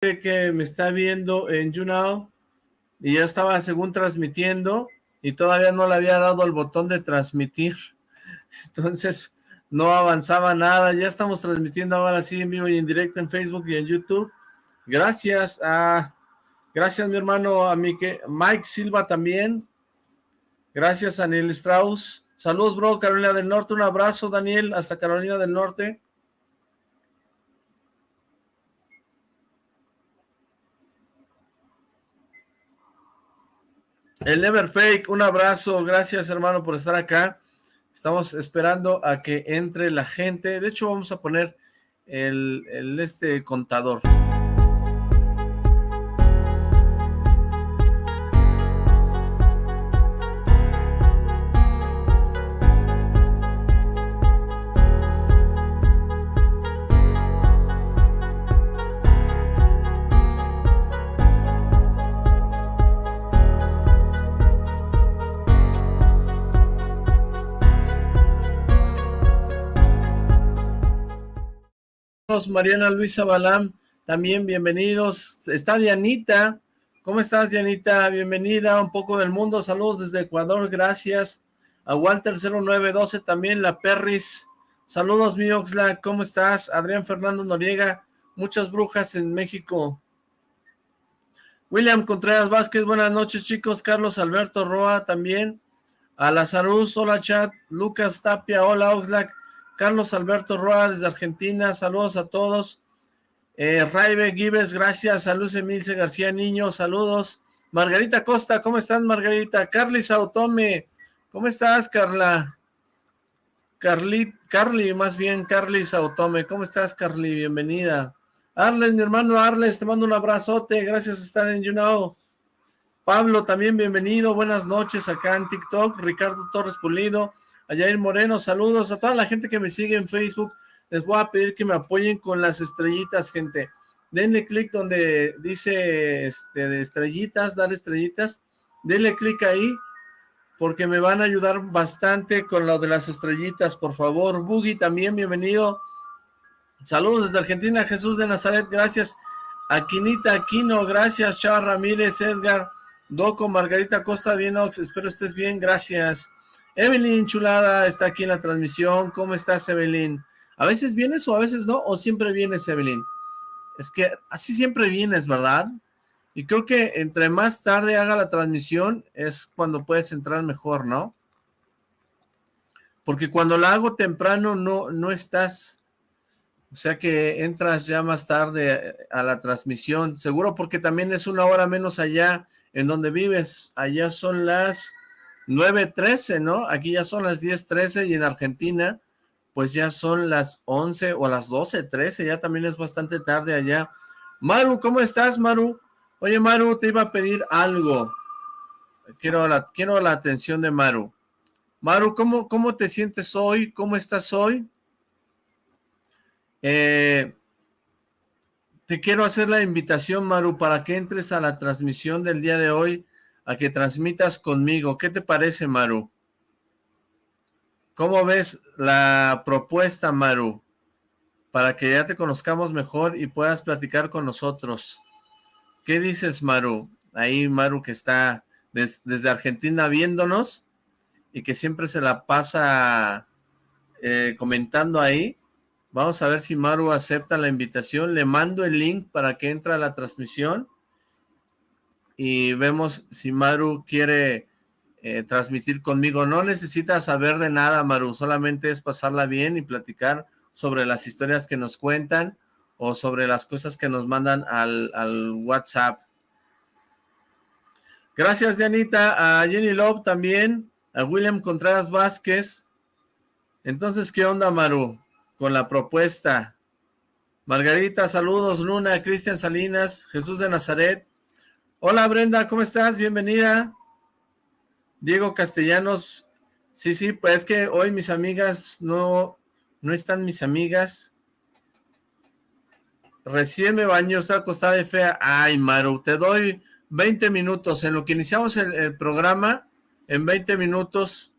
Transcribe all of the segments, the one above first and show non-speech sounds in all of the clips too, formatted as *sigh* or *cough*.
que me está viendo en YouNow y ya estaba según transmitiendo y todavía no le había dado el botón de transmitir. *laughs* Entonces no avanzaba nada. Ya estamos transmitiendo ahora sí en vivo y en directo en Facebook y en YouTube. Gracias a... Gracias mi hermano, a Mike, Mike Silva también. Gracias a Daniel Strauss. Saludos bro, Carolina del Norte. Un abrazo Daniel, hasta Carolina del Norte. El Never Fake, un abrazo, gracias hermano por estar acá. Estamos esperando a que entre la gente. De hecho, vamos a poner el, el este contador. Mariana Luisa Balam, también bienvenidos. Está Dianita, ¿cómo estás Dianita? Bienvenida, un poco del mundo, saludos desde Ecuador, gracias. A Walter 0912 también, la Perris, saludos mi Oxla, ¿cómo estás? Adrián Fernando Noriega, muchas brujas en México. William Contreras Vázquez, buenas noches chicos, Carlos Alberto Roa también. A Lazarus, hola chat, Lucas Tapia, hola Oxlack, Carlos Alberto Roa desde Argentina, saludos a todos. Eh, Raibe Gives, gracias. Luce Emilce García Niño, saludos. Margarita Costa, ¿cómo estás, Margarita? Carly Sautome, ¿cómo estás, Carla? Carly, Carly, más bien, Carly Sautome, ¿cómo estás, Carly? Bienvenida. Arles, mi hermano Arles, te mando un abrazote, gracias por estar en YouNow. Pablo, también bienvenido, buenas noches acá en TikTok. Ricardo Torres Pulido, a Moreno, saludos a toda la gente que me sigue en Facebook, les voy a pedir que me apoyen con las estrellitas, gente, denle clic donde dice este, estrellitas, dar estrellitas, denle clic ahí, porque me van a ayudar bastante con lo de las estrellitas, por favor, Boogie también, bienvenido, saludos desde Argentina, Jesús de Nazaret, gracias, Aquinita Aquino, gracias, Chava Ramírez, Edgar, Doco, Margarita Costa, bien, espero estés bien, gracias, Evelyn, chulada, está aquí en la transmisión. ¿Cómo estás, Evelyn? ¿A veces vienes o a veces no? ¿O siempre vienes, Evelyn? Es que así siempre vienes, ¿verdad? Y creo que entre más tarde haga la transmisión es cuando puedes entrar mejor, ¿no? Porque cuando la hago temprano no, no estás... O sea que entras ya más tarde a la transmisión. Seguro porque también es una hora menos allá en donde vives. Allá son las 9.13, ¿no? Aquí ya son las 10.13 y en Argentina pues ya son las 11 o las 12.13, ya también es bastante tarde allá. Maru, ¿cómo estás, Maru? Oye, Maru, te iba a pedir algo. Quiero la, quiero la atención de Maru. Maru, ¿cómo, cómo te sientes hoy? ¿Cómo estás hoy? Eh, te quiero hacer la invitación, Maru, para que entres a la transmisión del día de hoy a que transmitas conmigo. ¿Qué te parece, Maru? ¿Cómo ves la propuesta, Maru? Para que ya te conozcamos mejor y puedas platicar con nosotros. ¿Qué dices, Maru? Ahí Maru que está desde Argentina viéndonos y que siempre se la pasa eh, comentando ahí. Vamos a ver si Maru acepta la invitación. Le mando el link para que entre a la transmisión y vemos si Maru quiere eh, transmitir conmigo. No necesitas saber de nada, Maru, solamente es pasarla bien y platicar sobre las historias que nos cuentan o sobre las cosas que nos mandan al, al WhatsApp. Gracias, Dianita. A Jenny Love también. A William Contreras Vázquez. Entonces, ¿qué onda, Maru? Con la propuesta. Margarita, saludos. Luna, Cristian Salinas, Jesús de Nazaret. Hola Brenda, ¿cómo estás? Bienvenida. Diego Castellanos. Sí, sí, pues es que hoy mis amigas no, no están mis amigas. Recién me baño, está acostada de fea. Ay, Maru, te doy 20 minutos. En lo que iniciamos el, programa, en 20 minutos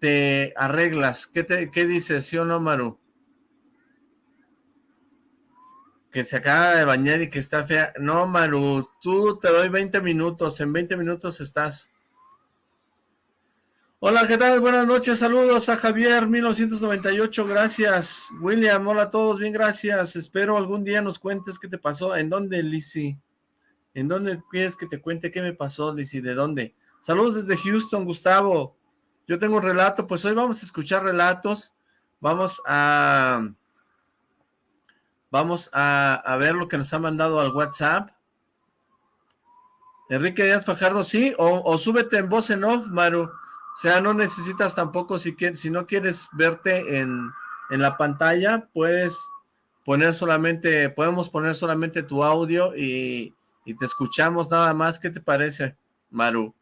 te arreglas. ¿Qué, te, ¿Qué dices, sí o no, Maru? Ok, que se acaba de bañar y que está fea. No, Maru, tú te doy 20 minutos, en 20 minutos estás. Hola, ¿qué tal? Buenas noches, saludos a Javier, 1998, gracias. William, hola a todos, bien, gracias. Espero algún día nos cuentes qué te pasó. ¿En dónde, Lizzy? ¿En dónde quieres que te cuente qué me pasó, Lizzy? ¿De dónde? Saludos desde Houston, Gustavo. Yo tengo un relato, pues hoy vamos a escuchar relatos. Vamos a Vamos a, ver lo que nos ha mandado al WhatsApp. Enrique Díaz Fajardo, sí, o, súbete en voz en off, Maru. O sea, no necesitas tampoco, si, si no quieres verte en, la pantalla, puedes poner solamente, podemos poner solamente tu audio y, y te escuchamos nada más. ¿Qué te parece, Maru?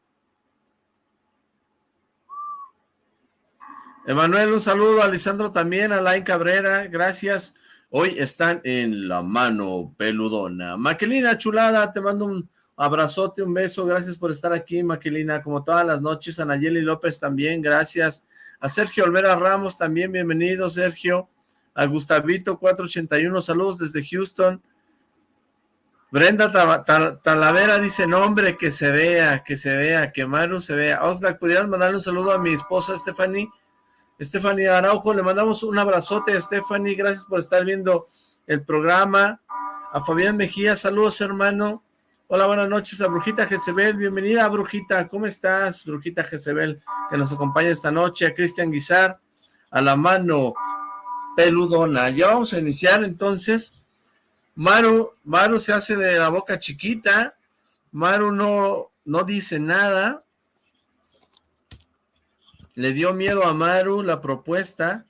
Emanuel, un saludo. A Lisandro también, a Lain Cabrera, gracias. Hoy están en la mano peludona. Maquelina, chulada, te mando un abrazote, un beso. Gracias por estar aquí, Maquelina, como todas las noches. A Nayeli López también, gracias. A Sergio Olvera Ramos también, bienvenido, Sergio. A Gustavito 481, saludos desde Houston. Brenda Talavera dice, nombre, que se vea, que se vea, que Maru se vea. Oxlack, ¿pudieras mandarle un saludo a mi esposa Stephanie? Stephanie Araujo, le mandamos un abrazote Stephanie, gracias por estar viendo el programa. A Fabián Mejía, saludos hermano. Hola, buenas noches a Brujita Jezebel, bienvenida Brujita, ¿cómo estás? Brujita Jezebel, que nos acompaña esta noche, a Cristian Guizar, a la mano peludona. Ya vamos a iniciar entonces. Maru, Maru se hace de la boca chiquita, Maru no, no dice nada, le dio miedo a Maru la propuesta.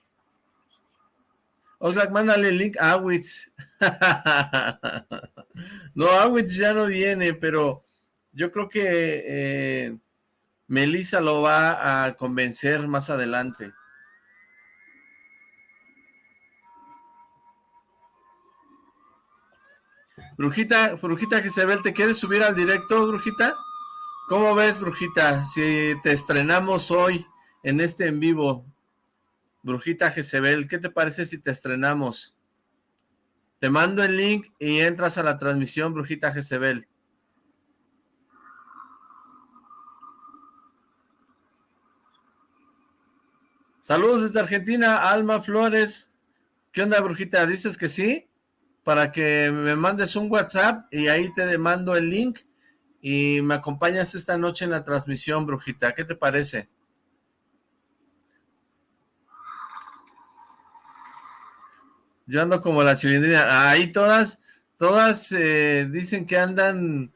Oxlack, mándale el link a Awitz. *laughs* no, Awitz ya no viene, pero yo creo que eh, Melissa lo va a convencer más adelante. Brujita, Brujita Jezebel, ¿te quieres subir al directo, Brujita? ¿Cómo ves, Brujita, si te estrenamos hoy? En este en vivo. Brujita Jezebel, ¿qué te parece si te estrenamos? Te mando el link y entras a la transmisión, Brujita Jezebel. Saludos desde Argentina, Alma Flores. ¿Qué onda, Brujita? ¿Dices que sí? Para que me mandes un WhatsApp y ahí te mando el link y me acompañas esta noche en la transmisión, Brujita. ¿Qué te parece? Yo ando como la chilindrina. Ahí todas, todas eh, dicen que andan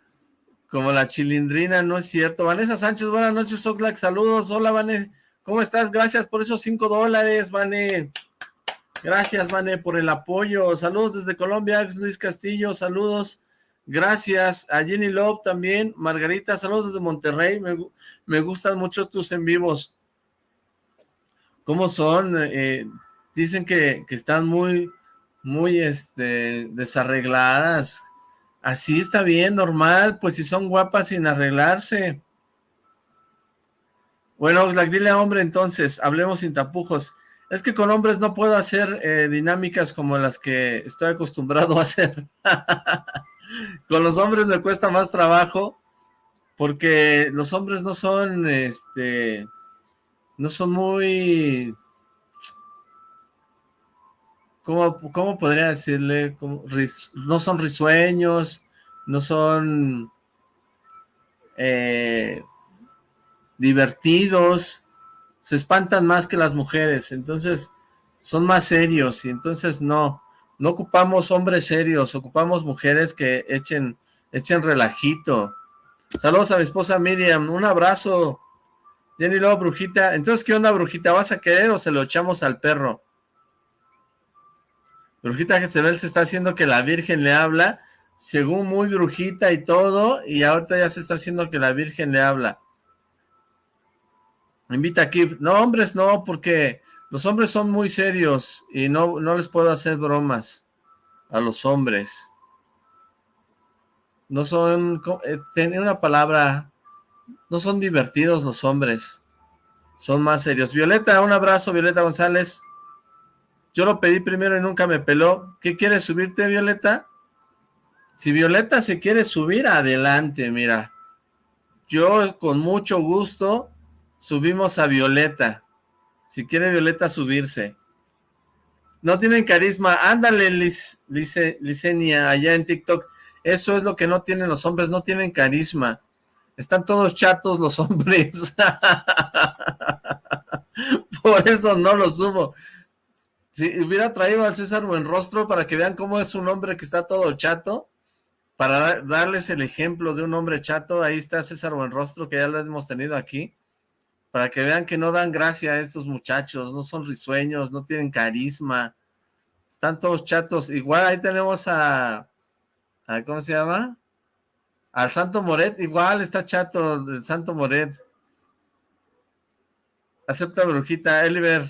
como la chilindrina, no es cierto. Vanessa Sánchez, buenas noches, Oxlack, saludos. Hola, Vane, ¿cómo estás? Gracias por esos cinco dólares, Vane. Gracias, Vane, por el apoyo. Saludos desde Colombia, Luis Castillo, saludos. Gracias a Jenny Love también. Margarita, saludos desde Monterrey. Me, me gustan mucho tus en vivos. ¿Cómo son? Eh, dicen que, que están muy, muy este, desarregladas. Así está bien, normal, pues si son guapas sin arreglarse. Bueno, Oxlack, dile a hombre entonces, hablemos sin tapujos. Es que con hombres no puedo hacer eh, dinámicas como las que estoy acostumbrado a hacer. *laughs* con los hombres me cuesta más trabajo porque los hombres no son, este, no son muy ¿cómo, podría decirle? no son risueños, no son eh, divertidos, se espantan más que las mujeres, entonces son más serios y entonces no, no ocupamos hombres serios, ocupamos mujeres que echen, echen relajito. Saludos a mi esposa Miriam, un abrazo. Jenny luego Brujita, entonces ¿qué onda Brujita? ¿Vas a querer o se lo echamos al perro? Brujita Jezebel se está haciendo que la Virgen le habla, según muy brujita y todo, y ahorita ya se está haciendo que la Virgen le habla. Invita aquí. No, hombres no, porque los hombres son muy serios y no, no les puedo hacer bromas a los hombres. No son, eh, tiene una palabra, no son divertidos los hombres, son más serios. Violeta, un abrazo, Violeta González. Yo lo pedí primero y nunca me peló. ¿Qué quieres subirte, Violeta? Si Violeta se quiere subir, adelante, mira. Yo con mucho gusto subimos a Violeta. Si quiere Violeta subirse. No tienen carisma. Ándale, Liz, Licenia, allá en TikTok. Eso es lo que no tienen los hombres, no tienen carisma. Están todos chatos los *laughs* hombres. *laughs* Por eso no lo subo. Si hubiera traído al César Buenrostro para que vean cómo es un hombre que está todo chato, para darles el ejemplo de un hombre chato, ahí está César Buenrostro, que ya lo hemos tenido aquí, para que vean que no dan gracia a estos muchachos, no son risueños, no tienen carisma, están todos chatos. Igual ahí tenemos a, ¿cómo se llama? Al Santo Moret, igual está chato el Santo Moret. Acepta brujita, Eliver.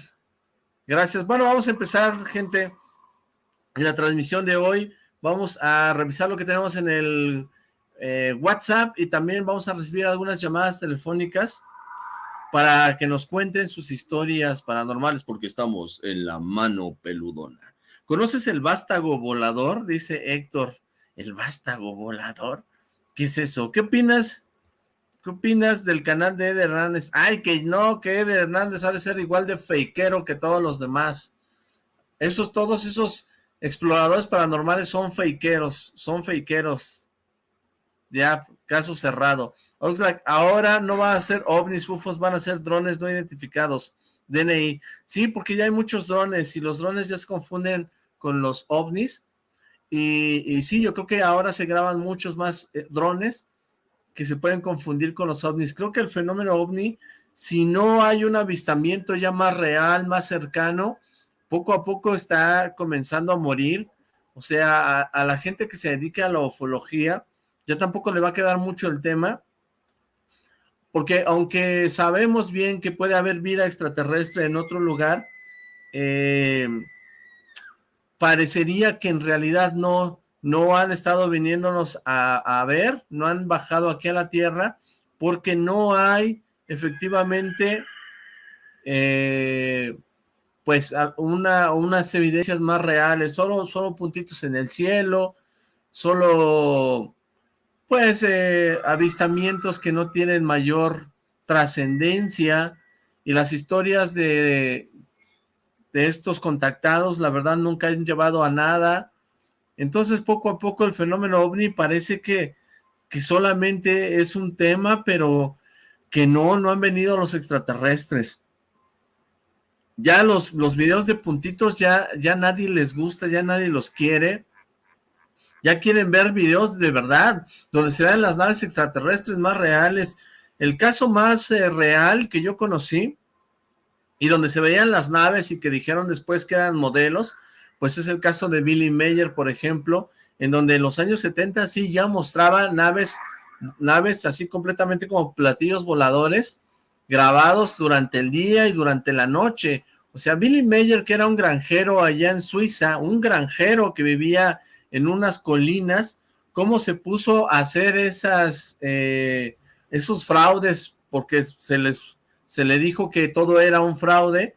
Gracias. Bueno, vamos a empezar, gente, en la transmisión de hoy. Vamos a revisar lo que tenemos en el eh, WhatsApp y también vamos a recibir algunas llamadas telefónicas para que nos cuenten sus historias paranormales porque estamos en la mano peludona. ¿Conoces el vástago volador? Dice Héctor. ¿El vástago volador? ¿Qué es eso? ¿Qué opinas? ¿Qué opinas del canal de Eder Hernández? Ay, que no, que Eder Hernández ha de ser igual de fakeero que todos los demás. Esos, todos esos exploradores paranormales son fakeeros, son fakeeros. Ya, caso cerrado. Oxlack, ahora no va a ser ovnis, UFOs, van a ser drones no identificados. DNI. Sí, porque ya hay muchos drones y los drones ya se confunden con los ovnis. Y, sí, yo creo que ahora se graban muchos más eh, drones que se pueden confundir con los ovnis. Creo que el fenómeno ovni, si no hay un avistamiento ya más real, más cercano, poco a poco está comenzando a morir. O sea, a, la gente que se dedica a la ufología, ya tampoco le va a quedar mucho el tema, porque aunque sabemos bien que puede haber vida extraterrestre en otro lugar, eh, parecería que en realidad no, no han estado viniéndonos a, ver, no han bajado aquí a la Tierra, porque no hay efectivamente eh, pues una, unas evidencias más reales, solo, solo puntitos en el cielo, solo pues eh, avistamientos que no tienen mayor trascendencia. Y las historias de, de estos contactados, la verdad nunca han llevado a nada, entonces poco a poco el fenómeno ovni parece que, que solamente es un tema, pero que no, no han venido los extraterrestres ya los, los videos de puntitos ya, ya nadie les gusta, ya nadie los quiere. Ya quieren ver videos de verdad, donde se vean las naves extraterrestres más reales. El caso más eh, real que yo conocí, y donde se veían las naves y que dijeron después que eran modelos, pues es el caso de Billy Mayer, por ejemplo, en donde en los años 70 sí ya mostraba naves, naves así completamente como platillos voladores, grabados durante el día y durante la noche. O sea, Billy Mayer, que era un granjero allá en Suiza, un granjero que vivía en unas colinas, cómo se puso a hacer esas, eh, esos fraudes, porque se, les, se le dijo que todo era un fraude,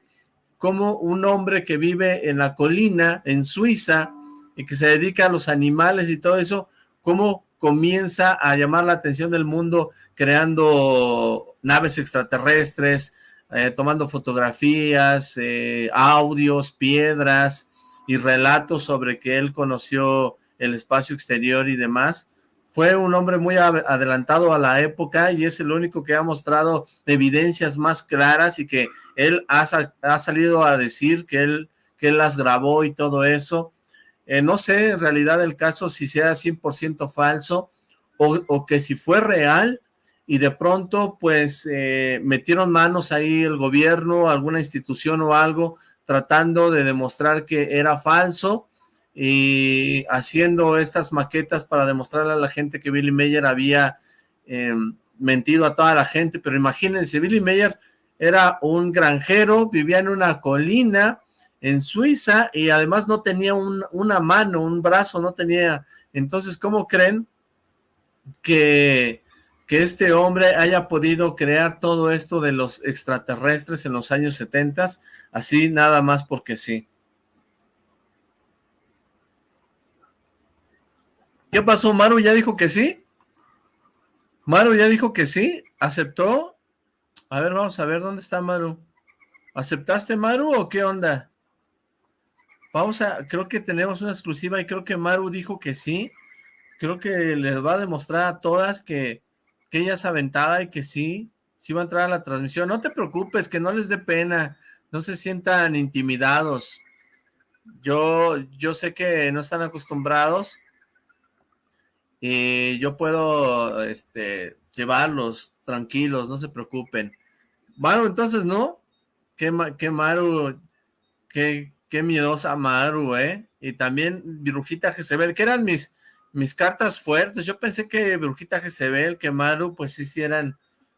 como un hombre que vive en la colina, en Suiza, y que se dedica a los animales y todo eso, cómo comienza a llamar la atención del mundo creando naves extraterrestres, eh, tomando fotografías, eh, audios, piedras y relatos sobre que él conoció el espacio exterior y demás. Fue un hombre muy adelantado a la época y es el único que ha mostrado evidencias más claras y que él ha, ha salido a decir que él, que las grabó y todo eso. Eh, no sé en realidad el caso si sea 100% falso o, o, que si fue real y de pronto pues eh, metieron manos ahí el gobierno, alguna institución o algo, tratando de demostrar que era falso y haciendo estas maquetas para demostrarle a la gente que Billy Mayer había em, mentido a toda la gente, pero imagínense, Billy Mayer era un granjero, vivía en una colina en Suiza y además no tenía una mano, un brazo, no tenía, entonces, ¿cómo creen que que este hombre haya podido crear todo esto de los extraterrestres en los años 70, así nada más porque sí. ¿Qué pasó? ¿Maru ya dijo que sí? ¿Maru ya dijo que sí? ¿Aceptó? A ver, vamos a ver, ¿dónde está Maru? ¿Aceptaste, Maru, o qué onda? Vamos a, creo que tenemos una exclusiva y creo que Maru dijo que sí. Creo que les va a demostrar a todas que, que ella es aventada y que sí, sí va a entrar a la transmisión. No te preocupes, que no les dé pena, no se sientan intimidados. Yo, yo sé que no están acostumbrados y yo puedo este, llevarlos tranquilos, no se preocupen. Maru, entonces, ¿no? Qué, qué Maru, qué, Qué miedosa Maru, ¿eh? Y también Brujita Jezebel, que eran mis, mis cartas fuertes. Yo pensé que Brujita Jezebel, que Maru, pues sí, sí eran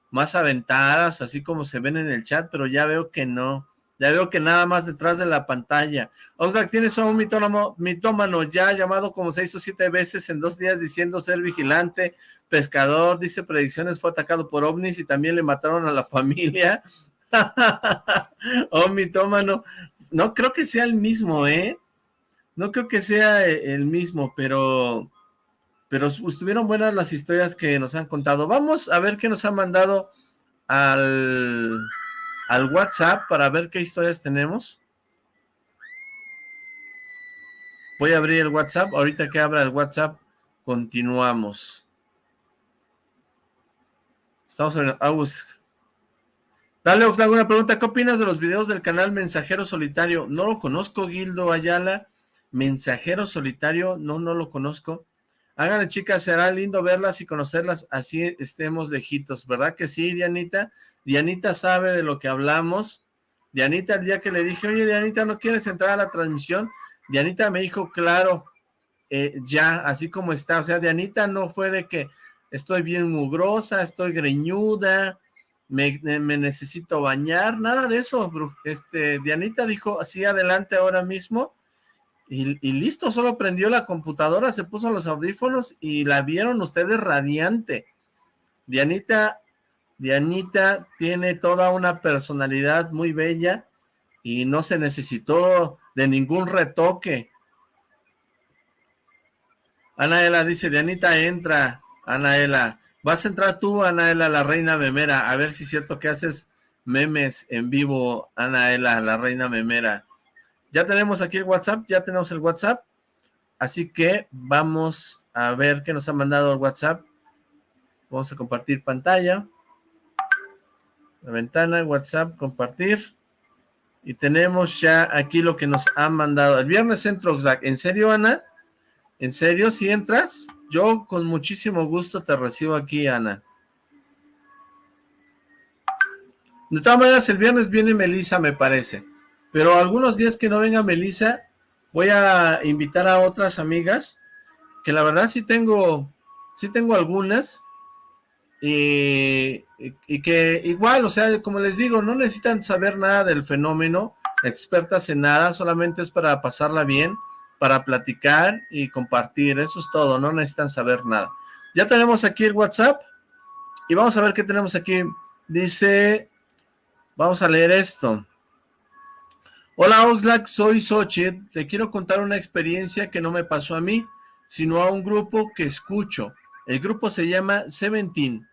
más aventadas, así como se ven en el chat, pero ya veo que no. Ya veo que nada más detrás de la pantalla. Oxlack, tienes a un mitómano, mitómano ya llamado como seis o siete veces en dos días diciendo ser vigilante, pescador, dice predicciones, fue atacado por ovnis y también le mataron a la familia. *laughs* oh, mitómano. No creo que sea el mismo, ¿eh? No creo que sea e, el mismo, pero... Pero estuvieron buenas las historias que nos han contado. Vamos a ver qué nos han mandado al, al WhatsApp para ver qué historias tenemos. Voy a abrir el WhatsApp. Ahorita que abra el WhatsApp, continuamos. Estamos en August. Dale, Oxlack, una pregunta. ¿Qué opinas de los videos del canal Mensajero Solitario? No lo conozco, Gildo Ayala. Mensajero Solitario, no, no lo conozco. Háganle, chicas, será lindo verlas y conocerlas, así estemos lejitos, ¿verdad que sí, Dianita? Dianita sabe de lo que hablamos. Dianita, el día que le dije, oye, Dianita, ¿no quieres entrar a la transmisión? Dianita me dijo, claro, eh, ya, así como está. O sea, Dianita no fue de que estoy bien mugrosa, estoy greñuda, me, necesito bañar, nada de eso, este, Dianita dijo, así adelante ahora mismo, y, listo, solo prendió la computadora, se puso los audífonos y la vieron ustedes radiante. Dianita, Dianita tiene toda una personalidad muy bella y no se necesitó de ningún retoque. Anaela dice, Dianita entra, Anaela, Vas a entrar tú, Anaela, la reina memera, a ver si es cierto que haces memes en vivo, Anaela, la reina memera. Ya tenemos aquí el WhatsApp, ya tenemos el WhatsApp, así que vamos a ver qué nos ha mandado el WhatsApp. Vamos a compartir pantalla. La ventana, WhatsApp, compartir. Y tenemos ya aquí lo que nos han mandado. El viernes entro, ¿En serio, Ana? ¿En serio? ¿Si entras? Yo con muchísimo gusto te recibo aquí, Ana. De todas maneras, el viernes viene Melisa, me parece. Pero algunos días que no venga Melisa, voy a invitar a otras amigas, que la verdad sí tengo, sí tengo algunas, y, y, que igual, o sea, como les digo, no necesitan saber nada del fenómeno, expertas en nada, solamente es para pasarla bien, para platicar y compartir, eso es todo, no necesitan saber nada. Ya tenemos aquí el WhatsApp y vamos a ver qué tenemos aquí. Dice, vamos a leer esto. Hola Oxlack, soy Xochitl, le quiero contar una experiencia que no me pasó a mí, sino a un grupo que escucho. El grupo se llama Seventeen.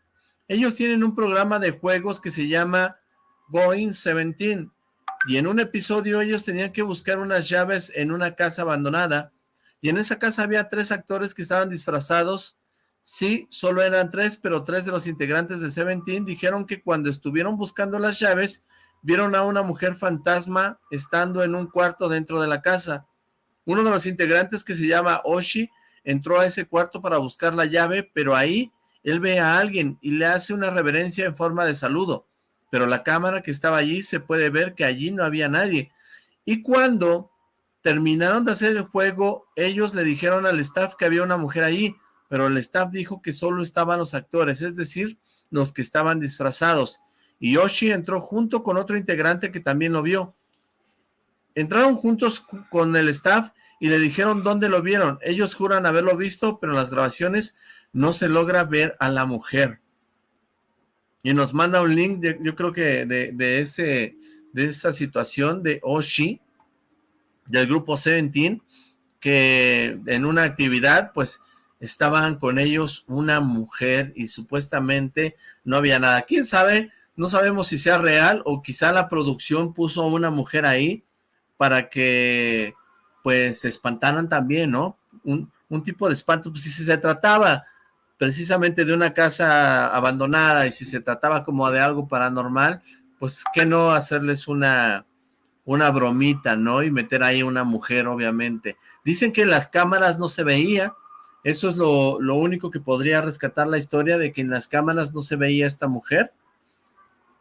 Ellos tienen un programa de juegos que se llama Going Seventeen y en un episodio ellos tenían que buscar unas llaves en una casa abandonada, y en esa casa había tres actores que estaban disfrazados, sí, solo eran tres, pero tres de los integrantes de Seventeen dijeron que cuando estuvieron buscando las llaves, vieron a una mujer fantasma estando en un cuarto dentro de la casa. Uno de los integrantes que se llama Oshi, entró a ese cuarto para buscar la llave, pero ahí él ve a alguien y le hace una reverencia en forma de saludo pero la cámara que estaba allí se puede ver que allí no había nadie. Y cuando terminaron de hacer el juego, ellos le dijeron al staff que había una mujer ahí, pero el staff dijo que solo estaban los actores, es decir, los que estaban disfrazados. Y Yoshi entró junto con otro integrante que también lo vio. Entraron juntos con el staff y le dijeron dónde lo vieron. Ellos juran haberlo visto, pero en las grabaciones no se logra ver a la mujer y nos manda un link, yo creo que de, ese, de esa situación de Oshi, del grupo Seventeen, que en una actividad, pues, estaban con ellos una mujer y supuestamente no había nada. ¿Quién sabe? No sabemos si sea real o quizá la producción puso a una mujer ahí para que pues se espantaran también, ¿no? Un, un tipo de espanto, pues si se trataba precisamente de una casa abandonada y si se trataba como de algo paranormal, pues que no hacerles una, una bromita, ¿no? Y meter ahí una mujer, obviamente. Dicen que en las cámaras no se veía, eso es lo, lo único que podría rescatar la historia de que en las cámaras no se veía esta mujer,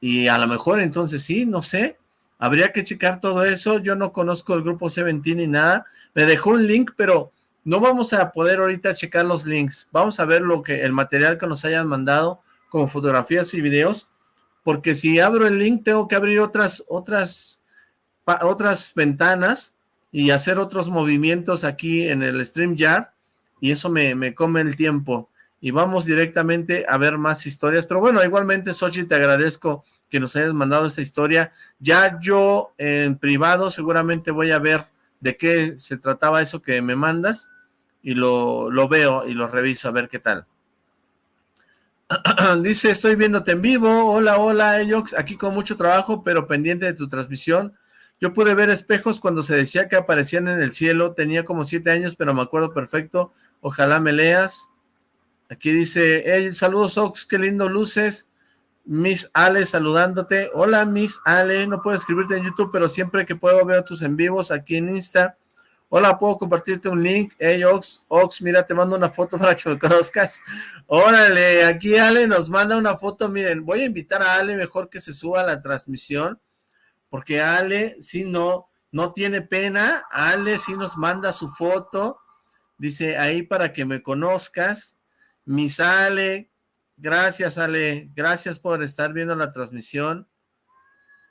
y a lo mejor entonces sí, no sé, habría que checar todo eso, yo no conozco el grupo Seventeen ni nada, me dejó un link, pero no vamos a poder ahorita checar los links. Vamos a ver lo que el material que nos hayan mandado como fotografías y videos, porque si abro el link tengo que abrir otras otras otras ventanas y hacer otros movimientos aquí en el StreamYard y eso me, me come el tiempo y vamos directamente a ver más historias, pero bueno, igualmente Sochi te agradezco que nos hayas mandado esta historia, ya yo en privado seguramente voy a ver de qué se trataba eso que me mandas y lo, lo veo y lo reviso a ver qué tal. *clears throat* Dice, estoy viéndote en vivo. Hola, hola, Eyox. Aquí con mucho trabajo, pero pendiente de tu transmisión. Yo pude ver espejos cuando se decía que aparecían en el cielo. Tenía como siete años, pero me acuerdo perfecto. Ojalá me leas. Aquí dice, hey, saludos, Ox. Qué lindo luces. Miss Ale saludándote. Hola, Miss Ale. No puedo escribirte en YouTube, pero siempre que puedo veo tus en vivos aquí en Insta. Hola, ¿puedo compartirte un link? Hey, Ox, Ox, mira, te mando una foto *laughs* para que me conozcas. Órale, aquí Ale nos manda una foto. Miren, voy a invitar a Ale mejor que se suba a la transmisión, porque Ale, si no, no tiene pena. Ale sí nos manda su foto. Dice, ahí para que me conozcas. Mis Ale, Gracias, Ale. Gracias por estar viendo la transmisión.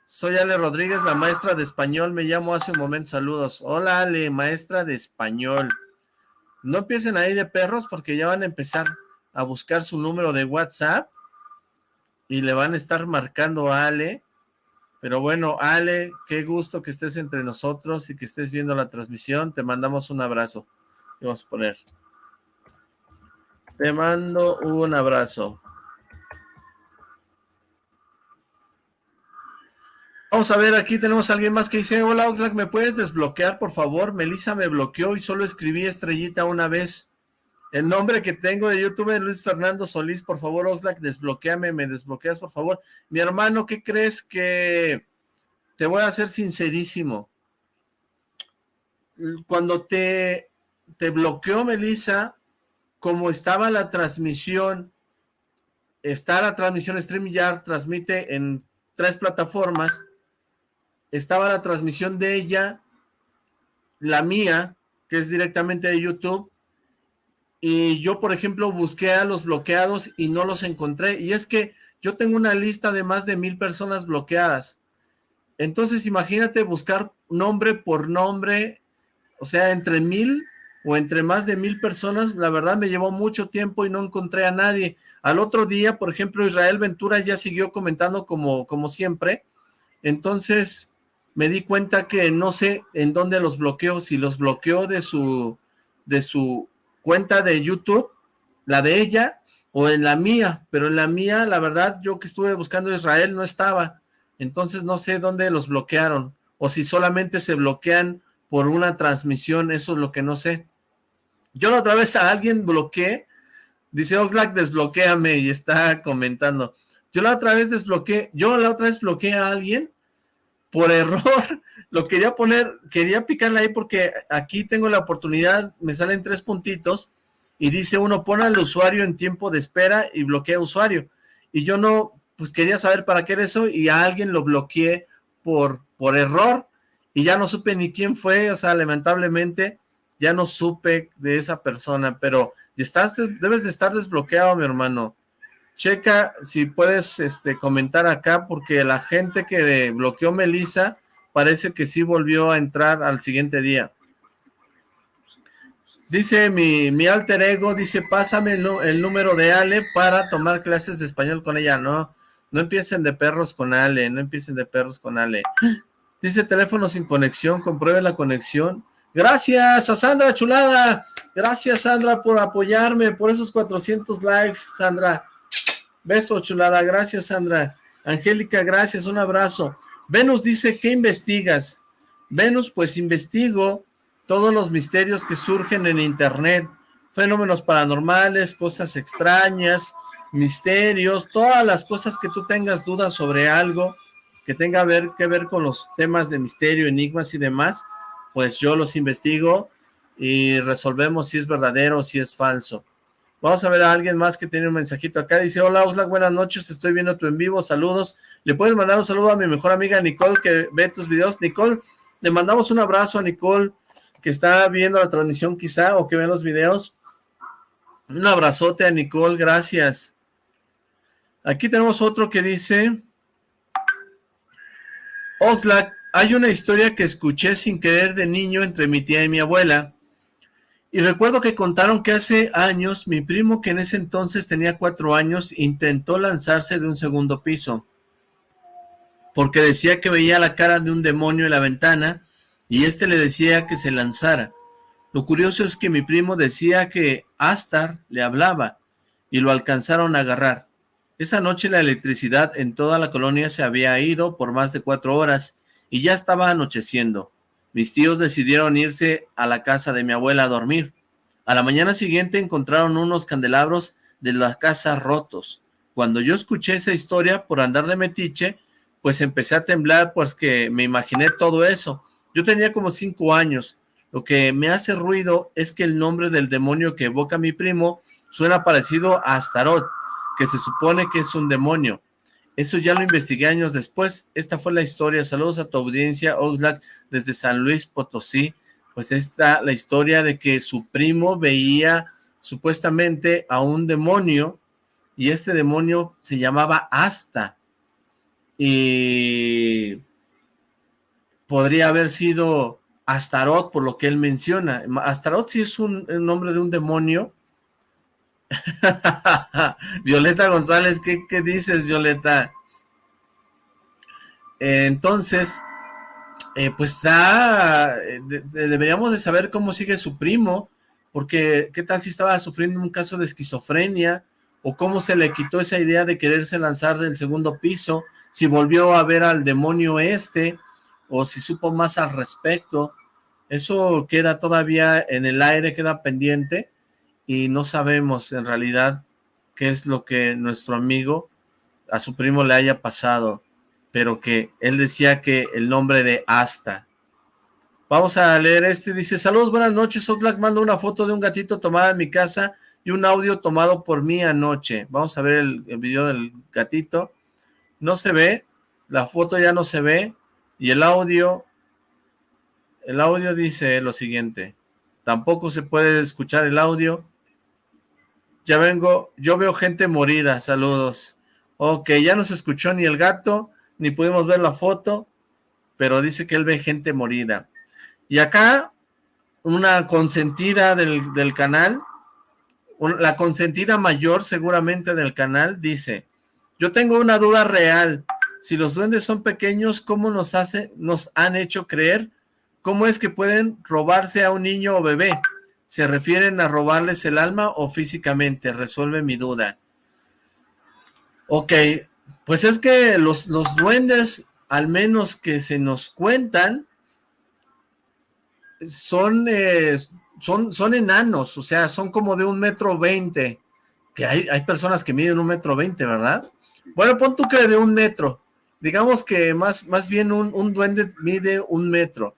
Soy Ale Rodríguez, la maestra de español. Me llamo hace un momento. Saludos. Hola, Ale, maestra de español. No empiecen ahí de perros porque ya van a empezar a buscar su número de WhatsApp y le van a estar marcando a Ale. Pero bueno, Ale, qué gusto que estés entre nosotros y que estés viendo la transmisión. Te mandamos un abrazo. Vamos a poner. Te mando un abrazo. Vamos a ver, aquí tenemos a alguien más que dice, hola Oxlack, ¿me puedes desbloquear, por favor? Melissa me bloqueó y solo escribí estrellita una vez. El nombre que tengo de YouTube es Luis Fernando Solís, por favor, Oxlack, desbloqueame, me desbloqueas, por favor. Mi hermano, ¿qué crees que...? Te voy a ser sincerísimo. Cuando te, te bloqueó Melissa, como estaba la transmisión, está la transmisión StreamYard, transmite en tres plataformas, estaba la transmisión de ella, la mía, que es directamente de YouTube, y yo, por ejemplo, busqué a los bloqueados y no los encontré, y es que yo tengo una lista de más de mil personas bloqueadas, entonces imagínate buscar nombre por nombre, o sea, entre mil o entre más de mil personas, la verdad me llevó mucho tiempo y no encontré a nadie. Al otro día, por ejemplo, Israel Ventura ya siguió comentando como, como siempre, entonces me di cuenta que no sé en dónde los bloqueó, si los bloqueó de su, de su cuenta de YouTube, la de ella, o en la mía, pero en la mía, la verdad, yo que estuve buscando Israel no estaba, entonces no sé dónde los bloquearon, o si solamente se bloquean por una transmisión, eso es lo que no sé. Yo la otra vez a alguien bloqueé, dice Oxlack, desbloqueame y está comentando. Yo la otra vez desbloqueé, yo la otra vez bloqueé a alguien por error, *laughs* lo quería poner, quería picarle ahí porque aquí tengo la oportunidad, me salen tres puntitos y dice uno, pone al usuario en tiempo de espera y bloquea usuario. Y yo no, pues quería saber para qué era eso y a alguien lo bloqueé por, por error y ya no supe ni quién fue, o sea, lamentablemente ya no supe de esa persona, pero estás, debes de estar desbloqueado, mi hermano. Checa si puedes este, comentar acá, porque la gente que bloqueó Melissa parece que sí volvió a entrar al siguiente día. Dice mi, mi alter ego, dice, pásame el, el, número de Ale para tomar clases de español con ella. No, no empiecen de perros con Ale, no empiecen de perros con Ale. Dice teléfono sin conexión, compruebe la conexión. Gracias a Sandra Chulada. Gracias, Sandra, por apoyarme, por esos 400 likes, Sandra. Beso, chulada. Gracias, Sandra. Angélica, gracias. Un abrazo. Venus dice, ¿qué investigas? Venus, pues investigo todos los misterios que surgen en internet, fenómenos paranormales, cosas extrañas, misterios, todas las cosas que tú tengas dudas sobre algo que tenga que ver con los temas de misterio, enigmas y demás, pues yo los investigo y resolvemos si es verdadero o si es falso. Vamos a ver a alguien más que tiene un mensajito acá. Dice, hola Oxlack, buenas noches, estoy viendo tu en vivo, saludos. Le puedes mandar un saludo a mi mejor amiga Nicole que ve tus videos. Nicole, le mandamos un abrazo a Nicole que está viendo la transmisión quizá o que ve los videos. Un abrazote a Nicole, gracias. Aquí tenemos otro que dice, Oxlack, hay una historia que escuché sin querer de niño entre mi tía y mi abuela. Y recuerdo que contaron que hace años mi primo, que en ese entonces tenía cuatro años, intentó lanzarse de un segundo piso. Porque decía que veía la cara de un demonio en la ventana y éste le decía que se lanzara. Lo curioso es que mi primo decía que Astar le hablaba y lo alcanzaron a agarrar. Esa noche la electricidad en toda la colonia se había ido por más de cuatro horas y ya estaba anocheciendo. Mis tíos decidieron irse a la casa de mi abuela a dormir. A la mañana siguiente encontraron unos candelabros de la casa rotos. Cuando yo escuché esa historia por andar de metiche, pues empecé a temblar, pues que me imaginé todo eso. Yo tenía como cinco años. Lo que me hace ruido es que el nombre del demonio que evoca mi primo suena parecido a Astaroth, que se supone que es un demonio. Eso ya lo investigué años después. Esta fue la historia. Saludos a tu audiencia, Oxlack, desde San Luis Potosí. Pues está la historia de que su primo veía supuestamente a un demonio y este demonio se llamaba Asta. Y podría haber sido Astaroth, por lo que él menciona. Astaroth sí es un, nombre de un demonio, *laughs* Violeta González, ¿qué, dices, Violeta? entonces, eh, pues ya deberíamos de saber cómo sigue su primo, porque qué tal si estaba sufriendo un caso de esquizofrenia, o cómo se le quitó esa idea de quererse lanzar del segundo piso, si volvió a ver al demonio este, o si supo más al respecto, eso queda todavía en el aire, queda pendiente, y no sabemos en realidad qué es lo que nuestro amigo a su primo le haya pasado, pero que él decía que el nombre de Asta. Vamos a leer este, dice, saludos, buenas noches, Oxlack manda una foto de un gatito tomada en mi casa y un audio tomado por mí anoche. Vamos a ver el, el video del gatito. No se ve, la foto ya no se ve, y el audio, el audio dice lo siguiente, tampoco se puede escuchar el audio, ya vengo, yo veo gente morida, saludos. Ok, ya no se escuchó ni el gato, ni pudimos ver la foto, pero dice que él ve gente morida. Y acá, una consentida del, del canal, la consentida mayor seguramente del canal, dice, yo tengo una duda real, si los duendes son pequeños, ¿cómo nos, hace, nos han hecho creer? ¿Cómo es que pueden robarse a un niño o bebé? ¿Se refieren a robarles el alma o físicamente? Resuelve mi duda. Ok, pues es que los, los duendes, al menos que se nos cuentan, son, eh, son, son enanos, o sea, son como de un metro veinte, que hay, hay personas que miden un metro veinte, ¿verdad? Bueno, pon tú que de un metro, digamos que más, más bien un, un duende mide un metro,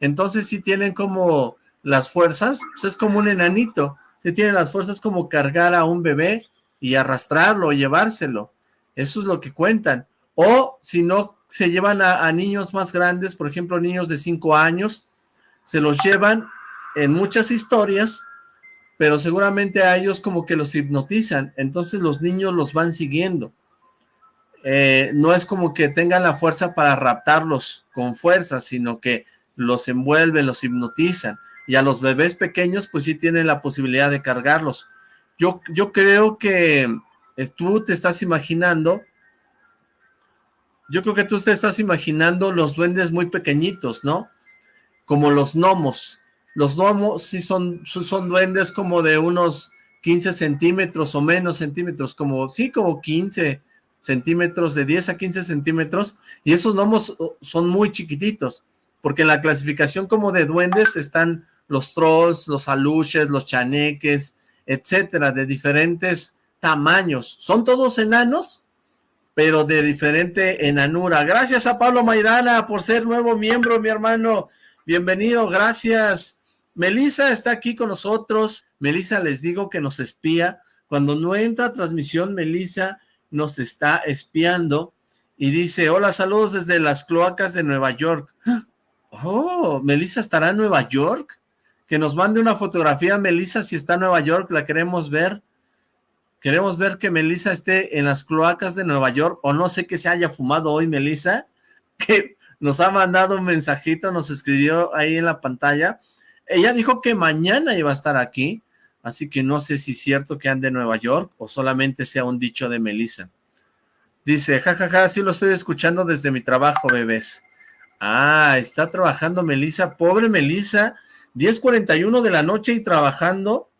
entonces sí tienen como las fuerzas, pues es como un enanito, se tiene las fuerzas como cargar a un bebé y arrastrarlo, o llevárselo, eso es lo que cuentan, o si no, se llevan a, niños más grandes, por ejemplo, niños de 5 años, se los llevan en muchas historias, pero seguramente a ellos como que los hipnotizan, entonces los niños los van siguiendo, eh, no es como que tengan la fuerza para raptarlos con fuerza, sino que los envuelven, los hipnotizan, y a los bebés pequeños pues sí tienen la posibilidad de cargarlos. Yo, yo creo que tú te estás imaginando, yo creo que tú te estás imaginando los duendes muy pequeñitos, ¿no? Como los gnomos. Los gnomos sí son, son duendes como de unos 15 centímetros o menos centímetros, como, sí, como 15 centímetros, de 10 a 15 centímetros, y esos gnomos oh, son muy chiquititos, porque en la clasificación como de duendes están los trolls, los aluches, los chaneques, etcétera, de diferentes tamaños. Son todos enanos, pero de diferente enanura. Gracias a Pablo Maidana por ser nuevo miembro, mi hermano. Bienvenido, gracias. Melisa está aquí con nosotros. Melisa, les digo que nos espía. Cuando no entra transmisión, Melisa nos está espiando y dice, hola, saludos desde las cloacas de Nueva York. *gasps* Oh, Melisa estará en Nueva York. Que nos mande una fotografía, Melisa, si está en Nueva York, la queremos ver. Queremos ver que Melissa esté en las cloacas de Nueva York, o no sé que se haya fumado hoy Melissa, *laughs* que nos ha mandado un mensajito, nos escribió ahí en la pantalla. Ella dijo que mañana iba a estar aquí, así que no sé si es cierto que ande en Nueva York, o solamente sea un dicho de Melissa. Dice, jajaja, ja, ja, sí lo estoy escuchando desde mi trabajo, bebés. Ah, está trabajando Melissa, pobre Melissa, 10.41 de la noche y trabajando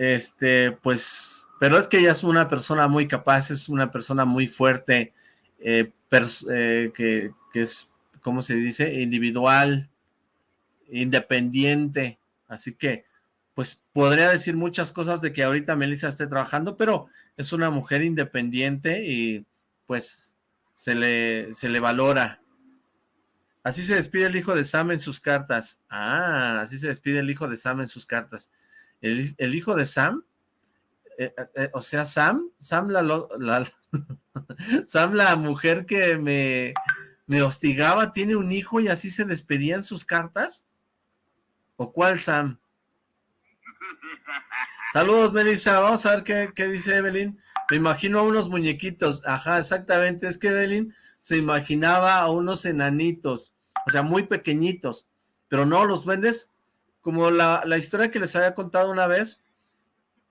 este, pues, pero es que ella es una persona muy capaz, es una persona muy fuerte, eh, eh, que, es, ¿cómo se dice? Individual, independiente, así que, pues, podría decir muchas cosas de que ahorita Melissa esté trabajando, pero es una mujer independiente y, pues, se le, se le valora. Así se despide el hijo de Sam en sus cartas. Ah, así se despide el hijo de Sam en sus cartas el, hijo de Sam, eh, eh, eh, o sea, Sam, Sam la, *laughs* Sam la mujer que me, me hostigaba, tiene un hijo y así se despedían sus cartas, ¿o cuál Sam? Saludos, Melissa. Vamos a ver qué, qué, dice Evelyn. Me imagino a unos muñequitos. Ajá, exactamente. Es que Evelyn se imaginaba a unos enanitos, o sea, muy pequeñitos. Pero no, los duendes como la, historia que les había contado una vez,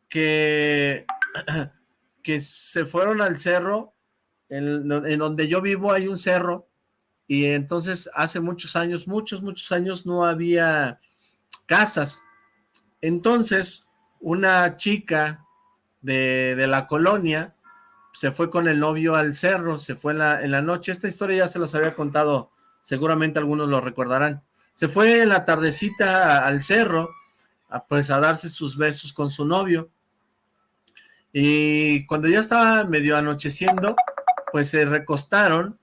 que, *clears throat* que se fueron al cerro, en, donde yo vivo hay un cerro, y entonces hace muchos años, muchos, muchos años no había casas. Entonces, una chica de, la colonia se fue con el novio al cerro, se fue en la, en la noche. Esta historia ya se los había contado, seguramente algunos lo recordarán se fue en la tardecita al cerro, pues a darse sus besos con su novio. Y cuando ya estaba medio anocheciendo, pues se recostaron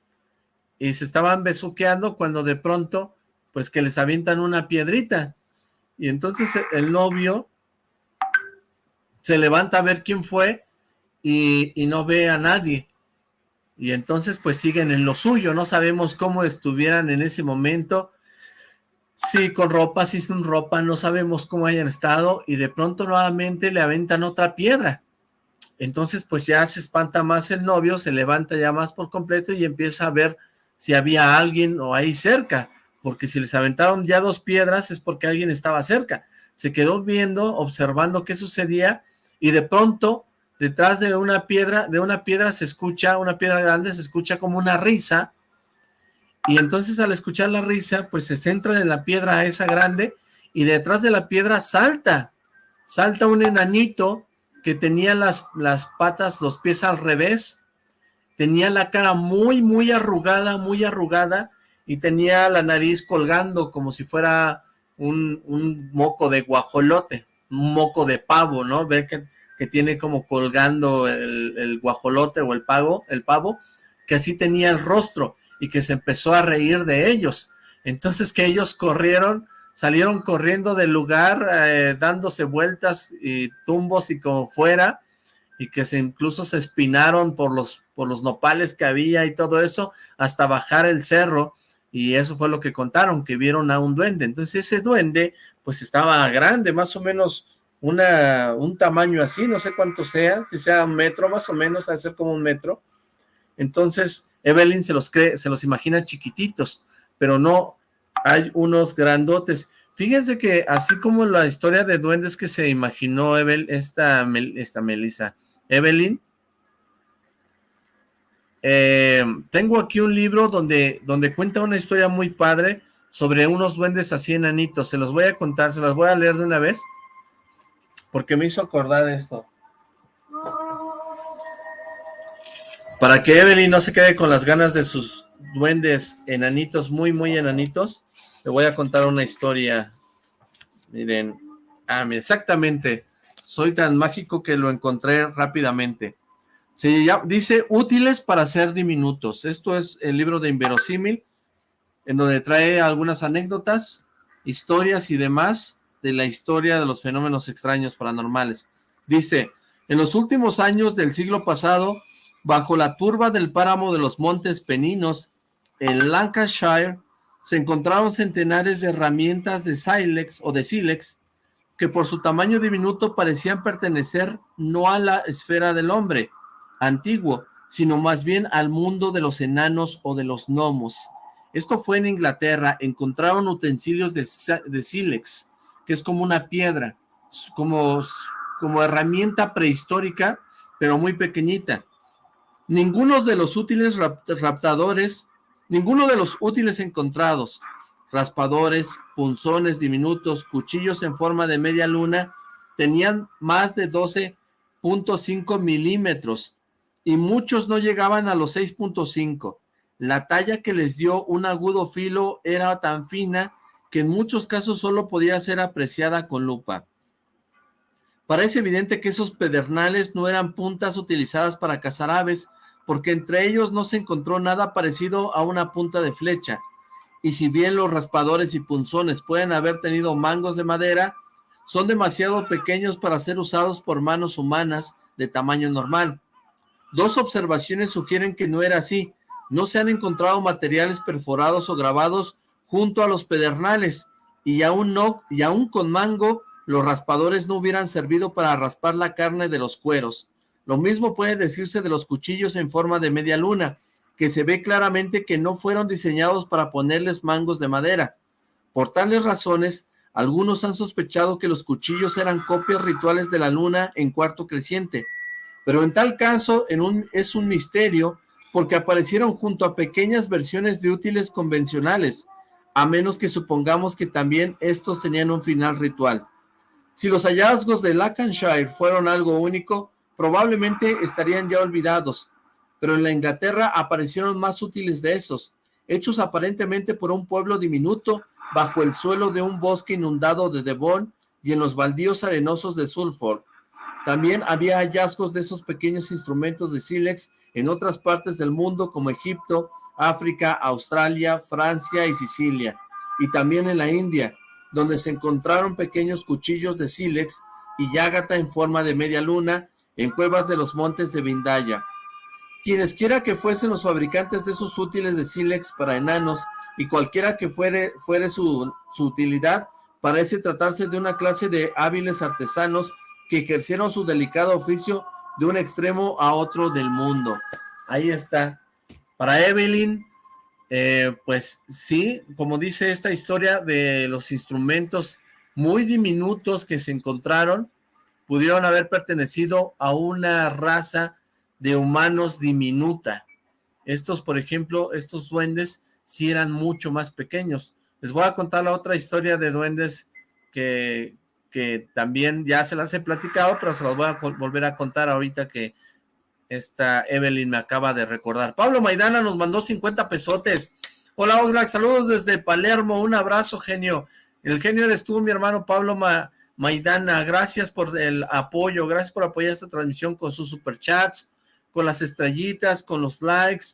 y se estaban besuqueando cuando de pronto, pues que les avientan una piedrita. Y entonces el novio se levanta a ver quién fue y, no ve a nadie. Y entonces pues siguen en lo suyo, no sabemos cómo estuvieran en ese momento, Sí, con ropa, sí sin ropa, no sabemos cómo hayan estado y de pronto nuevamente le aventan otra piedra. Entonces pues ya se espanta más el novio, se levanta ya más por completo y empieza a ver si había alguien o ahí cerca, porque si les aventaron ya dos piedras es porque alguien estaba cerca. Se quedó viendo, observando qué sucedía y de pronto detrás de una piedra, de una piedra se escucha, una piedra grande se escucha como una risa y entonces al escuchar la risa, pues se centra en la piedra esa grande y detrás de la piedra salta, salta un enanito que tenía las, las patas, los pies al revés, tenía la cara muy, muy arrugada, muy arrugada y tenía la nariz colgando como si fuera un, un moco de guajolote, un moco de pavo, ¿no? Ve que, que tiene como colgando el, guajolote o el pavo, el pavo, que así tenía el rostro y que se empezó a reír de ellos. Entonces que ellos corrieron, salieron corriendo del lugar, eh, dándose vueltas y tumbos y como fuera, y que se incluso se espinaron por los, por los nopales que había y todo eso, hasta bajar el cerro, y eso fue lo que contaron, que vieron a un duende. Entonces ese duende, pues estaba grande, más o menos una, un tamaño así, no sé cuánto sea, si sea un metro más o menos, a ser como un metro. Entonces, Evelyn se los cree, se los imagina chiquititos, pero no, hay unos grandotes. Fíjense que así como la historia de duendes que se imaginó Evel, esta, esta Melissa, Evelyn, eh, tengo aquí un libro donde, donde cuenta una historia muy padre sobre unos duendes así enanitos. Se los voy a contar, se los voy a leer de una vez, porque me hizo acordar esto. Para que Evelyn no se quede con las ganas de sus duendes enanitos, muy, muy enanitos, le voy a contar una historia. Miren, ah, exactamente, soy tan mágico que lo encontré rápidamente. Se dice útiles para ser diminutos. Esto es el libro de Inverosímil, en donde trae algunas anécdotas, historias y demás de la historia de los fenómenos extraños paranormales. Dice, en los últimos años del siglo pasado, bajo la turba del páramo de los Montes Peninos, en Lancashire, se encontraron centenares de herramientas de silex o de sílex que por su tamaño diminuto parecían pertenecer no a la esfera del hombre, antiguo, sino más bien al mundo de los enanos o de los gnomos. Esto fue en Inglaterra, encontraron utensilios de, sílex, que es como una piedra, como, como herramienta prehistórica, pero muy pequeñita. Ninguno de los útiles raptadores, ninguno de los útiles encontrados, raspadores, punzones diminutos, cuchillos en forma de media luna, tenían más de 12.5 milímetros y muchos no llegaban a los 6.5. La talla que les dio un agudo filo era tan fina que en muchos casos solo podía ser apreciada con lupa. Parece evidente que esos pedernales no eran puntas utilizadas para cazar aves, porque entre ellos no se encontró nada parecido a una punta de flecha, y si bien los raspadores y punzones pueden haber tenido mangos de madera, son demasiado pequeños para ser usados por manos humanas de tamaño normal. Dos observaciones sugieren que no era así. No se han encontrado materiales perforados o grabados junto a los pedernales y aún no, y aún con mango, los raspadores no hubieran servido para raspar la carne de los cueros. Lo mismo puede decirse de los cuchillos en forma de media luna, que se ve claramente que no fueron diseñados para ponerles mangos de madera. Por tales razones, algunos han sospechado que los cuchillos eran copias rituales de la luna en cuarto creciente, pero en tal caso en un, es un misterio porque aparecieron junto a pequeñas versiones de útiles convencionales, a menos que supongamos que también estos tenían un final ritual. Si los hallazgos de Lancashire fueron algo único, probablemente estarían ya olvidados, pero en la Inglaterra aparecieron más útiles de esos, hechos aparentemente por un pueblo diminuto bajo el suelo de un bosque inundado de Devon y en los baldíos arenosos de Sulford. También había hallazgos de esos pequeños instrumentos de sílex en otras partes del mundo como Egipto, África, Australia, Francia y Sicilia, y también en la India, donde se encontraron pequeños cuchillos de sílex y yágata en forma de media luna en cuevas de los montes de Vindaya. Quienes quiera que fuesen los fabricantes de esos útiles de sílex para enanos y cualquiera que fuere, su, su utilidad, parece tratarse de una clase de hábiles artesanos que ejercieron su delicado oficio de un extremo a otro del mundo. Ahí está. Para Evelyn, eh, pues sí, como dice esta historia de los instrumentos muy diminutos que se encontraron, pudieron haber pertenecido a una raza de humanos diminuta. Estos, por ejemplo, estos duendes sí eran mucho más pequeños. Les voy a contar la otra historia de duendes que, que también ya se las he platicado, pero se las voy a volver a contar ahorita que esta Evelyn me acaba de recordar. Pablo Maidana nos mandó 50 pesotes. Hola Oxlack, saludos desde Palermo, un abrazo genio. El genio eres tú, mi hermano Pablo Maidana, gracias por el apoyo, gracias por apoyar esta transmisión con sus superchats, con las estrellitas, con los likes,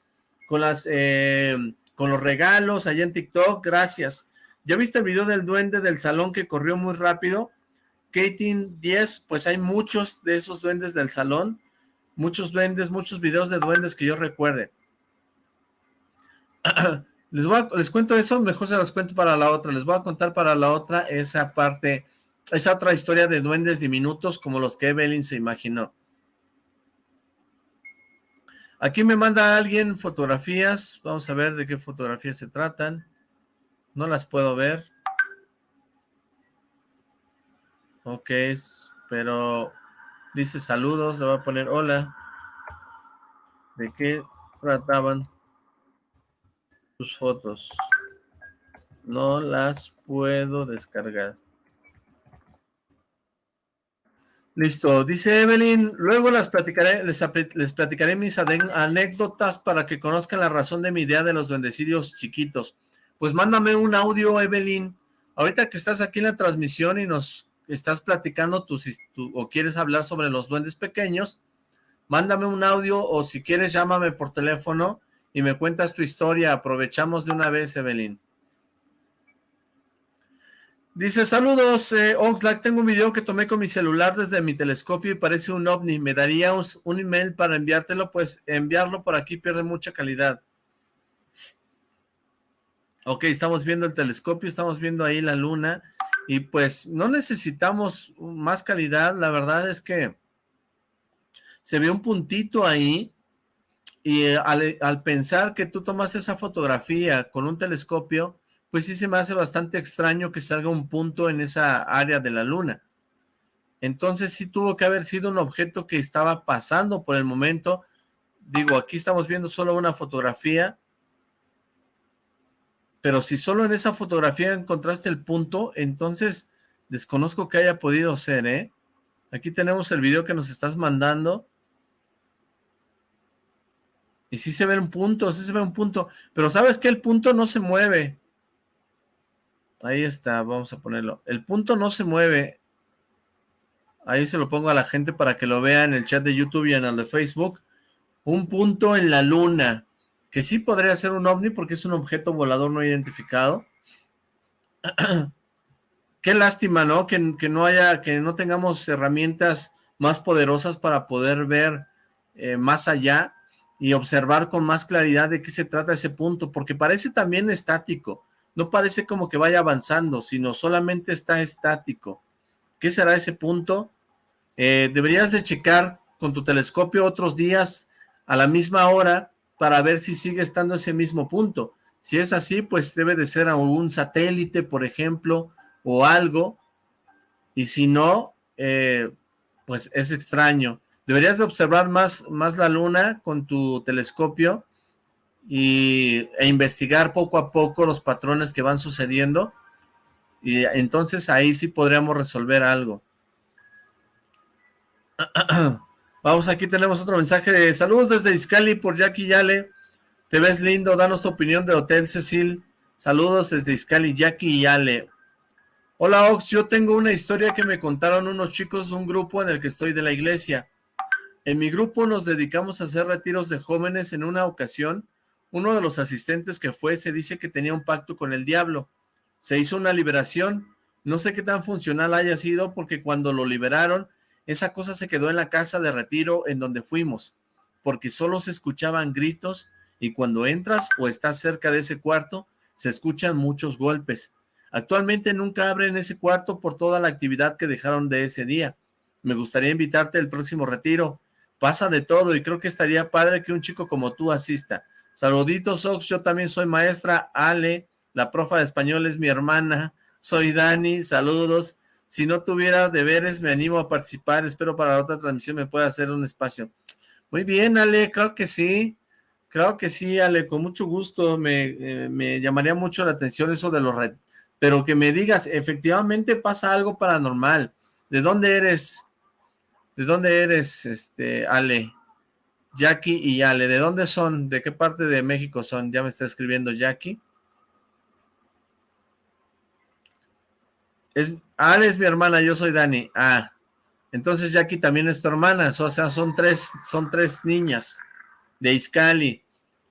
con las eh, con los regalos allá en TikTok, gracias. ¿Ya viste el video del duende del salón que corrió muy rápido? Katie 10, pues hay muchos de esos duendes del salón, muchos duendes, muchos videos de duendes que yo recuerde. *clears throat* les, voy les cuento eso, mejor se los cuento para la otra, les voy a contar para la otra esa parte, esa otra historia de duendes diminutos como los que Evelyn se imaginó. Aquí me manda alguien fotografías, vamos a ver de qué fotografías se tratan, no las puedo ver. Ok, pero dice saludos, le voy a poner hola. ¿De qué trataban tus fotos? No las puedo descargar. Listo, dice Evelyn, luego las les, les, platicaré mis anécdotas para que conozcan la razón de mi idea de los duendecillos chiquitos. Pues mándame un audio, Evelyn. Ahorita que estás aquí en la transmisión y nos estás platicando tus, o quieres hablar sobre los duendes pequeños, mándame un audio o si quieres llámame por teléfono y me cuentas tu historia. Aprovechamos de una vez, Evelyn. Dice, saludos, eh, Oxlack, tengo un video que tomé con mi celular desde mi telescopio y parece un ovni. ¿Me daría un, email para enviártelo? Pues enviarlo por aquí pierde mucha calidad. Ok, estamos viendo el telescopio, estamos viendo ahí la luna y pues no necesitamos más calidad. La verdad es que se ve un puntito ahí y eh, al, al pensar que tú tomas esa fotografía con un telescopio pues sí se me hace bastante extraño que salga un punto en esa área de la luna. Entonces sí tuvo que haber sido un objeto que estaba pasando por el momento. Digo, aquí estamos viendo solo una fotografía, pero si solo en esa fotografía encontraste el punto, entonces desconozco que haya podido ser, ¿eh? Aquí tenemos el video que nos estás mandando. Y sí se ve un punto, sí se ve un punto. Pero ¿sabes que El punto no se mueve. Ahí está, vamos a ponerlo. El punto no se mueve. Ahí se lo pongo a la gente para que lo vea en el chat de YouTube y en el de Facebook. Un punto en la luna, que sí podría ser un ovni porque es un objeto volador no identificado. *clears throat* Qué lástima, ¿no? Que, no haya, que no tengamos herramientas más poderosas para poder ver eh, más allá y observar con más claridad de qué se trata ese punto, porque parece también estático no parece como que vaya avanzando, sino solamente está estático. ¿Qué será ese punto? Eh, deberías de checar con tu telescopio otros días a la misma hora para ver si sigue estando ese mismo punto. Si es así, pues debe de ser algún satélite, por ejemplo, o algo. Y si no, eh, pues es extraño. Deberías de observar más, más la luna con tu telescopio y, e investigar poco a poco los patrones que van sucediendo y entonces ahí sí podríamos resolver algo. *clears throat* Vamos, aquí tenemos otro mensaje de saludos desde Iscali por Jackie Yale. Te ves lindo, danos tu opinión de Hotel Cecil. Saludos desde Iscali, Jackie Yale. Hola Ox, yo tengo una historia que me contaron unos chicos de un grupo en el que estoy de la iglesia. En mi grupo nos dedicamos a hacer retiros de jóvenes en una ocasión uno de los asistentes que fue se dice que tenía un pacto con el diablo. Se hizo una liberación. No sé qué tan funcional haya sido porque cuando lo liberaron, esa cosa se quedó en la casa de retiro en donde fuimos, porque solo se escuchaban gritos y cuando entras o estás cerca de ese cuarto, se escuchan muchos golpes. Actualmente nunca abren ese cuarto por toda la actividad que dejaron de ese día. Me gustaría invitarte al próximo retiro. Pasa de todo y creo que estaría padre que un chico como tú asista. Saluditos, Ox, yo también soy maestra. Ale, la profa de español es mi hermana. Soy Dani, saludos. Si no tuviera deberes, me animo a participar. Espero para la otra transmisión me pueda hacer un espacio. Muy bien, Ale, creo que sí. Creo que sí, Ale, con mucho gusto. Me, eh, me llamaría mucho la atención eso de los red. Pero que me digas, efectivamente pasa algo paranormal. ¿De dónde eres? ¿De dónde eres, este, Ale? Jackie y Ale, ¿de dónde son? ¿De qué parte de México son? Ya me está escribiendo Jackie. Es, Ale es mi hermana, yo soy Dani. Ah, entonces Jackie también es tu hermana, o sea, son tres, son tres niñas de Iscali.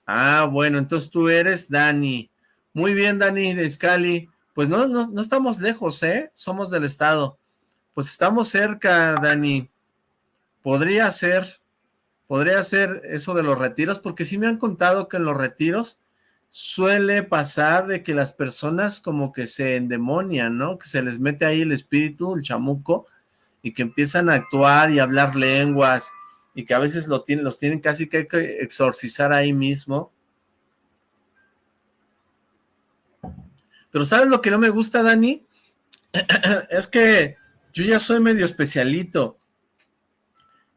Ah, bueno, entonces tú eres Dani. Muy bien, Dani de Iscali. Pues no, no, no estamos lejos, ¿eh? Somos del estado. Pues estamos cerca, Dani. Podría ser podría ser eso de los retiros, porque sí me han contado que en los retiros suele pasar de que las personas como que se endemonian, ¿no? Que se les mete ahí el espíritu, el chamuco, y que empiezan a actuar y hablar lenguas, y que a veces lo tienen, los tienen casi que exorcizar ahí mismo. Pero ¿sabes lo que no me gusta, Dani? *clears throat* es que yo ya soy medio especialito.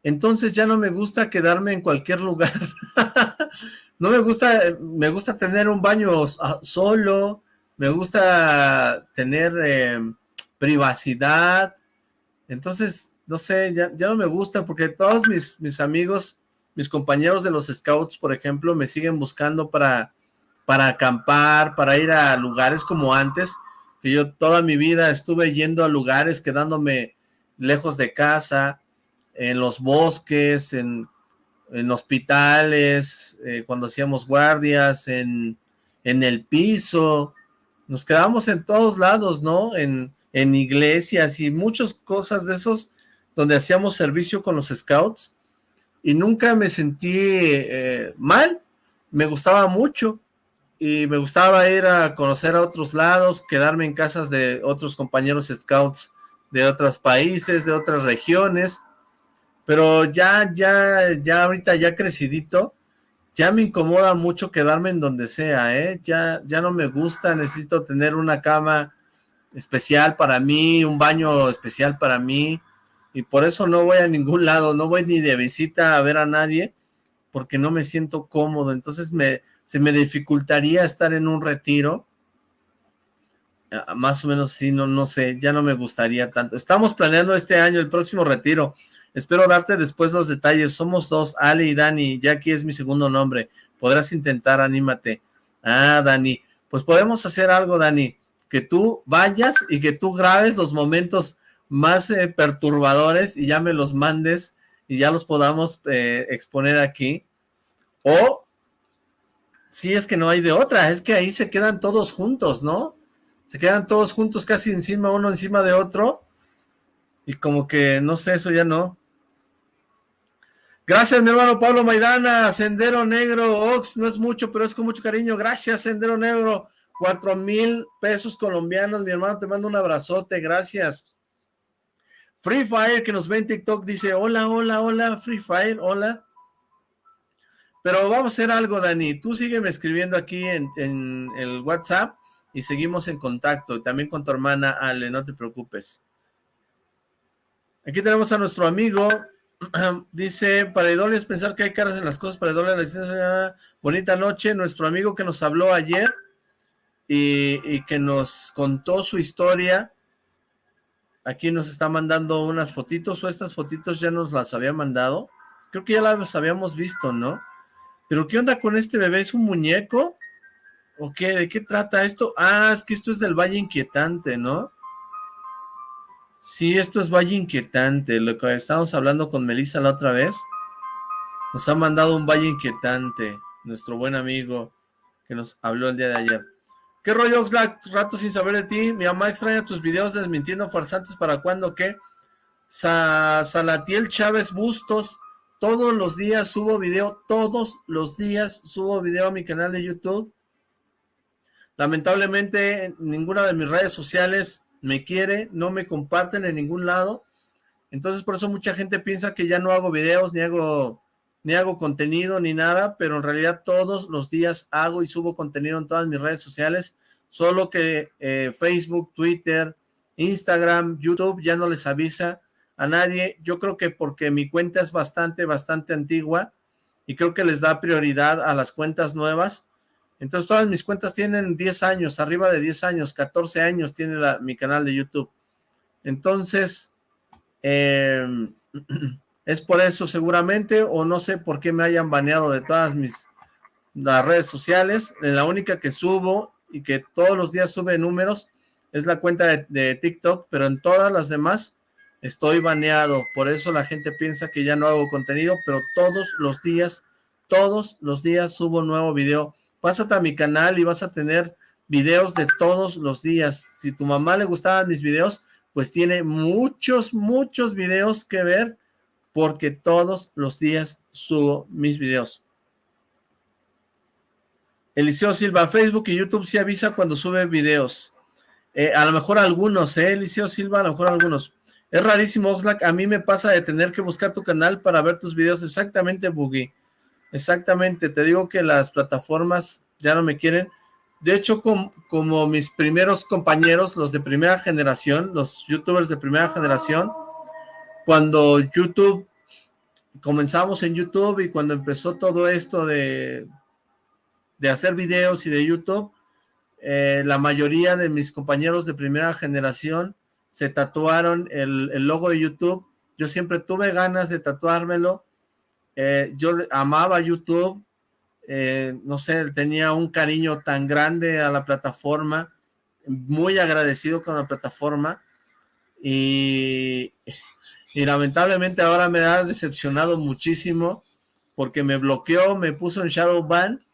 Entonces ya no me gusta quedarme en cualquier lugar. *laughs* no me gusta, me gusta tener un baño solo, me gusta tener eh, privacidad, entonces, no sé, ya, no me gusta porque todos mis, mis amigos, mis compañeros de los scouts, por ejemplo, me siguen buscando para, para acampar, para ir a lugares como antes, que yo toda mi vida estuve yendo a lugares, quedándome lejos de casa, en los bosques, en, hospitales, eh, cuando hacíamos guardias, en, en el piso, nos quedábamos en todos lados, ¿no? En, en iglesias y muchas cosas de esos donde hacíamos servicio con los scouts. Y nunca me sentí eh, mal, me gustaba mucho. Y me gustaba ir a conocer a otros lados, quedarme en casas de otros compañeros scouts de otros países, de otras regiones, pero ya, ya, ya ahorita ya crecidito, ya me incomoda mucho quedarme en donde sea, ¿eh? Ya, ya no me gusta, necesito tener una cama especial para mí, un baño especial para mí, y por eso no voy a ningún lado, no voy ni de visita a ver a nadie, porque no me siento cómodo, entonces me, se me dificultaría estar en un retiro, ah, más o menos sí, no, no sé, ya no me gustaría tanto. Estamos planeando este año el próximo retiro, espero darte después los detalles, somos dos, Ale y Dani, ya aquí es mi segundo nombre, podrás intentar, anímate. Ah, Dani, pues podemos hacer algo, Dani, que tú vayas y que tú grabes los momentos más eh, perturbadores y ya me los mandes y ya los podamos eh, exponer aquí. O, si es que no hay de otra, es que ahí se quedan todos juntos, ¿no? Se quedan todos juntos casi encima, uno encima de otro. Y como que, no sé, eso ya no. Gracias, mi hermano Pablo Maidana, Sendero Negro, Ox, no es mucho, pero es con mucho cariño. Gracias, Sendero Negro. Cuatro mil pesos colombianos, mi hermano, te mando un abrazote, gracias. Free Fire, que nos ve en TikTok, dice, hola, hola, hola, Free Fire, hola. Pero vamos a hacer algo, Dani, tú sígueme escribiendo aquí en, en el WhatsApp y seguimos en contacto, también con tu hermana Ale, no te preocupes. Aquí tenemos a nuestro amigo, *clears throat* dice, para es pensar que hay caras en las cosas, para la bonita noche, nuestro amigo que nos habló ayer, y, que nos contó su historia. Aquí nos está mandando unas fotitos, o estas fotitos ya nos las había mandado. Creo que ya las habíamos visto, ¿no? Pero ¿qué onda con este bebé? ¿Es un muñeco? ¿O qué? ¿De qué trata esto? Ah, es que esto es del Valle Inquietante, ¿no? Sí, esto es Valle Inquietante, lo que estábamos hablando con Melissa la otra vez. Nos ha mandado un Valle Inquietante, nuestro buen amigo que nos habló el día de ayer. ¿Qué rollo, Oxlack? Rato sin saber de ti. Mi mamá extraña tus videos desmintiendo farsantes para cuando ¿qué? Salatiel Chávez Bustos. Todos los días subo video. Todos los días subo video a mi canal de YouTube. Lamentablemente, ninguna de mis redes sociales me quiere. No me comparten en ningún lado. Entonces, por eso mucha gente piensa que ya no hago videos ni hago ni hago contenido ni nada, pero en realidad todos los días hago y subo contenido en todas mis redes sociales, solo que eh, Facebook, Twitter, Instagram, YouTube ya no les avisa a nadie, yo creo que porque mi cuenta es bastante, bastante antigua y creo que les da prioridad a las cuentas nuevas, entonces todas mis cuentas tienen 10 años, arriba de 10 años, 14 años tiene mi canal de YouTube, entonces, eh, *clears throat* Es por eso seguramente, o no sé por qué me hayan baneado de todas mis las redes sociales. La única que subo y que todos los días sube números es la cuenta de, TikTok, pero en todas las demás estoy baneado. Por eso la gente piensa que ya no hago contenido, pero todos los días, todos los días subo nuevo video. Pásate a mi canal y vas a tener videos de todos los días. Si tu mamá le gustaban mis videos, pues tiene muchos, muchos videos que ver porque todos los días subo mis videos. Eliseo Silva, Facebook y YouTube sí avisa cuando sube videos. Eh, a lo mejor algunos, ¿eh? Eliseo Silva, a lo mejor algunos. Es rarísimo, Oxlack. A mí me pasa de tener que buscar tu canal para ver tus videos. Exactamente, Boogie. Exactamente. Te digo que las plataformas ya no me quieren. De hecho, como mis primeros compañeros, los de primera generación, los youtubers de primera generación, cuando YouTube, comenzamos en YouTube y cuando empezó todo esto de, de hacer videos y de YouTube, eh, la mayoría de mis compañeros de primera generación se tatuaron el, logo de YouTube. Yo siempre tuve ganas de tatuármelo. Eh, yo amaba YouTube. Eh, no sé, tenía un cariño tan grande a la plataforma. Muy agradecido con la plataforma. Y, y lamentablemente ahora me ha decepcionado muchísimo porque me bloqueó, me puso en shadow ban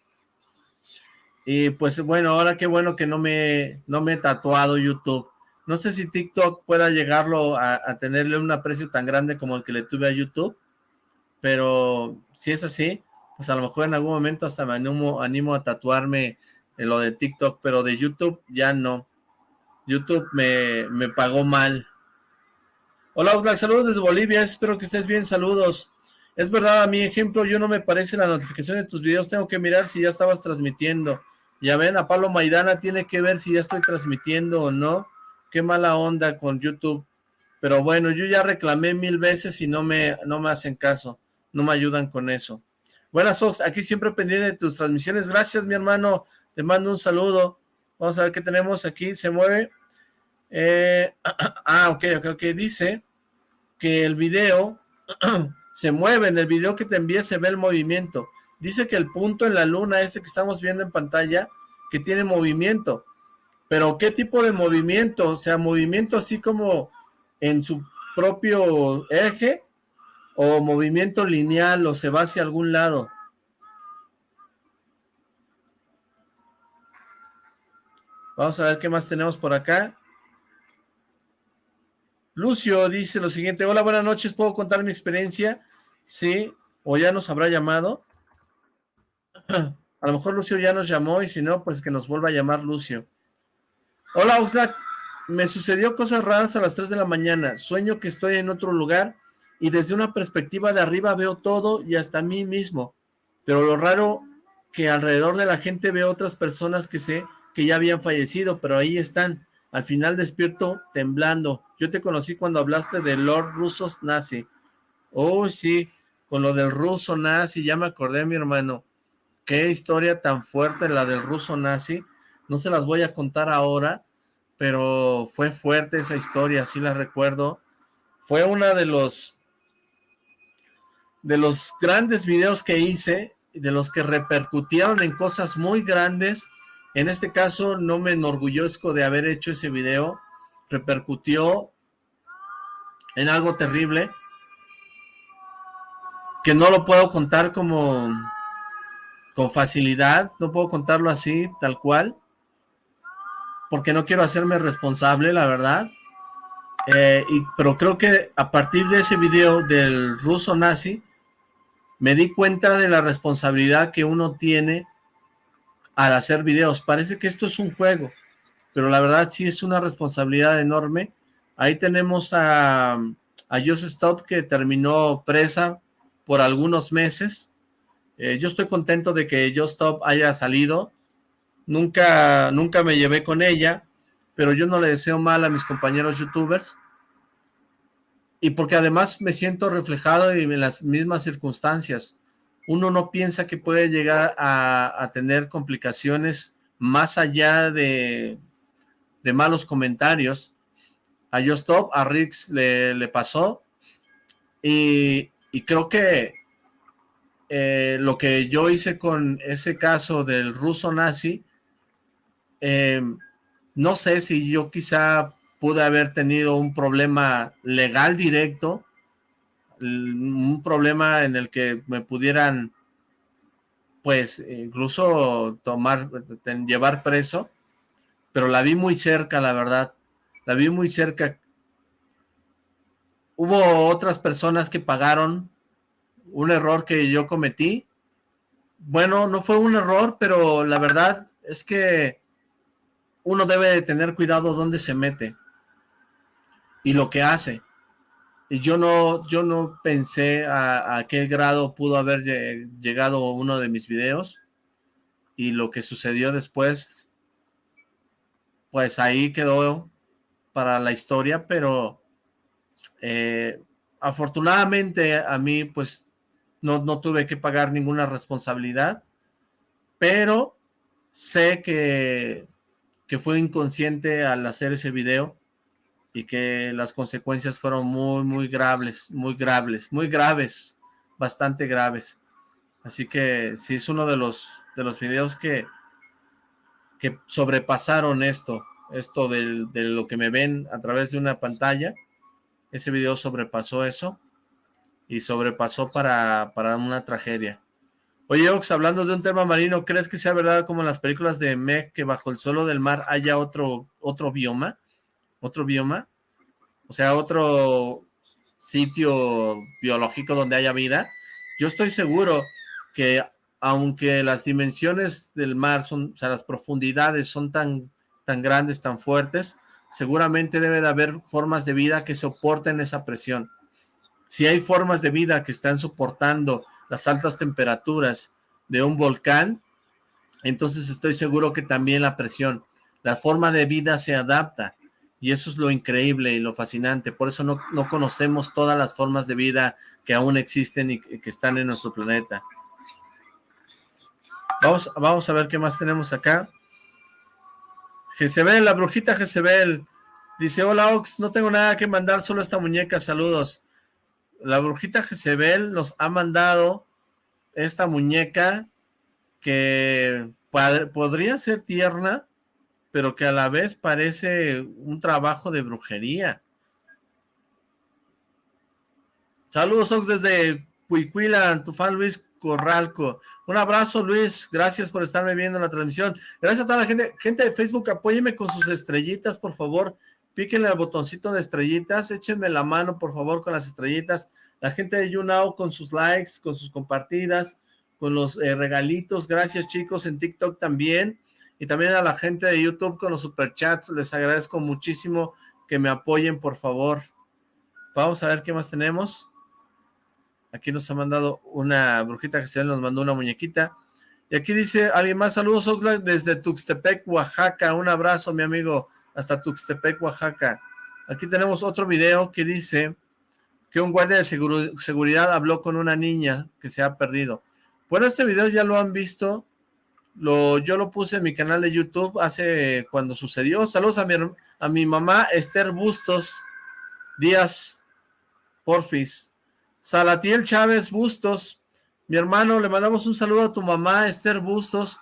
y pues bueno, ahora qué bueno que no me, no me he tatuado YouTube. No sé si TikTok pueda llegarlo a, tenerle un aprecio tan grande como el que le tuve a YouTube, pero si es así, pues a lo mejor en algún momento hasta me animo, animo a tatuarme en lo de TikTok, pero de YouTube ya no. YouTube me, me pagó mal. Hola Oxlack, saludos desde Bolivia, espero que estés bien, saludos. Es verdad, a mi ejemplo, yo no me parece la notificación de tus videos, tengo que mirar si ya estabas transmitiendo. Ya ven, a Pablo Maidana tiene que ver si ya estoy transmitiendo o no. Qué mala onda con YouTube. Pero bueno, yo ya reclamé mil veces y no me, no me hacen caso. No me ayudan con eso. Buenas, Ox. Aquí siempre pendiente de tus transmisiones. Gracias, mi hermano. Te mando un saludo. Vamos a ver qué tenemos aquí. Se mueve. Eh, *clears throat* ah, ok, ok, ok. Dice que el video *clears throat* se mueve. En el video que te envié se ve el movimiento. Dice que el punto en la luna, ese que estamos viendo en pantalla, que tiene movimiento. Pero ¿qué tipo de movimiento? O sea, movimiento así como en su propio eje o movimiento lineal o se va hacia algún lado. Vamos a ver qué más tenemos por acá. Lucio dice lo siguiente, hola, buenas noches, ¿puedo contar mi experiencia? Sí, o ya nos habrá llamado. *clears throat* A lo mejor Lucio ya nos llamó y si no, pues que nos vuelva a llamar Lucio. Hola Oxlack, me sucedió cosas raras a las 3 de la mañana. Sueño que estoy en otro lugar y desde una perspectiva de arriba veo todo y hasta mí mismo. Pero lo raro que alrededor de la gente veo otras personas que sé que ya habían fallecido, pero ahí están. Al final despierto temblando. Yo te conocí cuando hablaste de Lord Rusos Nazi. Oh, sí, con lo del ruso nazi, ya me acordé, mi hermano. Qué historia tan fuerte la del ruso nazi. No se las voy a contar ahora, pero fue fuerte esa historia, sí la recuerdo. Fue una de los de los grandes videos que hice, de los que repercutieron en cosas muy grandes. En este caso no me enorgullezco de haber hecho ese video. Repercutió en algo terrible que no lo puedo contar como con facilidad, no puedo contarlo así, tal cual, porque no quiero hacerme responsable, la verdad. Eh, y, pero creo que a partir de ese video del ruso nazi, me di cuenta de la responsabilidad que uno tiene al hacer videos. Parece que esto es un juego, pero la verdad sí es una responsabilidad enorme. Ahí tenemos a, a Joseph Stop que terminó presa por algunos meses eh, yo estoy contento de que Just Stop haya salido. Nunca, nunca me llevé con ella, pero yo no le deseo mal a mis compañeros youtubers. Y porque además me siento reflejado en las mismas circunstancias. Uno no piensa que puede llegar a, tener complicaciones más allá de, de malos comentarios. A Just Stop, a Rix le, le pasó. Y, y creo que eh, lo que yo hice con ese caso del ruso nazi, em, no sé si yo quizá pude haber tenido un problema legal directo, un problema en el que me pudieran, pues, incluso tomar, llevar preso, pero la vi muy cerca, la verdad, la vi muy cerca. Hubo otras personas que pagaron un error que yo cometí. Bueno, no fue un error, pero la verdad es que uno debe de tener cuidado dónde se mete y lo que hace. Y yo no, yo no pensé a, a qué grado pudo haber llegado uno de mis videos y lo que sucedió después, pues ahí quedó para la historia, pero eh, afortunadamente a mí pues no, tuve que pagar ninguna responsabilidad, pero sé que que fue inconsciente al hacer ese video y que las consecuencias fueron muy, muy graves, muy graves, muy graves, bastante graves. Así que sí es uno de los, de los videos que, que sobrepasaron esto, esto de lo que me ven a través de una pantalla. Ese video sobrepasó eso y sobrepasó para, para una tragedia. Oye, Ox, hablando de un tema marino, ¿crees que sea verdad como en las películas de Meg que bajo el suelo del mar haya otro, otro bioma? ¿Otro bioma? O sea, otro sitio biológico donde haya vida. Yo estoy seguro que aunque las dimensiones del mar son, o sea, las profundidades son tan, tan grandes, tan fuertes, seguramente debe de haber formas de vida que soporten esa presión. Si hay formas de vida que están soportando las altas temperaturas de un volcán, entonces estoy seguro que también la presión, la forma de vida se adapta. Y eso es lo increíble y lo fascinante. Por eso no, no conocemos todas las formas de vida que aún existen y que están en nuestro planeta. Vamos, vamos a ver qué más tenemos acá. Jezebel, la brujita Jezebel. Dice, hola Ox, no tengo nada que mandar, solo esta muñeca, saludos la brujita Jezebel nos ha mandado esta muñeca que podría ser tierna, pero que a la vez parece un trabajo de brujería. Saludos, Ox, desde Cuicuila, tu fan Luis Corralco. Un abrazo, Luis. Gracias por estarme viendo en la transmisión. Gracias a toda la gente. Gente de Facebook, apóyeme con sus estrellitas, por favor píquenle al botoncito de estrellitas, échenme la mano por favor con las estrellitas, la gente de YouNow con sus likes, con sus compartidas, con los eh, regalitos, gracias chicos, en TikTok también, y también a la gente de YouTube con los superchats, les agradezco muchísimo que me apoyen por favor. Vamos a ver qué más tenemos. Aquí nos ha mandado una brujita que se nos mandó una muñequita. Y aquí dice alguien más, saludos Oxlack desde Tuxtepec, Oaxaca, un abrazo mi amigo hasta Tuxtepec, Oaxaca. Aquí tenemos otro video que dice que un guardia de seguridad habló con una niña que se ha perdido. Bueno, este video ya lo han visto, lo, yo lo puse en mi canal de YouTube hace cuando sucedió. Saludos a mi, a mi mamá Esther Bustos Díaz Porfis. Salatiel Chávez Bustos, mi hermano, le mandamos un saludo a tu mamá Esther Bustos.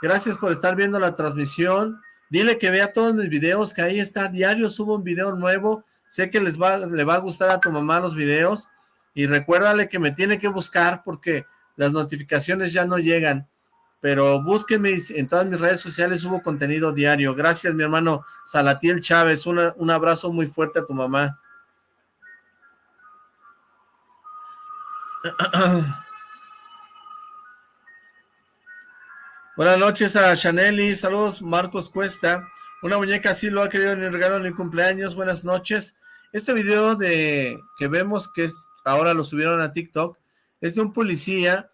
Gracias por estar viendo la transmisión. Dile que vea todos mis videos, que ahí está, diario subo un video nuevo. Sé que les va, le va a gustar a tu mamá los videos. Y recuérdale que me tiene que buscar porque las notificaciones ya no llegan. Pero búsqueme en todas mis redes sociales, subo contenido diario. Gracias, mi hermano Salatiel Chávez. un abrazo muy fuerte a tu mamá. *clears throat* Buenas noches a Chaneli, saludos Marcos Cuesta, una muñeca así lo ha querido ni regalo ni cumpleaños, buenas noches. Este video de que vemos que es ahora lo subieron a TikTok, es de un policía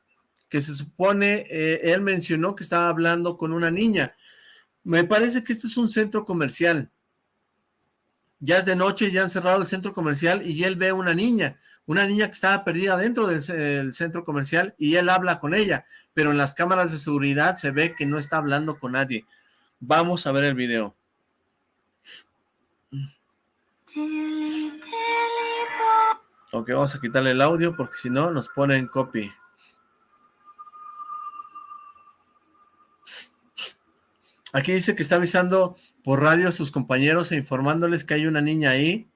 que se supone, eh, él mencionó que estaba hablando con una niña. Me parece que esto es un centro comercial. Ya es de noche, ya han cerrado el centro comercial y él ve una niña una niña que estaba perdida dentro del centro comercial y él habla con ella, pero en las cámaras de seguridad se ve que no está hablando con nadie. Vamos a ver el video. Ok, vamos a quitarle el audio porque si no nos pone en copy. Aquí dice que está avisando por radio a sus compañeros e informándoles que hay una niña ahí.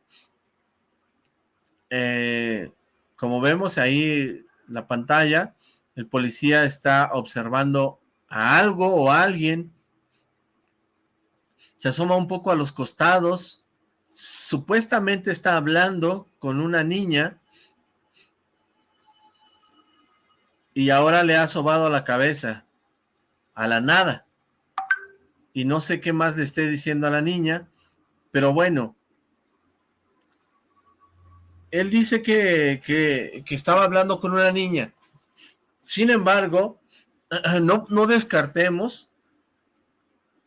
Eh, como vemos ahí la pantalla, el policía está observando a algo o a alguien, se asoma un poco a los costados, supuestamente está hablando con una niña, y ahora le ha sobado la cabeza, a la nada, y no sé qué más le esté diciendo a la niña, pero bueno, él dice que, estaba hablando con una niña. Sin embargo, *clears throat* no, no descartemos,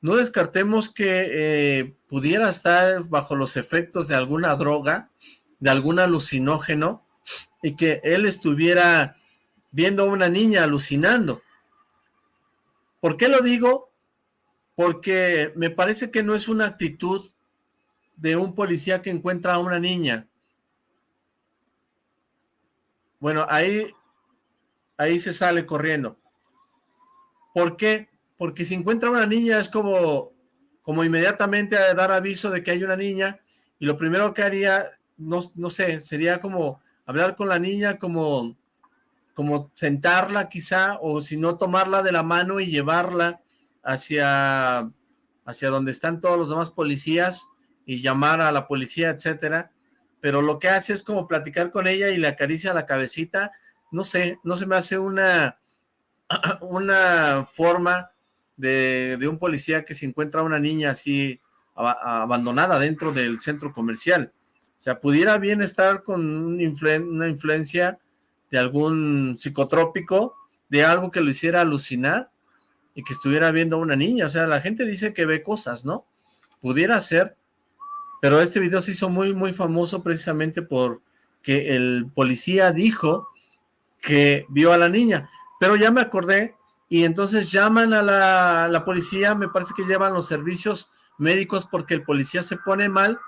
no descartemos que eh, pudiera estar bajo los efectos de alguna droga, de algún alucinógeno, y que él estuviera viendo a una niña alucinando. ¿Por qué lo digo? Porque me parece que no es una actitud de un policía que encuentra a una niña. Bueno, ahí, ahí se sale corriendo. ¿Por qué? Porque si encuentra a una niña es como, como inmediatamente dar aviso de que hay una niña y lo primero que haría, no, no sé, sería como hablar con la niña, como, como sentarla quizá, o si no tomarla de la mano y llevarla hacia, hacia donde están todos los demás policías y llamar a la policía, etcétera, pero lo que hace es como platicar con ella y le acaricia la cabecita, no sé, no se me hace una, *clears throat* una forma de, un policía que se encuentra una niña así abandonada dentro del centro comercial. O sea, pudiera bien estar con una influencia de algún psicotrópico, de algo que lo hiciera alucinar y que estuviera viendo a una niña. O sea, la gente dice que ve cosas, ¿no? Pudiera ser, pero este video se hizo muy, muy famoso precisamente porque el policía dijo que vio a la niña. Pero ya me acordé y entonces llaman a la, policía, me parece que llevan los servicios médicos porque el policía se pone mal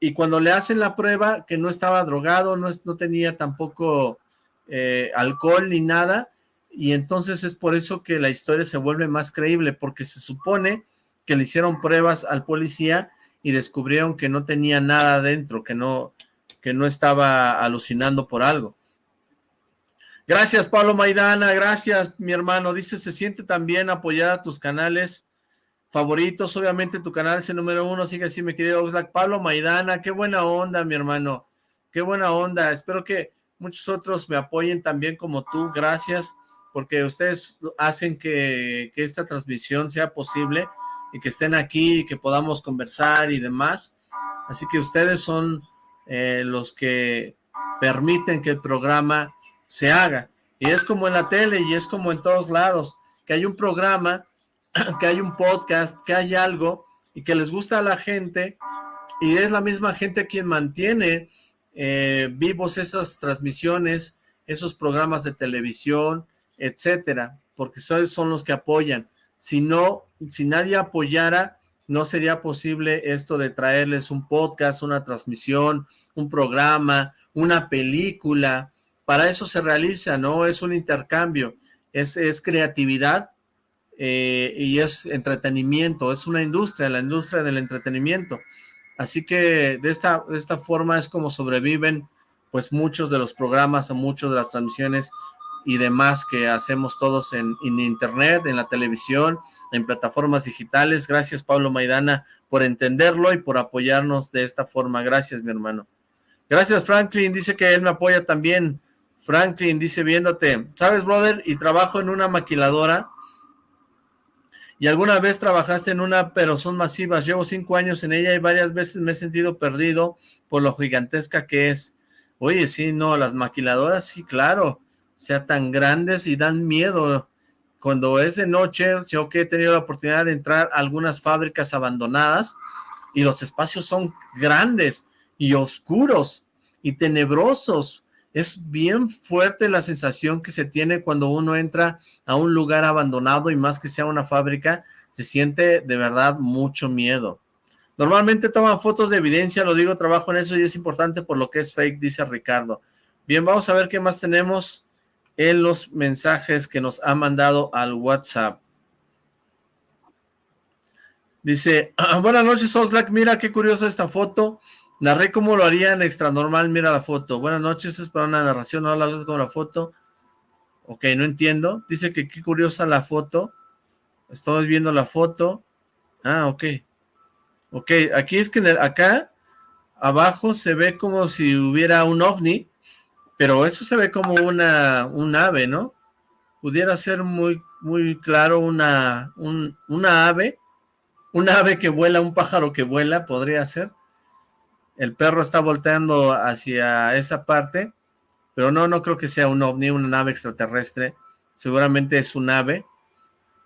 y cuando le hacen la prueba que no estaba drogado, no, no tenía tampoco eh, alcohol ni nada, y entonces es por eso que la historia se vuelve más creíble, porque se supone que le hicieron pruebas al policía y descubrieron que no tenía nada dentro, que no, que no estaba alucinando por algo. Gracias, Pablo Maidana, gracias, mi hermano. Dice, se siente también apoyar a tus canales favoritos. Obviamente tu canal es el número uno, sigue así, mi querido Oxlack. Pablo Maidana, qué buena onda, mi hermano. Qué buena onda. Espero que muchos otros me apoyen también como tú. Gracias, porque ustedes hacen que, esta transmisión sea posible y que estén aquí y que podamos conversar y demás. Así que ustedes son eh, los que permiten que el programa se haga. Y es como en la tele y es como en todos lados, que hay un programa, *clears throat* que hay un podcast, que hay algo y que les gusta a la gente y es la misma gente quien mantiene eh, vivos esas transmisiones, esos programas de televisión, etcétera, porque son los que apoyan. Si no, si nadie apoyara, no sería posible esto de traerles un podcast, una transmisión, un programa, una película. Para eso se realiza, ¿no? Es un intercambio, es, es creatividad eh, y es entretenimiento, es una industria, la industria del entretenimiento. Así que de esta, de esta forma es como sobreviven pues muchos de los programas o muchas de las transmisiones y demás que hacemos todos en, internet, en la televisión, en plataformas digitales. Gracias Pablo Maidana por entenderlo y por apoyarnos de esta forma. Gracias mi hermano. Gracias Franklin, dice que él me apoya también. Franklin dice viéndote, ¿sabes brother? Y trabajo en una maquiladora y alguna vez trabajaste en una, pero son masivas. Llevo cinco años en ella y varias veces me he sentido perdido por lo gigantesca que es. Oye, sí, no, las maquiladoras, sí, claro sea tan grandes y dan miedo. Cuando es de noche, yo que he tenido la oportunidad de entrar a algunas fábricas abandonadas y los espacios son grandes y oscuros y tenebrosos. Es bien fuerte la sensación que se tiene cuando uno entra a un lugar abandonado y más que sea una fábrica, se siente de verdad mucho miedo. Normalmente toman fotos de evidencia, lo digo, trabajo en eso y es importante por lo que es fake, dice Ricardo. Bien, vamos a ver qué más tenemos en los mensajes que nos ha mandado al WhatsApp. Dice, buenas noches Oxlack, mira qué curiosa esta foto, narré cómo lo harían extra normal, mira la foto. Buenas noches, es para una narración, no la como la foto. Ok, no entiendo. Dice que qué curiosa la foto. Estamos viendo la foto. Ah, ok. Ok, aquí es que acá abajo se ve como si hubiera un ovni pero eso se ve como una, un ave, ¿no? Pudiera ser muy, muy claro una, una ave, un ave que vuela, un pájaro que vuela, podría ser. El perro está volteando hacia esa parte, pero no, no creo que sea un ovni, una nave extraterrestre. Seguramente es un ave,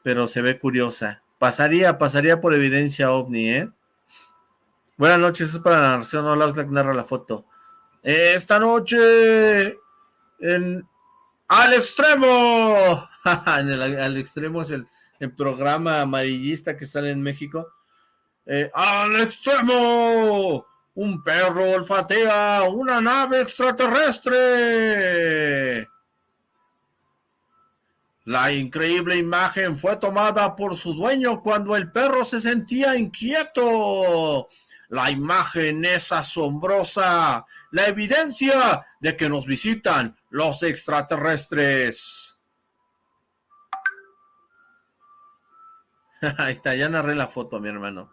pero se ve curiosa. Pasaría, pasaría por evidencia ovni, ¿eh? Buenas noches, es para la narración, no la narra la foto. Esta noche en Al Extremo. *laughs* al Extremo es el, el programa amarillista que sale en México. Eh, ¡Al extremo! Un perro olfatea una nave extraterrestre. La increíble imagen fue tomada por su dueño cuando el perro se sentía inquieto. La imagen es asombrosa, la evidencia de que nos visitan los extraterrestres. *laughs* Ahí está, ya narré la foto, mi hermano.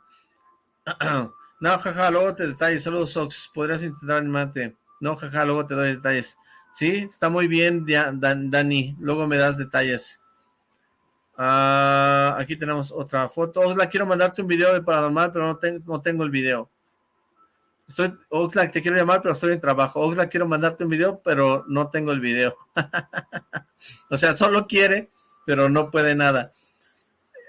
*clears throat* no, jaja, luego te detalles. Saludos, Sox. Podrías intentar animarte. No, jaja, luego te doy detalles. Sí, está muy bien, Dani. Luego me das detalles. Ah, aquí tenemos otra foto. Oxlack, quiero mandarte un video de paranormal, pero no, tengo el video. Estoy, Oxlack, te quiero llamar, pero estoy en trabajo. Oxlack, quiero mandarte un video, pero no tengo el video. *laughs* o sea, solo quiere, pero no puede nada.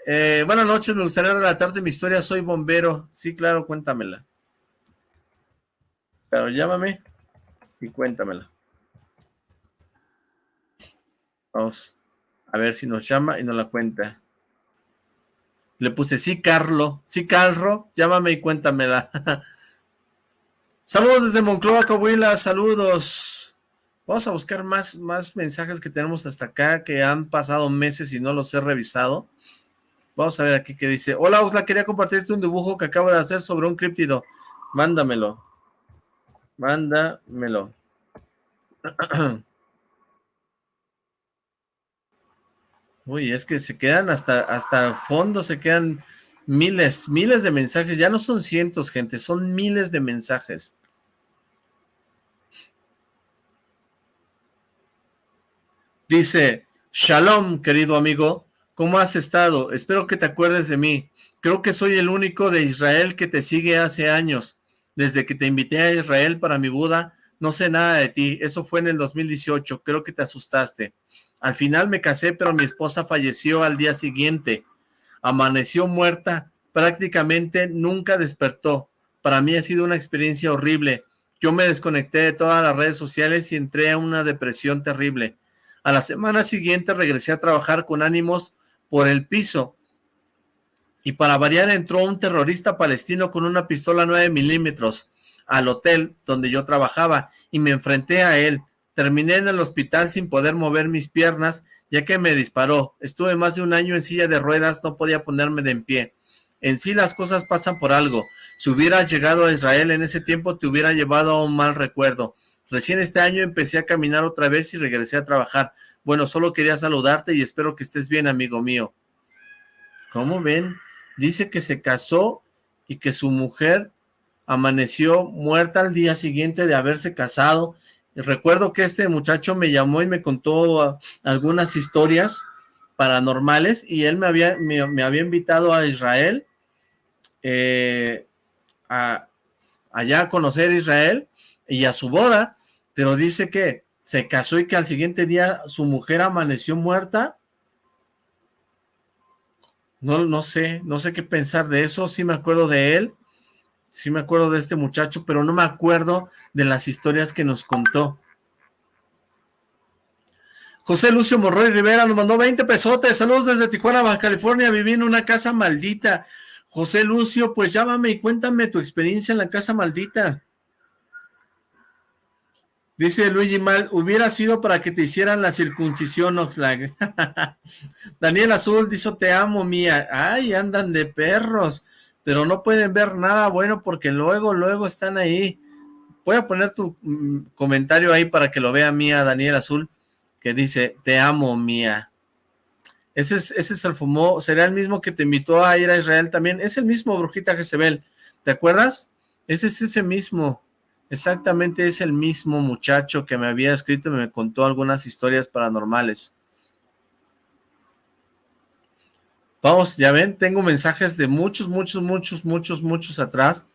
Eh, buenas noches, me gustaría relatarte mi historia. Soy bombero. Sí, claro, cuéntamela. Pero llámame y cuéntamela. Vamos. A ver si nos llama y nos la cuenta. Le puse, sí, Carlo. Sí, Carlo. Llámame y cuéntamela. *laughs* saludos desde Moncloa, Coahuila. Saludos. Vamos a buscar más, más mensajes que tenemos hasta acá, que han pasado meses y no los he revisado. Vamos a ver aquí qué dice. Hola, Osla, quería compartirte un dibujo que acabo de hacer sobre un críptido. Mándamelo. Mándamelo. *clears throat* *clears throat* Uy, es que se quedan hasta, hasta el fondo, se quedan miles, miles de mensajes. Ya no son cientos, gente, son miles de mensajes. Dice, Shalom, querido amigo, ¿cómo has estado? Espero que te acuerdes de mí. Creo que soy el único de Israel que te sigue hace años. Desde que te invité a Israel para mi Buda, no sé nada de ti. Eso fue en el 2018. Creo que te asustaste. Al final me casé, pero mi esposa falleció al día siguiente. Amaneció muerta, prácticamente nunca despertó. Para mí ha sido una experiencia horrible. Yo me desconecté de todas las redes sociales y entré a una depresión terrible. A la semana siguiente regresé a trabajar con ánimos por el piso. Y para variar entró un terrorista palestino con una pistola 9 milímetros al hotel donde yo trabajaba y me enfrenté a él. Terminé en el hospital sin poder mover mis piernas, ya que me disparó. Estuve más de un año en silla de ruedas, no podía ponerme de en pie. En sí las cosas pasan por algo. Si hubieras llegado a Israel en ese tiempo, te hubiera llevado a un mal recuerdo. Recién este año empecé a caminar otra vez y regresé a trabajar. Bueno, solo quería saludarte y espero que estés bien, amigo mío. ¿Cómo ven? Dice que se casó y que su mujer amaneció muerta al día siguiente de haberse casado Recuerdo que este muchacho me llamó y me contó ah, algunas historias paranormales y él me había, me, había invitado a Israel, eh, a, allá a conocer Israel y a su boda, pero dice que se casó y que al siguiente día su mujer amaneció muerta. No, no sé, no sé qué pensar de eso, sí me acuerdo de él, sí me acuerdo de este muchacho, pero no me acuerdo de las historias que nos contó. José Lucio Morroy Rivera nos mandó 20 pesotes. Saludos desde Tijuana, Baja California. Viví en una casa maldita. José Lucio, pues llámame y cuéntame tu experiencia en la casa maldita. Dice Luigi Mal, hubiera sido para que te hicieran la circuncisión, Oxlack. *laughs* Daniel Azul dice, te amo, mía. Ay, andan de perros pero no pueden ver nada bueno porque luego, luego están ahí. Voy a poner tu mm, comentario ahí para que lo vea Mía Daniel Azul, que dice, te amo, Mía. Ese es, ese es el fumo, será el mismo que te invitó a ir a Israel también. Es el mismo, Brujita Jezebel. ¿Te acuerdas? Ese es ese mismo. Exactamente es el mismo muchacho que me había escrito y me contó algunas historias paranormales. Vamos, ya ven, tengo mensajes de muchos, muchos, muchos, muchos, muchos atrás.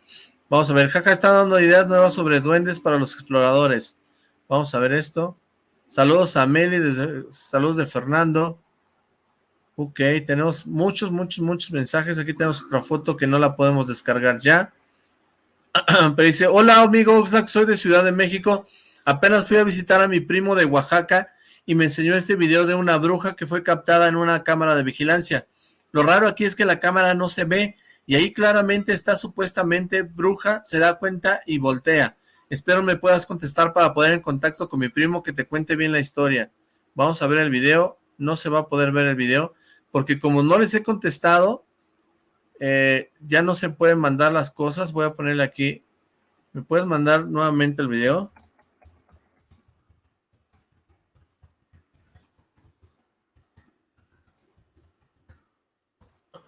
Vamos a ver, Jaja está dando ideas nuevas sobre duendes para los exploradores. Vamos a ver esto. Saludos a Meli, saludos de Fernando. Ok, tenemos muchos, muchos, muchos mensajes. Aquí tenemos otra foto que no la podemos descargar ya. *clears throat* Pero dice, hola amigo Oxlack, soy de Ciudad de México. Apenas fui a visitar a mi primo de Oaxaca y me enseñó este video de una bruja que fue captada en una cámara de vigilancia. Lo raro aquí es que la cámara no se ve y ahí claramente está supuestamente bruja, se da cuenta y voltea. Espero me puedas contestar para poder en contacto con mi primo que te cuente bien la historia. Vamos a ver el video. No se va a poder ver el video porque como no les he contestado, eh, ya no se pueden mandar las cosas. Voy a ponerle aquí. ¿Me puedes mandar nuevamente el video?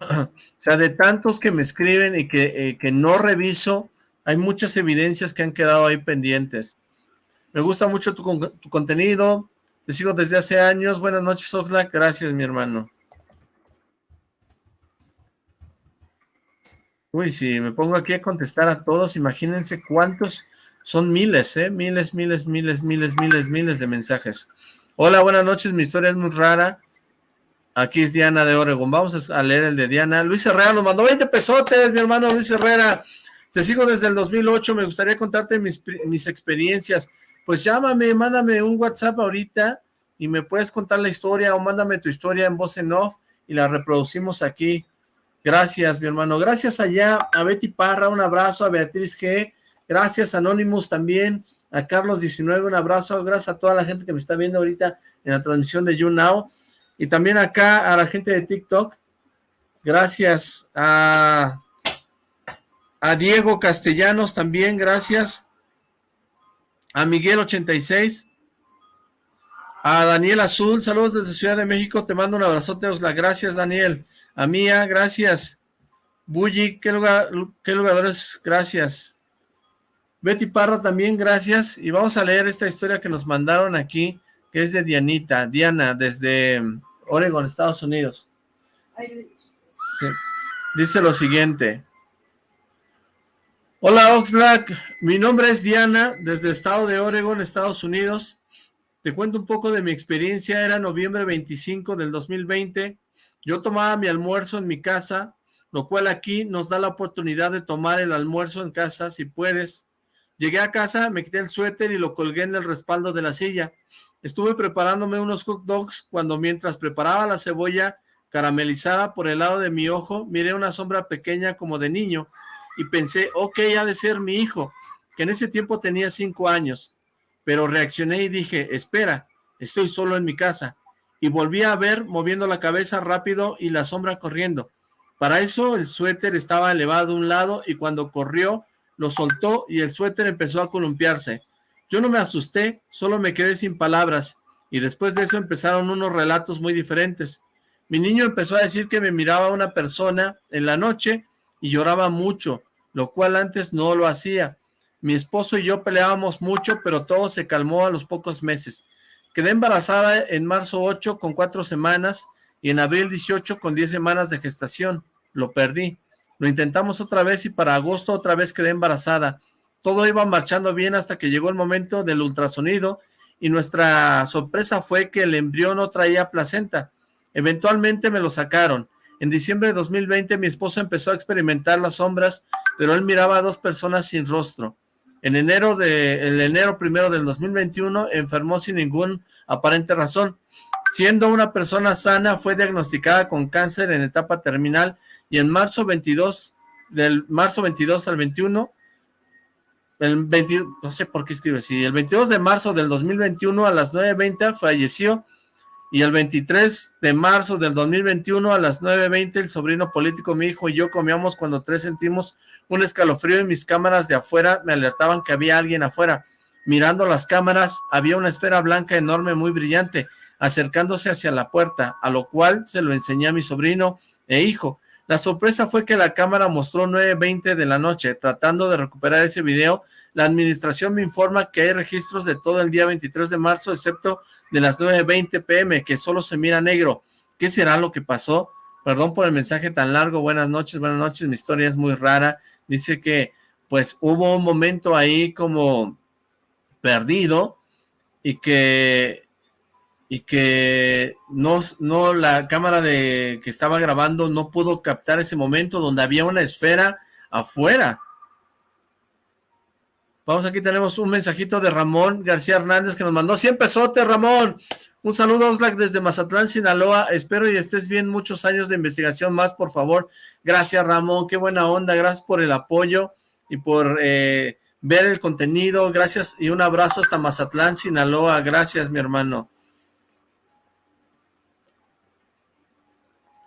*clears throat* o sea, de tantos que me escriben y que, eh, no reviso, hay muchas evidencias que han quedado ahí pendientes. Me gusta mucho tu, contenido, te sigo desde hace años. Buenas noches, Oxlack. Gracias, mi hermano. Uy, si me pongo aquí a contestar a todos, imagínense cuántos, son miles, ¿eh? Miles, miles, miles, miles, miles, miles de mensajes. Hola, buenas noches, mi historia es muy rara. Aquí es Diana de Oregon. Vamos a leer el de Diana. Luis Herrera nos mandó 20 pesotes, mi hermano Luis Herrera. Te sigo desde el 2008. Me gustaría contarte mis, mis experiencias. Pues llámame, mándame un WhatsApp ahorita y me puedes contar la historia o mándame tu historia en voz en off y la reproducimos aquí. Gracias, mi hermano. Gracias allá a Betty Parra, un abrazo, a Beatriz G. Gracias, Anonymous también, a Carlos 19, un abrazo. Gracias a toda la gente que me está viendo ahorita en la transmisión de YouNow. Y también acá a la gente de TikTok, gracias a, Diego Castellanos también, gracias. A Miguel86, a Daniel Azul, saludos desde Ciudad de México, te mando un abrazote, Osla, gracias Daniel. A Mía, gracias. Bully, ¿qué lugar, qué lugadores? Gracias. Betty Parra también, gracias. Y vamos a leer esta historia que nos mandaron aquí, que es de Dianita, Diana, desde Oregon, Estados Unidos. Dice lo siguiente. Hola Oxlack, mi nombre es Diana, desde el estado de Oregon, Estados Unidos. Te cuento un poco de mi experiencia, era noviembre 25 del 2020. Yo tomaba mi almuerzo en mi casa, lo cual aquí nos da la oportunidad de tomar el almuerzo en casa si puedes. Llegué a casa, me quité el suéter y lo colgué en el respaldo de la silla. Estuve preparándome unos hot dogs cuando mientras preparaba la cebolla caramelizada por el lado de mi ojo, miré una sombra pequeña como de niño y pensé, ok, ha de ser mi hijo, que en ese tiempo tenía cinco años. Pero reaccioné y dije, espera, estoy solo en mi casa. Y volví a ver moviendo la cabeza rápido y la sombra corriendo. Para eso el suéter estaba elevado a un lado y cuando corrió lo soltó y el suéter empezó a columpiarse. Yo no me asusté, solo me quedé sin palabras, y después de eso empezaron unos relatos muy diferentes. Mi niño empezó a decir que me miraba una persona en la noche y lloraba mucho, lo cual antes no lo hacía. Mi esposo y yo peleábamos mucho, pero todo se calmó a los pocos meses. Quedé embarazada en marzo 8 con cuatro semanas y en abril 18 con 10 semanas de gestación. Lo perdí. Lo intentamos otra vez y para agosto otra vez quedé embarazada. Todo iba marchando bien hasta que llegó el momento del ultrasonido y nuestra sorpresa fue que el embrión no traía placenta. Eventualmente me lo sacaron. En diciembre de 2020 mi esposo empezó a experimentar las sombras, pero él miraba a dos personas sin rostro. En enero de el enero primero del 2021 enfermó sin ningún aparente razón. Siendo una persona sana, fue diagnosticada con cáncer en etapa terminal y en marzo 22 del marzo 22 al 21 el 20, no sé por qué escribe así, el 22 de marzo del 2021 a las 9.20 falleció y el 23 de marzo del 2021 a las 9.20 el sobrino político, mi hijo y yo comíamos cuando tres sentimos un escalofrío y mis cámaras de afuera me alertaban que había alguien afuera. Mirando las cámaras había una esfera blanca enorme muy brillante acercándose hacia la puerta, a lo cual se lo enseñé a mi sobrino e hijo. La sorpresa fue que la cámara mostró 9.20 de la noche. Tratando de recuperar ese video, la administración me informa que hay registros de todo el día 23 de marzo, excepto de las 9.20 pm, que solo se mira negro. ¿Qué será lo que pasó? Perdón por el mensaje tan largo. Buenas noches, buenas noches. Mi historia es muy rara. Dice que, pues, hubo un momento ahí como perdido y que y que no, no la cámara de que estaba grabando no pudo captar ese momento donde había una esfera afuera. Vamos, aquí tenemos un mensajito de Ramón García Hernández que nos mandó 100 pesotes, Ramón. Un saludo, Oxlack, desde Mazatlán, Sinaloa. Espero y estés bien muchos años de investigación más, por favor. Gracias, Ramón. Qué buena onda. Gracias por el apoyo y por eh, ver el contenido. Gracias y un abrazo hasta Mazatlán, Sinaloa. Gracias, mi hermano.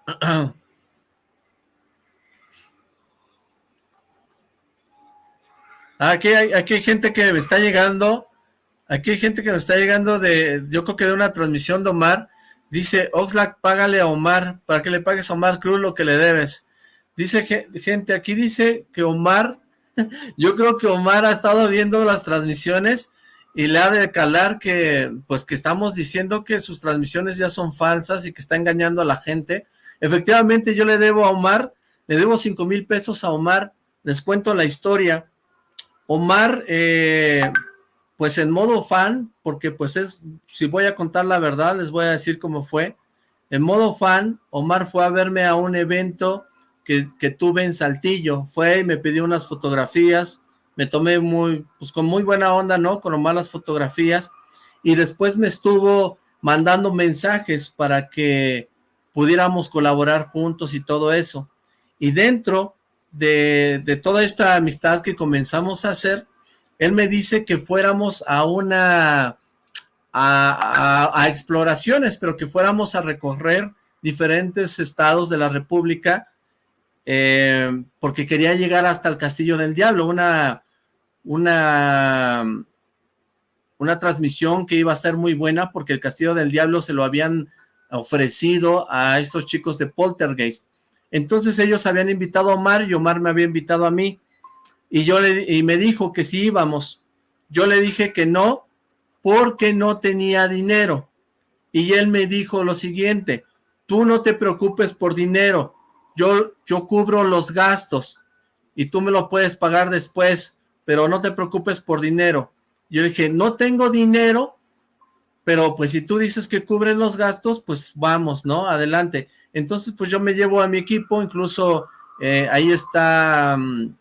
*clears throat* Aquí hay, aquí hay gente que me está llegando Aquí hay gente que nos está llegando de, yo creo que de una transmisión de Omar. Dice, Oxlack, págale a Omar, para que le pagues a Omar Cruz lo que le debes. Dice gente, aquí dice que Omar, *laughs* yo creo que Omar ha estado viendo las transmisiones y le ha de calar que, pues que estamos diciendo que sus transmisiones ya son falsas y que está engañando a la gente. Efectivamente, yo le debo a Omar, le debo cinco mil pesos a Omar, les cuento la historia. Omar, eh, pues en modo fan, porque pues es, si voy a contar la verdad, les voy a decir cómo fue. En modo fan, Omar fue a verme a un evento que, tuve en Saltillo. Fue y me pidió unas fotografías, me tomé muy, pues con muy buena onda, ¿no? Con malas fotografías. Y después me estuvo mandando mensajes para que pudiéramos colaborar juntos y todo eso. Y dentro de, toda esta amistad que comenzamos a hacer, él me dice que fuéramos a una, a, exploraciones, pero que fuéramos a recorrer diferentes estados de la República, eh, porque quería llegar hasta el Castillo del Diablo, una, una, una transmisión que iba a ser muy buena, porque el Castillo del Diablo se lo habían ofrecido a estos chicos de Poltergeist. Entonces ellos habían invitado a Omar y Omar me había invitado a mí y, yo le, y me dijo que sí íbamos. Yo le dije que no, porque no tenía dinero. Y él me dijo lo siguiente, tú no te preocupes por dinero, yo, yo cubro los gastos y tú me lo puedes pagar después, pero no te preocupes por dinero. Yo dije, no tengo dinero, pero pues si tú dices que cubren los gastos, pues vamos, ¿no? Adelante. Entonces, pues yo me llevo a mi equipo, incluso eh, ahí está... Mm,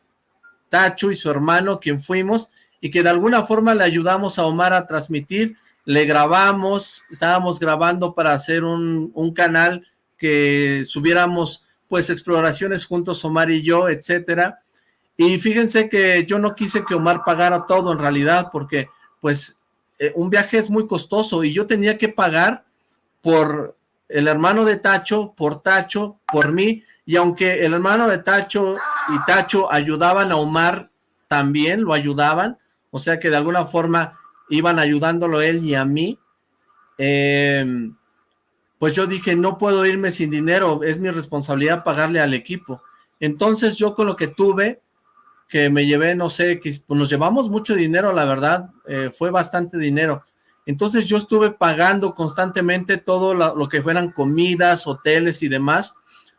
Tacho y su hermano, quien fuimos, y que de alguna forma le ayudamos a Omar a transmitir, le grabamos, estábamos grabando para hacer un, canal que subiéramos pues exploraciones juntos Omar y yo, etcétera, y fíjense que yo no quise que Omar pagara todo en realidad, porque pues eh, un viaje es muy costoso y yo tenía que pagar por el hermano de Tacho, por Tacho, por mí, y aunque el hermano de Tacho y Tacho ayudaban a Omar, también lo ayudaban, o sea que de alguna forma iban ayudándolo él y a mí, em, pues yo dije, no puedo irme sin dinero, es mi responsabilidad pagarle al equipo. Entonces yo con lo que tuve, que me llevé, no sé, que pues nos llevamos mucho dinero, la verdad, eh, fue bastante dinero. Entonces yo estuve pagando constantemente todo lo que fueran comidas, hoteles y demás,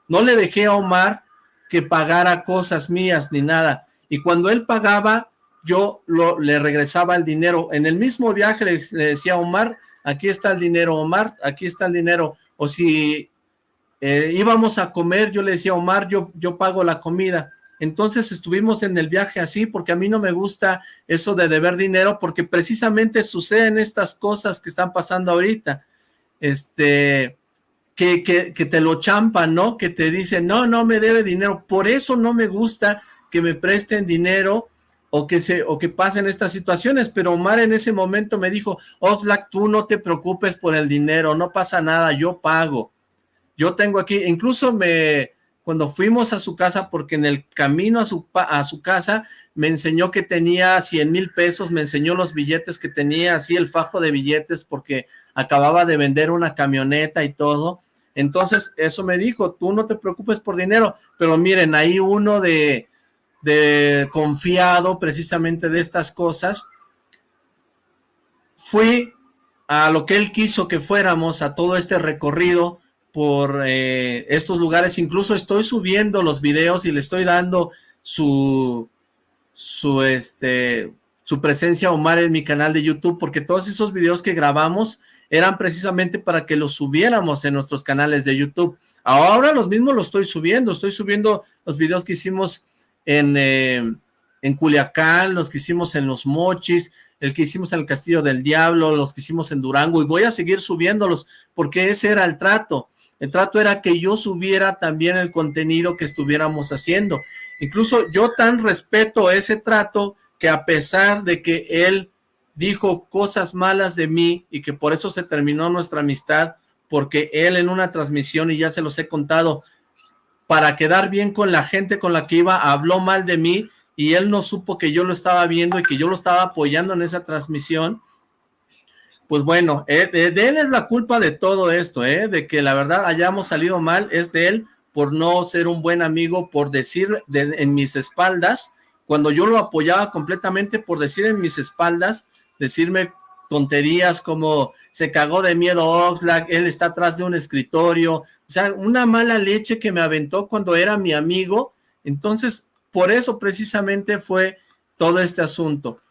no le dejé a Omar que pagara cosas mías ni nada. Y cuando él pagaba, yo le regresaba el dinero. En el mismo viaje le, decía a Omar, aquí está el dinero, Omar, aquí está el dinero. O si eh, íbamos a comer, yo le decía Omar, yo, yo pago la comida. Entonces estuvimos en el viaje así, porque a mí no me gusta eso de deber dinero, porque precisamente suceden estas cosas que están pasando ahorita. Este, que, que, te lo champan, ¿no? Que te dicen, no, no me debe dinero. Por eso no me gusta que me presten dinero o que, se, o que pasen estas situaciones. Pero Omar en ese momento me dijo, Oxlack, tú no te preocupes por el dinero, no pasa nada, yo pago. Yo tengo aquí, incluso me, cuando fuimos a su casa, porque en el camino a su, a su casa me enseñó que tenía 100 mil pesos, me enseñó los billetes que tenía, así el fajo de billetes, porque acababa de vender una camioneta y todo. Entonces, eso me dijo, tú no te preocupes por dinero, pero miren, ahí uno de, de confiado precisamente de estas cosas, fui a lo que él quiso que fuéramos, a todo este recorrido, por eh, estos lugares, incluso estoy subiendo los videos y le estoy dando su, su, este, su presencia Omar en mi canal de YouTube, porque todos esos videos que grabamos eran precisamente para que los subiéramos en nuestros canales de YouTube. Ahora los mismos los estoy subiendo, estoy subiendo los videos que hicimos en, eh, en Culiacán, los que hicimos en Los Mochis, el que hicimos en el Castillo del Diablo, los que hicimos en Durango, y voy a seguir subiéndolos, porque ese era el trato. El trato era que yo subiera también el contenido que estuviéramos haciendo. Incluso yo tan respeto ese trato que a pesar de que él dijo cosas malas de mí y que por eso se terminó nuestra amistad, porque él en una transmisión, y ya se los he contado, para quedar bien con la gente con la que iba, habló mal de mí, y él no supo que yo lo estaba viendo y que yo lo estaba apoyando en esa transmisión, pues bueno, eh, de, él es la culpa de todo esto, ¿eh? de que la verdad hayamos salido mal, es de él por no ser un buen amigo, por decir en mis espaldas, cuando yo lo apoyaba completamente, por decir en mis espaldas, decirme tonterías como se cagó de miedo Oxlack, él está atrás de un escritorio, o sea, una mala leche que me aventó cuando era mi amigo, entonces por eso precisamente fue todo este asunto.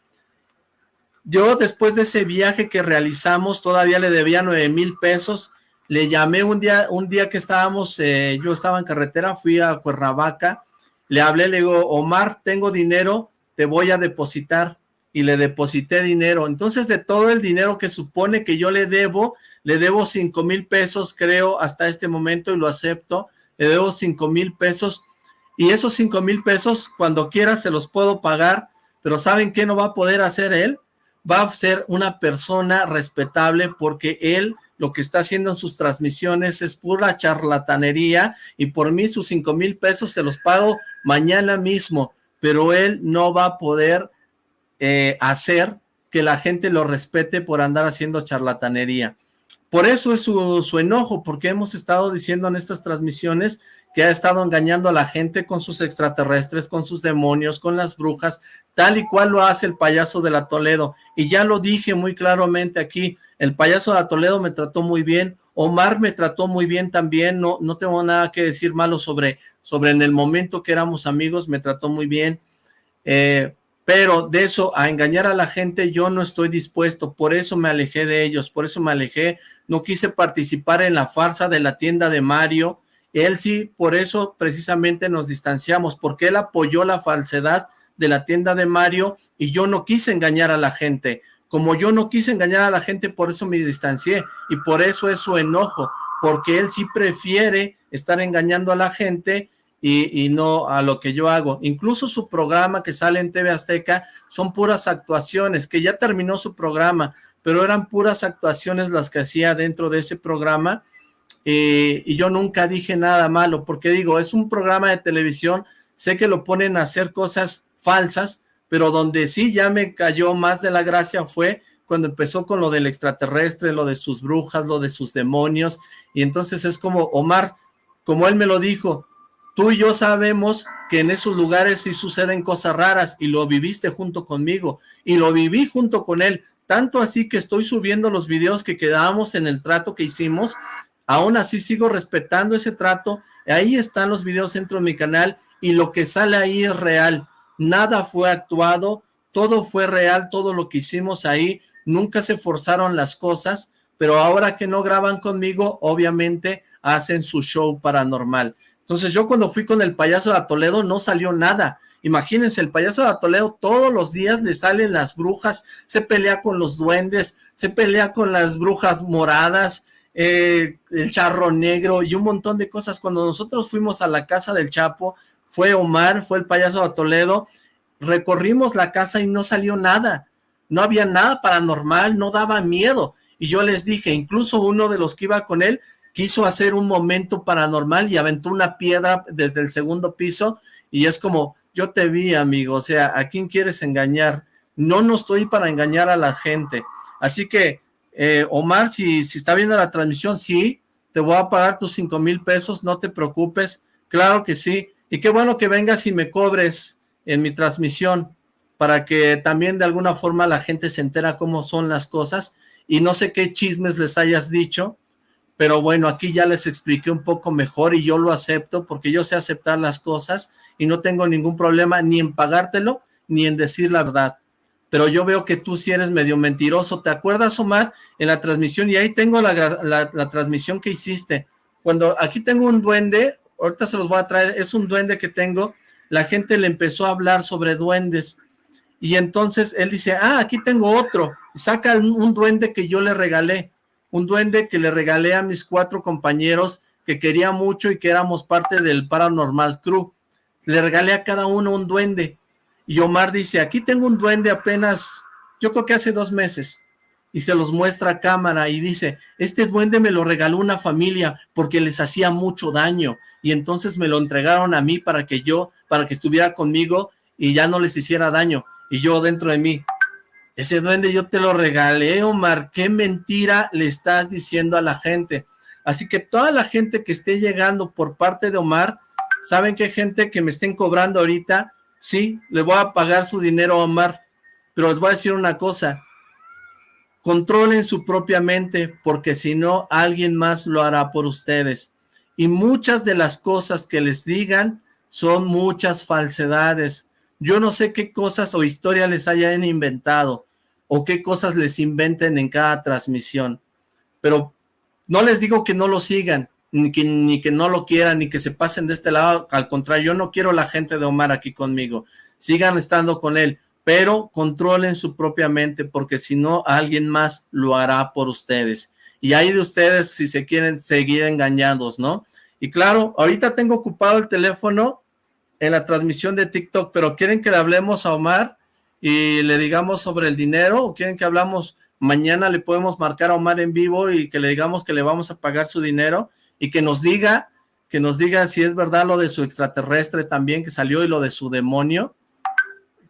Yo después de ese viaje que realizamos, todavía le debía nueve mil pesos, le llamé un día, un día que estábamos, eh, yo estaba en carretera, fui a Cuernavaca, le hablé, le digo, Omar, tengo dinero, te voy a depositar, y le deposité dinero, entonces de todo el dinero que supone que yo le debo, le debo cinco mil pesos, creo, hasta este momento, y lo acepto, le debo cinco mil pesos, y esos cinco mil pesos cuando quiera se los puedo pagar, pero ¿saben qué no va a poder hacer él? Va a ser una persona respetable porque él lo que está haciendo en sus transmisiones es pura charlatanería y por mí sus cinco mil pesos se los pago mañana mismo, pero él no va a poder eh, hacer que la gente lo respete por andar haciendo charlatanería. Por eso es su, enojo, porque hemos estado diciendo en estas transmisiones que ha estado engañando a la gente con sus extraterrestres, con sus demonios, con las brujas, tal y cual lo hace el payaso de la Toledo. Y ya lo dije muy claramente aquí, el payaso de la Toledo me trató muy bien, Omar me trató muy bien también, no, no tengo nada que decir malo sobre, sobre en el momento que éramos amigos, me trató muy bien. Eh, pero de eso a engañar a la gente yo no estoy dispuesto, por eso me alejé de ellos, por eso me alejé, no quise participar en la farsa de la tienda de Mario, él sí, por eso precisamente nos distanciamos, porque él apoyó la falsedad de la tienda de Mario y yo no quise engañar a la gente, como yo no quise engañar a la gente, por eso me distancié y por eso es su enojo, porque él sí prefiere estar engañando a la gente y, no a lo que yo hago. Incluso su programa que sale en TV Azteca son puras actuaciones, que ya terminó su programa, pero eran puras actuaciones las que hacía dentro de ese programa eh, y yo nunca dije nada malo, porque digo, es un programa de televisión, sé que lo ponen a hacer cosas falsas, pero donde sí ya me cayó más de la gracia fue cuando empezó con lo del extraterrestre, lo de sus brujas, lo de sus demonios, y entonces es como, Omar, como él me lo dijo, Tú y yo sabemos que en esos lugares sí suceden cosas raras y lo viviste junto conmigo y lo viví junto con él, tanto así que estoy subiendo los videos que quedábamos en el trato que hicimos, aún así sigo respetando ese trato, ahí están los videos dentro de mi canal y lo que sale ahí es real, nada fue actuado, todo fue real, todo lo que hicimos ahí, nunca se forzaron las cosas, pero ahora que no graban conmigo, obviamente hacen su show paranormal. Entonces yo cuando fui con el payaso de Toledo no salió nada. Imagínense, el payaso de Toledo todos los días le salen las brujas, se pelea con los duendes, se pelea con las brujas moradas, eh, el charro negro y un montón de cosas. Cuando nosotros fuimos a la casa del Chapo, fue Omar, fue el payaso de Toledo, recorrimos la casa y no salió nada. No había nada paranormal, no daba miedo. Y yo les dije, incluso uno de los que iba con él quiso hacer un momento paranormal y aventó una piedra desde el segundo piso y es como, yo te vi amigo, o sea, ¿a quién quieres engañar? No, no estoy para engañar a la gente. Así que, eh, Omar, si, si está viendo la transmisión, sí, te voy a pagar tus cinco mil pesos, no te preocupes, claro que sí, y qué bueno que vengas y me cobres en mi transmisión, para que también de alguna forma la gente se entera cómo son las cosas, y no sé qué chismes les hayas dicho, pero bueno, aquí ya les expliqué un poco mejor y yo lo acepto porque yo sé aceptar las cosas y no tengo ningún problema ni en pagártelo ni en decir la verdad. Pero yo veo que tú sí eres medio mentiroso. ¿Te acuerdas, Omar? En la transmisión, y ahí tengo la, la transmisión que hiciste. Cuando aquí tengo un duende, ahorita se los voy a traer, es un duende que tengo, la gente le empezó a hablar sobre duendes y entonces él dice, ah, aquí tengo otro, saca un duende que yo le regalé, un duende que le regalé a mis cuatro compañeros que quería mucho y que éramos parte del Paranormal Crew. Le regalé a cada uno un duende. Y Omar dice, aquí tengo un duende apenas, yo creo que hace dos meses. Y se los muestra a cámara y dice, este duende me lo regaló una familia porque les hacía mucho daño. Y entonces me lo entregaron a mí para que yo, para que estuviera conmigo y ya no les hiciera daño. Y yo dentro de mí, ese duende yo te lo regalé, Omar. ¿Qué mentira le estás diciendo a la gente? Así que toda la gente que esté llegando por parte de Omar, ¿saben qué gente que me estén cobrando ahorita? Sí, le voy a pagar su dinero a Omar. Pero les voy a decir una cosa. Controlen su propia mente, porque si no, alguien más lo hará por ustedes. Y muchas de las cosas que les digan son muchas falsedades. Yo no sé qué cosas o historias les hayan inventado o qué cosas les inventen en cada transmisión. Pero no les digo que no lo sigan, ni que, ni que no lo quieran, ni que se pasen de este lado. Al contrario, yo no quiero la gente de Omar aquí conmigo. Sigan estando con él, pero controlen su propia mente, porque si no, alguien más lo hará por ustedes. Y hay de ustedes si se quieren seguir engañados, ¿no? Y claro, ahorita tengo ocupado el teléfono en la transmisión de TikTok, pero ¿quieren que le hablemos a Omar y le digamos sobre el dinero o quieren que hablamos mañana le podemos marcar a Omar en vivo y que le digamos que le vamos a pagar su dinero y que nos diga, que nos diga si es verdad lo de su extraterrestre también que salió y lo de su demonio,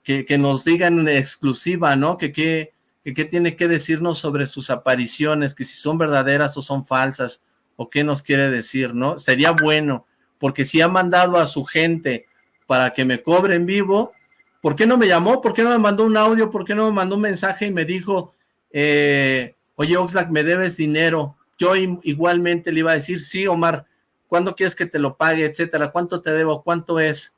que, que nos diga en exclusiva, ¿no? Que qué que, tiene que decirnos sobre sus apariciones, que si son verdaderas o son falsas, o qué nos quiere decir, ¿no? Sería bueno, porque si ha mandado a su gente para que me cobre en vivo. ¿Por qué no me llamó? ¿Por qué no me mandó un audio? ¿Por qué no me mandó un mensaje y me dijo, eh, oye Oxlack, me debes dinero? Yo igualmente le iba a decir, sí Omar, ¿cuándo quieres que te lo pague? Etcétera, ¿cuánto te debo? ¿Cuánto es?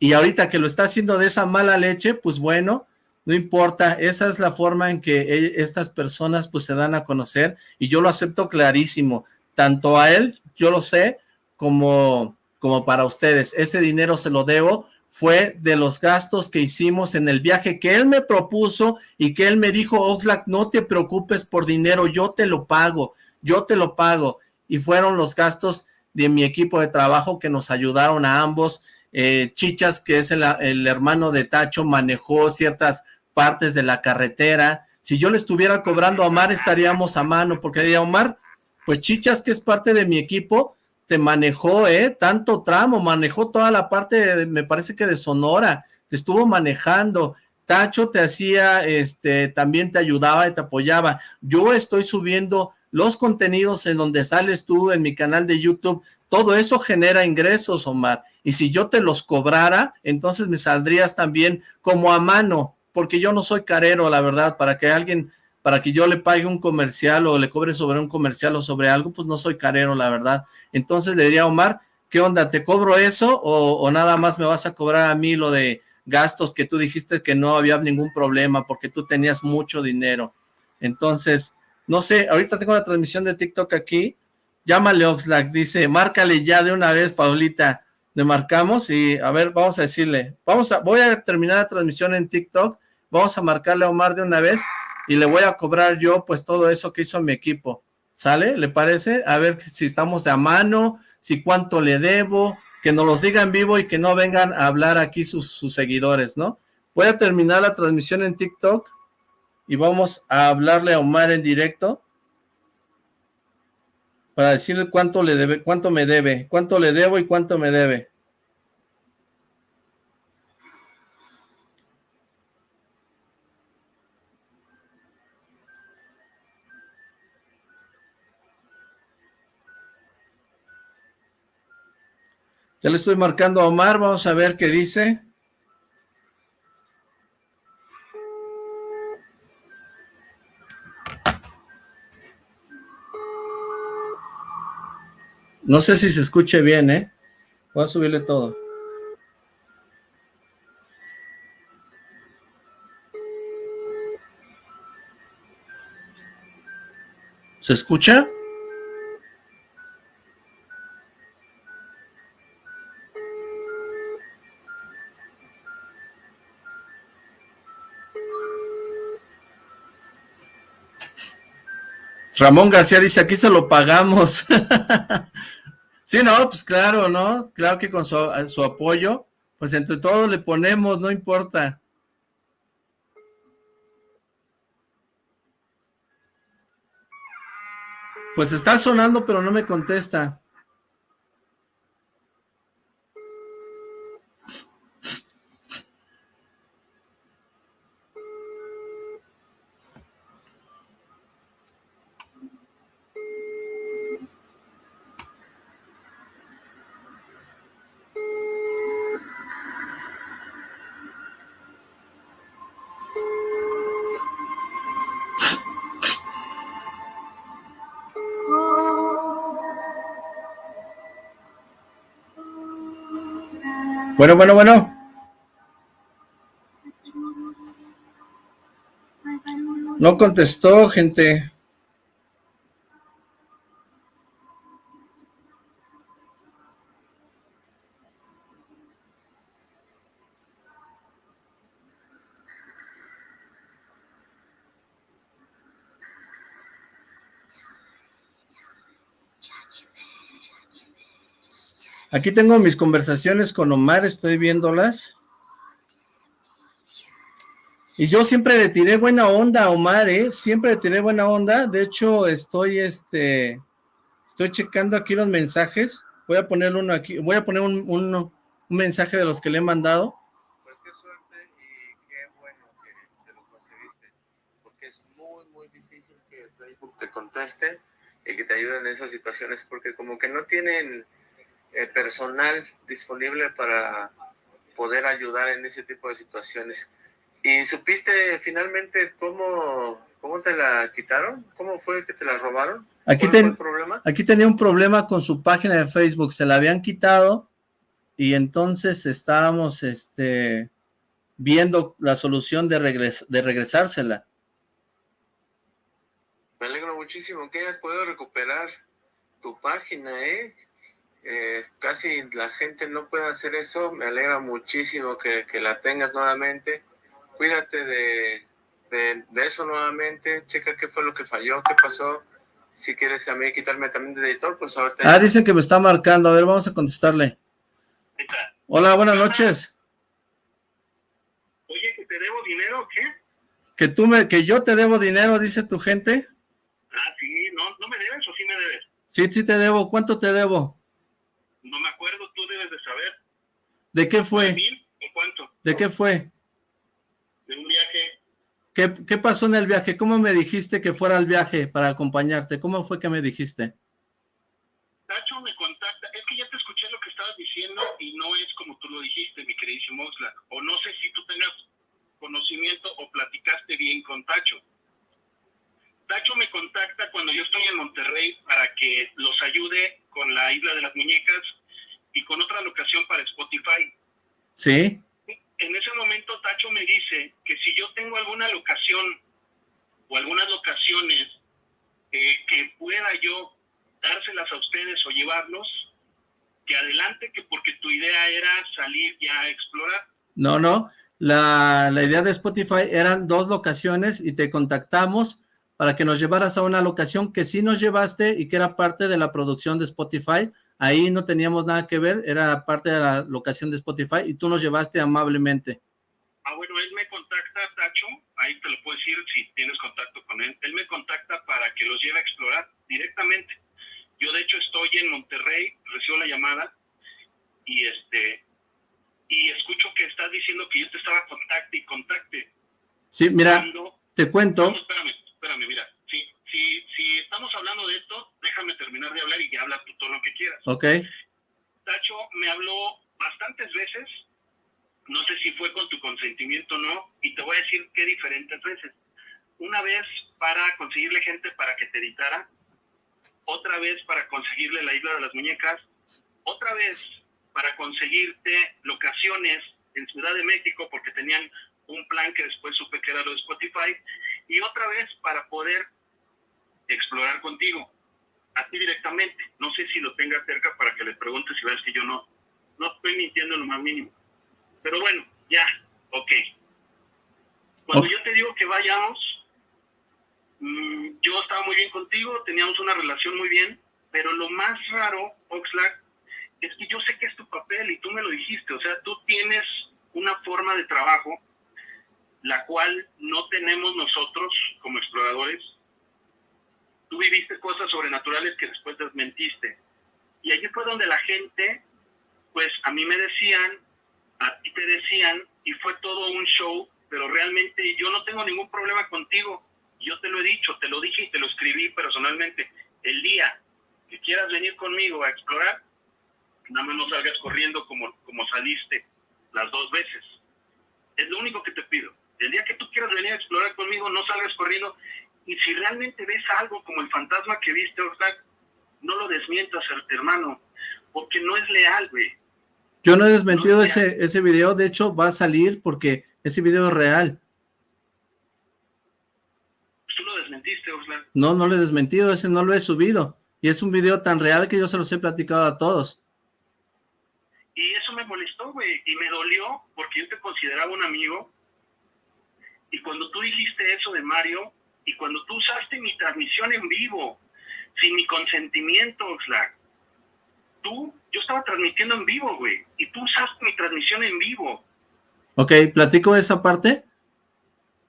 Y ahorita que lo está haciendo de esa mala leche, pues bueno, no importa, esa es la forma en que e, estas personas pues se dan a conocer y yo lo acepto clarísimo, tanto a él, yo lo sé, como como para ustedes. Ese dinero se lo debo, fue de los gastos que hicimos en el viaje que él me propuso y que él me dijo, Oxlack, no te preocupes por dinero, yo te lo pago, yo te lo pago. Y fueron los gastos de mi equipo de trabajo que nos ayudaron a ambos. Eh, Chichas, que es el, el hermano de Tacho, manejó ciertas partes de la carretera. Si yo le estuviera cobrando a Omar, estaríamos a mano, porque diría Omar, pues Chichas, que es parte de mi equipo, manejó, ¿eh? Tanto tramo, manejó toda la parte, me parece que de Sonora, te estuvo manejando, Tacho te hacía, este, también te ayudaba y te apoyaba. Yo estoy subiendo los contenidos en donde sales tú en mi canal de YouTube, todo eso genera ingresos, Omar, y si yo te los cobrara, entonces me saldrías también como a mano, porque yo no soy carero, la verdad, para que alguien para que yo le pague un comercial o le cobre sobre un comercial o sobre algo, pues no soy carero, la verdad. Entonces le diría a Omar, ¿qué onda? ¿Te cobro eso o, nada más me vas a cobrar a mí lo de gastos que tú dijiste que no había ningún problema porque tú tenías mucho dinero? Entonces, no sé, ahorita tengo la transmisión de TikTok aquí, llámale Oxlack, dice, márcale ya de una vez, Paulita, le marcamos y a ver, vamos a decirle, vamos a, voy a terminar la transmisión en TikTok, vamos a marcarle a Omar de una vez y le voy a cobrar yo pues todo eso que hizo mi equipo, ¿sale? ¿Le parece? A ver si estamos de a mano, si cuánto le debo, que nos los digan vivo y que no vengan a hablar aquí sus, sus seguidores, ¿no? Voy a terminar la transmisión en TikTok y vamos a hablarle a Omar en directo para decirle cuánto le debe, cuánto me debe, cuánto le debo y cuánto me debe. Ya le estoy marcando a Omar, vamos a ver qué dice. No sé si se escuche bien, ¿eh? Voy a subirle todo. ¿Se escucha? Ramón García dice, aquí se lo pagamos. *laughs* sí, no, pues claro, ¿no? Claro que con su, su apoyo, pues entre todos le ponemos, no importa. Pues está sonando, pero no me contesta. Bueno, bueno, bueno. No contestó, gente. Aquí tengo mis conversaciones con Omar, estoy viéndolas. Y yo siempre le tiré buena onda a Omar, ¿eh? Siempre le tiré buena onda. De hecho, estoy, este, estoy checando aquí los mensajes. Voy a poner uno aquí, voy a poner un, un, mensaje de los que le he mandado. Pues qué suerte y qué bueno que te lo conseguiste. Porque es muy, muy difícil que Facebook te conteste y que te ayude en esas situaciones. Porque como que no tienen eh, personal disponible para poder ayudar en ese tipo de situaciones. ¿Y supiste finalmente cómo, cómo te la quitaron? ¿Cómo fue que te la robaron? Aquí, ten, problema? aquí tenía un problema con su página de Facebook, se la habían quitado y entonces estábamos este, viendo la solución de, regres de regresársela. Me alegro muchísimo que hayas podido recuperar tu página, ¿eh? Eh, casi la gente no puede hacer eso, me alegra muchísimo que, la tengas nuevamente, cuídate de, de, eso nuevamente, checa qué fue lo que falló, qué pasó, si quieres a mí quitarme también de editor, pues ahorita... Ah, dicen que me está marcando, a ver, vamos a contestarle. Hola, buenas noches. Oye, ¿que te debo dinero o qué? Que tú me, que yo te debo dinero, dice tu gente. Ah, sí, ¿no, no me debes o sí me debes? Sí, sí te debo, ¿cuánto te debo? No me acuerdo, tú debes de saber. ¿De qué fue? ¿Mil o cuánto? ¿De qué fue? De un viaje. ¿Qué, ¿Qué pasó en el viaje? ¿Cómo me dijiste que fuera al viaje para acompañarte? ¿Cómo fue que me dijiste? Tacho me contacta, es que ya te escuché lo que estabas diciendo y no es como tú lo dijiste, mi queridísimo Oxlack. O no sé si tú tengas conocimiento o platicaste bien con Tacho. Tacho me contacta cuando yo estoy en Monterrey para que los ayude con la Isla de las Muñecas y con otra locación para Spotify. Sí. En ese momento Tacho me dice que si yo tengo alguna locación o algunas locaciones eh, que pueda yo dárselas a ustedes o llevarlos, que adelante, que porque tu idea era salir ya a explorar. No, no, la, la idea de Spotify eran dos locaciones y te contactamos para que nos llevaras a una locación que sí nos llevaste y que era parte de la producción de Spotify. Ahí no teníamos nada que ver, era parte de la locación de Spotify y tú nos llevaste amablemente. Ah, bueno, él me contacta, Tacho, ahí te lo puedo decir si tienes contacto con él. Él me contacta para que los lleve a explorar directamente. Yo de hecho estoy en Monterrey, recibo la llamada y este y escucho que estás diciendo que yo te estaba contacte y contacte. Sí, mira, te cuento. espérame, espérame, mira, si, estamos hablando de esto, déjame terminar de hablar y ya habla tú todo lo que quieras. Ok. Tacho me habló bastantes veces, no sé si fue con tu consentimiento o no, y te voy a decir qué diferentes veces. Una vez para conseguirle gente para que te editara, otra vez para conseguirle la isla de las muñecas, otra vez para conseguirte locaciones en Ciudad de México porque tenían un plan que después supe que era lo de Spotify y otra vez para poder explorar contigo, a ti directamente. No sé si lo tengas cerca para que le preguntes si ves que yo no, no estoy mintiendo lo más mínimo. Pero bueno, ya, ok. Cuando yo te digo que vayamos, mm, yo estaba muy bien contigo, teníamos una relación muy bien, pero lo más raro, Oxlack, es que yo sé que es tu papel y tú me lo dijiste, o sea, tú tienes una forma de trabajo la cual no tenemos nosotros como exploradores. Tú viviste cosas sobrenaturales que después desmentiste. Y allí fue donde la gente, pues a mí me decían, a ti te decían, y fue todo un show, pero realmente yo no tengo ningún problema contigo. Yo te lo he dicho, te lo dije y te lo escribí personalmente. El día que quieras venir conmigo a explorar, nada más no salgas corriendo como, como saliste las dos veces. Es lo único que te pido. El día que tú quieras venir a explorar conmigo, no salgas corriendo. Y si realmente ves algo como el fantasma que viste, Oxlack, no lo desmientas, hermano, porque no es leal, güey. Yo no he desmentido ese, ese video, de hecho va a salir porque ese video es real. ¿Tú lo desmentiste, Oxlack? No, no lo he desmentido, ese no lo he subido. Y es un video tan real que yo se los he platicado a todos. Y eso me molestó, güey, y me dolió porque yo te consideraba un amigo. Y cuando tú dijiste eso de Mario, y cuando tú usaste mi transmisión en vivo, sin mi consentimiento, Oxlack, tú, yo estaba transmitiendo en vivo, güey, y tú usaste mi transmisión en vivo. Ok, ¿platico esa parte?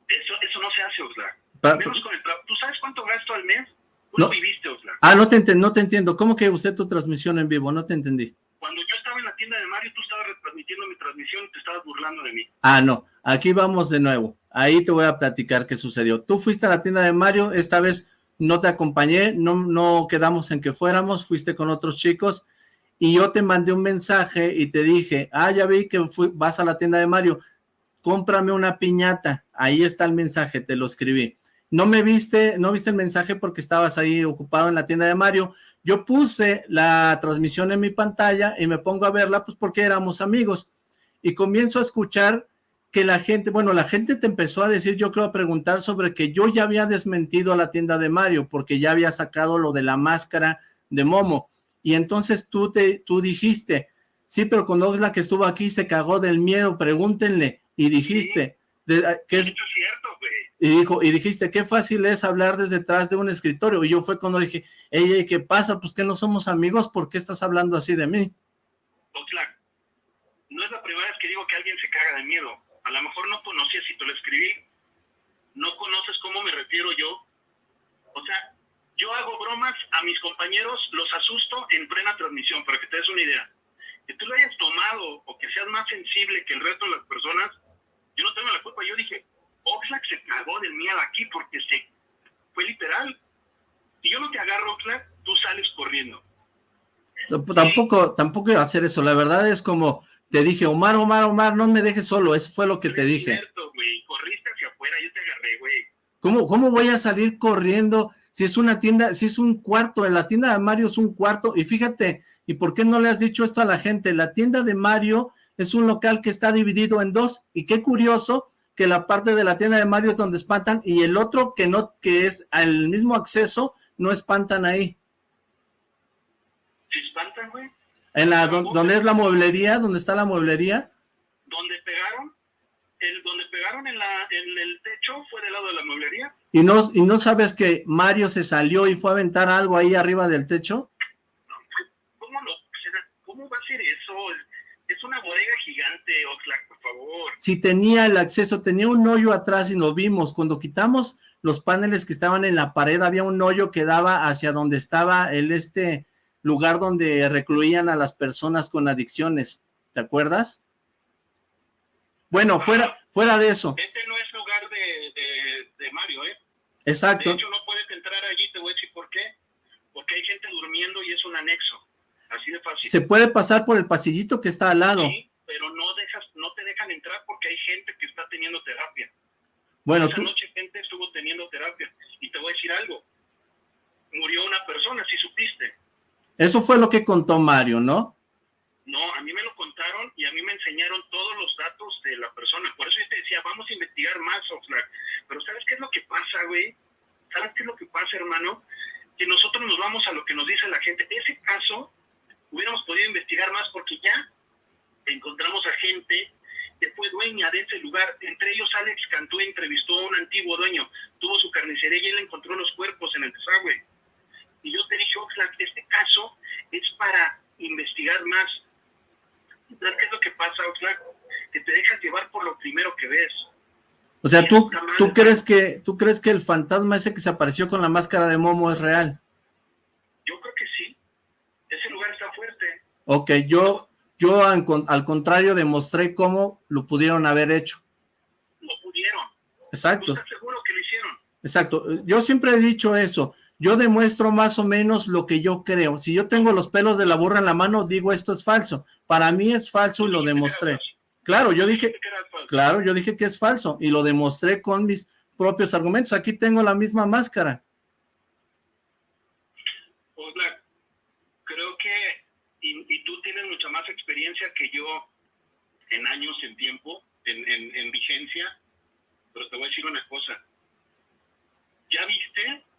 Eso, eso no se hace, Oxlack. Menos con el ¿Tú sabes cuánto gasto al mes? Tú no. lo viviste, Oxlack. Ah, no te, no te entiendo. ¿Cómo que usted tu transmisión en vivo? No te entendí. Cuando yo estaba en la tienda de Mario, tú estabas retransmitiendo mi transmisión y te estabas burlando de mí. Ah, no. Aquí vamos de nuevo. Ahí te voy a platicar qué sucedió. Tú fuiste a la tienda de Mario, esta vez no te acompañé, no, no quedamos en que fuéramos, fuiste con otros chicos y yo te mandé un mensaje y te dije, ah, ya vi que vas a la tienda de Mario, cómprame una piñata. Ahí está el mensaje, te lo escribí. No me viste, no viste el mensaje porque estabas ahí ocupado en la tienda de Mario, yo puse la transmisión en mi pantalla y me pongo a verla pues porque éramos amigos y comienzo a escuchar que la gente, bueno, la gente te empezó a decir, yo creo a preguntar sobre que yo ya había desmentido a la tienda de Mario porque ya había sacado lo de la máscara de Momo y entonces tú, te, tú dijiste, sí, pero cuando es la que estuvo aquí se cagó del miedo, pregúntenle y dijiste, de, que es, cierto, y dijo, y dijiste, qué fácil es hablar desde detrás de un escritorio. Y yo fue cuando dije, ey, ¿qué pasa? Pues que no somos amigos, ¿por qué estás hablando así de mí? Oxlack, no es la primera vez que digo que alguien se caga de miedo. A lo mejor no conocías si te lo escribí. No conoces cómo me refiero yo. O sea, yo hago bromas a mis compañeros, los asusto en plena transmisión, para que te des una idea. Que tú lo hayas tomado o que seas más sensible que el resto de las personas, yo no tengo la culpa. Yo dije, Oxlack se cagó del miedo aquí porque se fue literal. Si yo no te agarro, Oxlack, tú sales corriendo. Tampoco, tampoco iba a hacer eso. La verdad es como te dije, Omar, Omar, Omar, no me dejes solo. Eso fue lo que te dije. Cierto, güey. Corriste hacia afuera, yo te agarré, güey. ¿Cómo, ¿Cómo voy a salir corriendo si es una tienda, si es un cuarto? En la tienda de Mario es un cuarto. Y fíjate, ¿y por qué no le has dicho esto a la gente? La tienda de Mario es un local que está dividido en dos. Y qué curioso que la parte de la tienda de Mario es donde espantan y el otro que no, que es al mismo acceso, no espantan ahí. ¿Se espantan, güey? En la, donde es la mueblería, donde está la mueblería. ¿Donde pegaron? El, donde pegaron en, la, en el techo fue del lado de la mueblería. ¿Y no, ¿Y no sabes que Mario se salió y fue a aventar algo ahí arriba del techo? ¿Cómo, lo, ¿Cómo va a ser eso? Es una bodega gigante, Oxlack, por favor. Si tenía el acceso, tenía un hoyo atrás y lo vimos. Cuando quitamos los paneles que estaban en la pared, había un hoyo que daba hacia donde estaba el este lugar donde recluían a las personas con adicciones. ¿Te acuerdas? Bueno, fuera, fuera de eso. Este no es lugar de, de, de Mario, ¿eh? Exacto. De hecho, no puedes entrar allí, te voy a decir por qué. Porque hay gente durmiendo y es un anexo. Así de fácil. Se puede pasar por el pasillito que está al lado. Sí, pero no dejas, no te dejan entrar porque hay gente que está teniendo terapia. Bueno, Esa tú... noche gente estuvo teniendo terapia. Y te voy a decir algo. Murió una persona, si supiste. Eso fue lo que contó Mario, ¿no? No, a mí me lo contaron y a mí me enseñaron todos los datos de la persona. Por eso yo te decía, vamos a investigar más, Oxlack. Pero ¿sabes qué es lo que pasa, güey? ¿Sabes qué es lo que pasa, hermano? Que nosotros nos vamos a lo que nos dice la gente. Ese caso hubiéramos podido investigar más porque ya encontramos a gente que fue dueña de ese lugar. Entre ellos Alex Cantú entrevistó a un antiguo dueño. Tuvo su carnicería y él encontró los cuerpos en el desagüe. Y yo te dije, Oxlack, este caso es para investigar más. ¿Sabes qué es lo que pasa, Oxlack? Que te dejas llevar por lo primero que ves. O sea, ¿tú, ¿tú, crees que, ¿tú crees que el fantasma ese que se apareció con la máscara de Momo es real? Yo creo que sí. Ese lugar está fuerte. Ok, yo, yo al contrario demostré cómo lo pudieron haber hecho. Lo pudieron. Exacto. ¿Estás seguro que lo hicieron? Exacto. Yo siempre he dicho eso. Yo demuestro más o menos lo que yo creo. Si yo tengo los pelos de la burra en la mano, digo esto es falso. Para mí es falso y lo demostré. Claro, yo dije, claro, yo dije que es falso y lo demostré con mis propios argumentos. Aquí tengo la misma máscara. creo que, y, tú tienes mucha más experiencia que yo en años, en tiempo, en, en vigencia, pero te voy a decir una cosa. ¿Ya viste?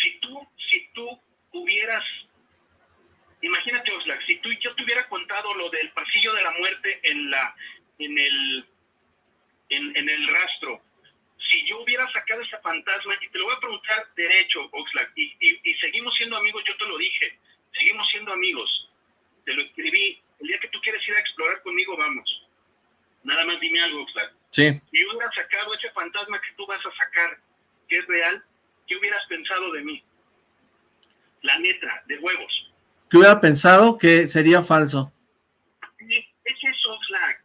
Si tú, si tú hubieras imagínate Oxlack, si tú yo te hubiera contado lo del pasillo de la muerte en la en el en, el rastro, si yo hubiera sacado ese fantasma, y te lo voy a preguntar derecho, Oxlack, y, y, seguimos siendo amigos, yo te lo dije, seguimos siendo amigos, te lo escribí, el día que tú quieres ir a explorar conmigo, vamos. Nada más dime algo, Oxlack. Sí. Y hubiera sacado ese fantasma que tú vas a sacar, que es real, ¿qué hubieras pensado de mí? La neta, de huevos que hubiera pensado que sería falso. Es eso, Flag.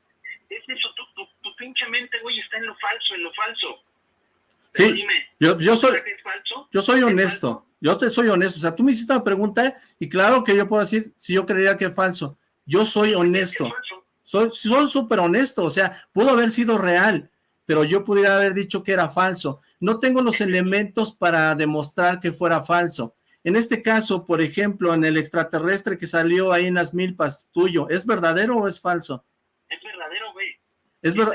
Es eso. Tu, tu, pinche mente, güey, está en lo falso, en lo falso. sí, dime, yo, yo soy, yo soy honesto. Yo te soy honesto. O sea, tú me hiciste una pregunta y claro que yo puedo decir si yo creería que es falso. Yo soy honesto. Soy súper honesto. O sea, pudo haber sido real, pero yo pudiera haber dicho que era falso. No tengo los elementos para demostrar que fuera falso. En este caso, por ejemplo, en el extraterrestre que salió ahí en las milpas tuyo, ¿es verdadero o es falso? Es verdadero, güey. Es verdad.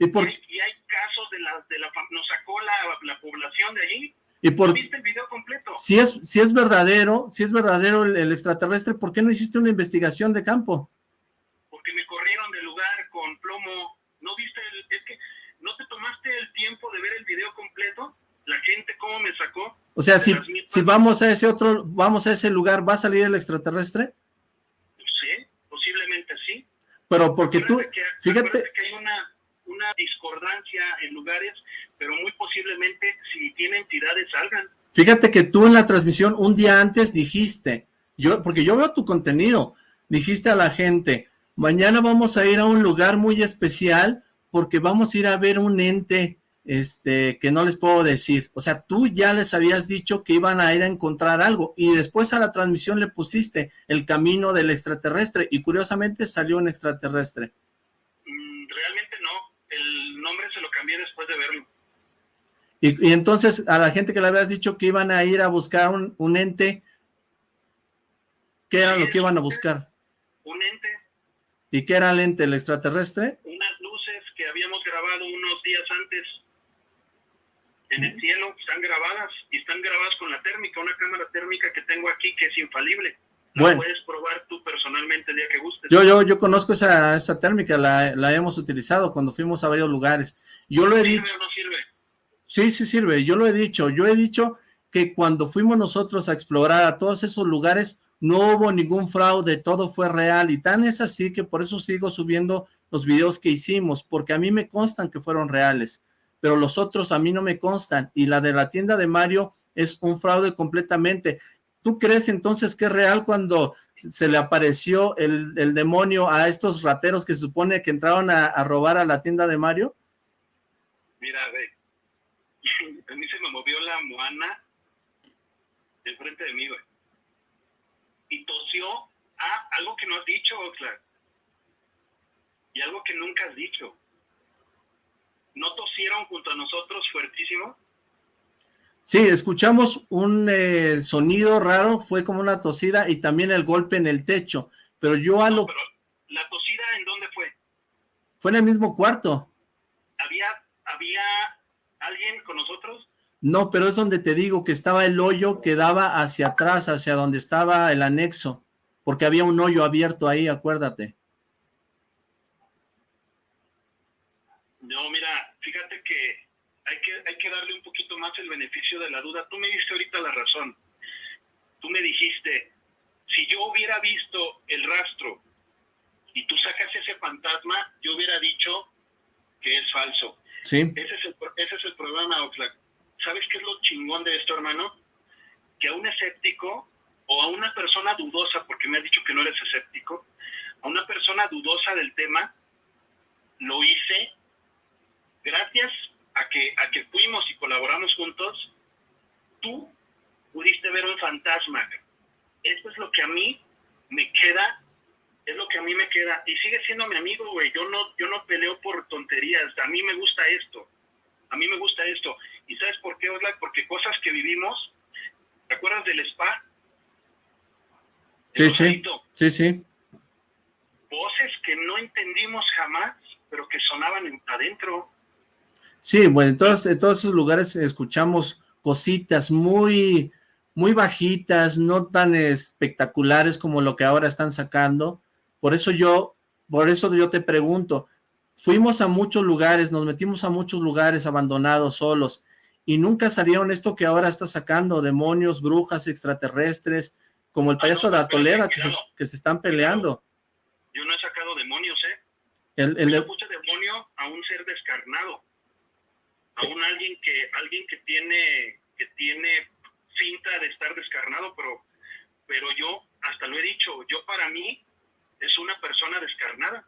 ¿Y, por... y hay casos de la, de la nos sacó la, la población de allí. ¿Y por... ¿Viste el video completo? Si es, si es verdadero, si es verdadero el, extraterrestre, ¿por qué no hiciste una investigación de campo? Porque me corrieron del lugar con plomo. ¿No viste? El, es que no te tomaste el tiempo de ver el video completo. La gente cómo me sacó. O sea, si, si vamos a ese otro, vamos a ese lugar, ¿va a salir el extraterrestre? Sí, posiblemente sí. Pero porque tú, fíjate... que hay una, una discordancia en lugares, pero muy posiblemente si tiene entidades salgan. Fíjate que tú en la transmisión un día antes dijiste, yo porque yo veo tu contenido, dijiste a la gente, mañana vamos a ir a un lugar muy especial porque vamos a ir a ver un ente este, que no les puedo decir. O sea, tú ya les habías dicho que iban a ir a encontrar algo y después a la transmisión le pusiste el camino del extraterrestre y curiosamente salió un extraterrestre. Mm, realmente no, el nombre se lo cambié después de verlo. Y, entonces a la gente que le habías dicho que iban a ir a buscar un, ente, ¿qué era lo que iban a buscar? Un ente. ¿Y qué era el ente, el extraterrestre? Habíamos grabado unos días antes en el cielo, están grabadas y están grabadas con la térmica, una cámara térmica que tengo aquí que es infalible. La puedes probar tú personalmente el día que gustes. Yo, yo, yo conozco esa, esa térmica, la, la, hemos utilizado cuando fuimos a varios lugares. Yo lo he dicho. no sirve? Sí, sí sirve, yo lo he dicho. Yo he dicho que cuando fuimos nosotros a explorar a todos esos lugares, no hubo ningún fraude, todo fue real. Y tan es así que por eso sigo subiendo los videos que hicimos, porque a mí me constan que fueron reales pero los otros a mí no me constan, y la de la tienda de Mario es un fraude completamente. ¿Tú crees entonces que es real cuando se le apareció el, demonio a estos rateros que se supone que entraron a, robar a la tienda de Mario? Mira, ve, *laughs* a mí se me movió la moana enfrente de mí, güey. Y tosió a algo que no has dicho, Oxlack. Y algo que nunca has dicho. ¿no tosieron junto a nosotros fuertísimo? Sí, escuchamos un eh, sonido raro, fue como una tosida y también el golpe en el techo, pero yo a lo... ¿La tosida en dónde fue? Fue en el mismo cuarto. ¿Había, ¿Había alguien con nosotros? No, pero es donde te digo que estaba el hoyo que daba hacia atrás, hacia donde estaba el anexo, porque había un hoyo abierto ahí, acuérdate. No, mira, fíjate que hay que, hay que darle un poquito más el beneficio de la duda. Tú me diste ahorita la razón. Tú me dijiste, si yo hubiera visto el rastro y tú sacas ese fantasma, yo hubiera dicho que es falso. Sí. Ese es el, ese es el problema, Oxlack. ¿Sabes qué es lo chingón de esto, hermano? Que a un escéptico o a una persona dudosa, porque me has dicho que no eres escéptico, a una persona dudosa del tema, lo hice gracias a que, a que fuimos y colaboramos juntos, tú pudiste ver un fantasma. Esto es lo que a mí me queda, es lo que a mí me queda. Y sigue siendo mi amigo, güey. Yo no, yo no peleo por tonterías. A mí me gusta esto. A mí me gusta esto. ¿Y sabes por qué, Oslak? Porque cosas que vivimos, ¿te acuerdas del spa? Sí, sí. Sí, sí. Voces que no entendimos jamás, pero que sonaban adentro. Sí, bueno, en todos, en todos esos lugares escuchamos cositas muy, muy bajitas, no tan espectaculares como lo que ahora están sacando. Por eso yo, por eso yo te pregunto, fuimos a muchos lugares, nos metimos a muchos lugares abandonados, solos, y nunca salieron esto que ahora está sacando, demonios, brujas, extraterrestres, como el ah, payaso de Atoleda, que, se, que se están peleando. Yo no he sacado demonios, ¿eh? El, el, yo puse demonio a un ser descarnado aún alguien que alguien que tiene que tiene cinta de estar descarnado, pero pero yo hasta lo he dicho, yo para mí es una persona descarnada.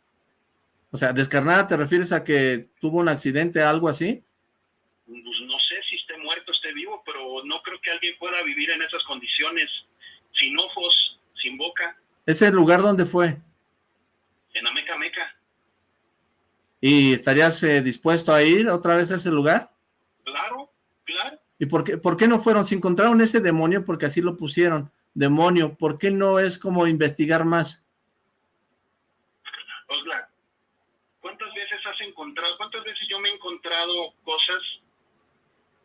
O sea, descarnada te refieres a que tuvo un accidente, algo así? Pues no sé si esté muerto, esté vivo, pero no creo que alguien pueda vivir en esas condiciones, sin ojos, sin boca. ¿Ese lugar dónde fue? En Ameca Meca. ¿Y estarías eh, dispuesto a ir otra vez a ese lugar? Claro, claro. ¿Y por qué, por qué no fueron? Si encontraron ese demonio, porque así lo pusieron, demonio, ¿por qué no es como investigar más? Osla, ¿cuántas veces has encontrado, cuántas veces yo me he encontrado cosas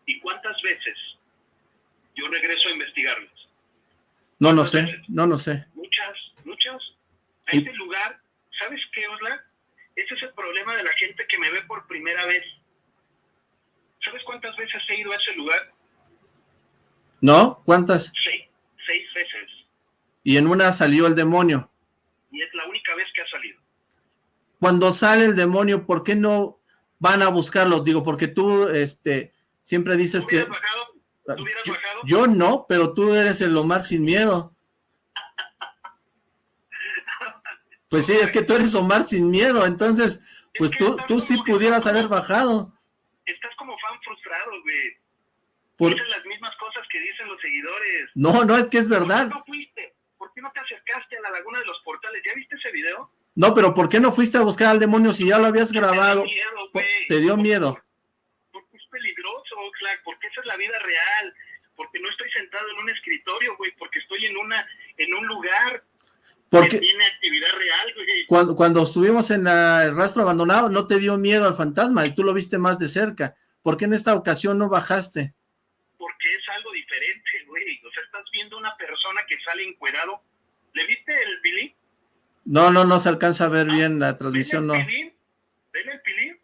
y cuántas veces yo regreso a investigarlas? No, no sé, no, no sé. Muchas, muchas. A este lugar, ¿sabes qué, Osla? Ese es el problema de la gente que me ve por primera vez. ¿Sabes cuántas veces he ido a ese lugar? ¿No? ¿Cuántas? Seis, seis veces. Y en una salió el demonio. Y es la única vez que ha salido. Cuando sale el demonio, ¿por qué no van a buscarlo? Digo, porque tú este, siempre dices que... Bajado? ¿Tú hubieras yo, bajado? yo no, pero tú eres el Omar sin miedo. Pues sí, es que tú eres Omar sin miedo, entonces, pues tú, tú sí pudieras haber bajado. Estás como fan frustrado, güey. Por... Dicen las mismas cosas que dicen los seguidores. No, no, es que es verdad. ¿Por qué no fuiste? ¿Por qué no te acercaste a la laguna de los portales? ¿Ya viste ese video? No, pero ¿por qué no fuiste a buscar al demonio si ya lo habías grabado? Te dio miedo, güey. Te dio miedo. Porque es peligroso, Oxlack, porque esa es la vida real. Porque no estoy sentado en un escritorio, güey, porque estoy en una en un lugar porque tiene actividad real, güey. Cuando, cuando estuvimos en la, el rastro abandonado, no te dio miedo al fantasma y tú lo viste más de cerca. ¿Por qué en esta ocasión no bajaste? Porque es algo diferente, güey. O sea, estás viendo una persona que sale encuerado. ¿Le viste el pilín? No, no, no se alcanza a ver ah, bien la transmisión, ¿ven el no. Pilín? ¿Ven el pilín?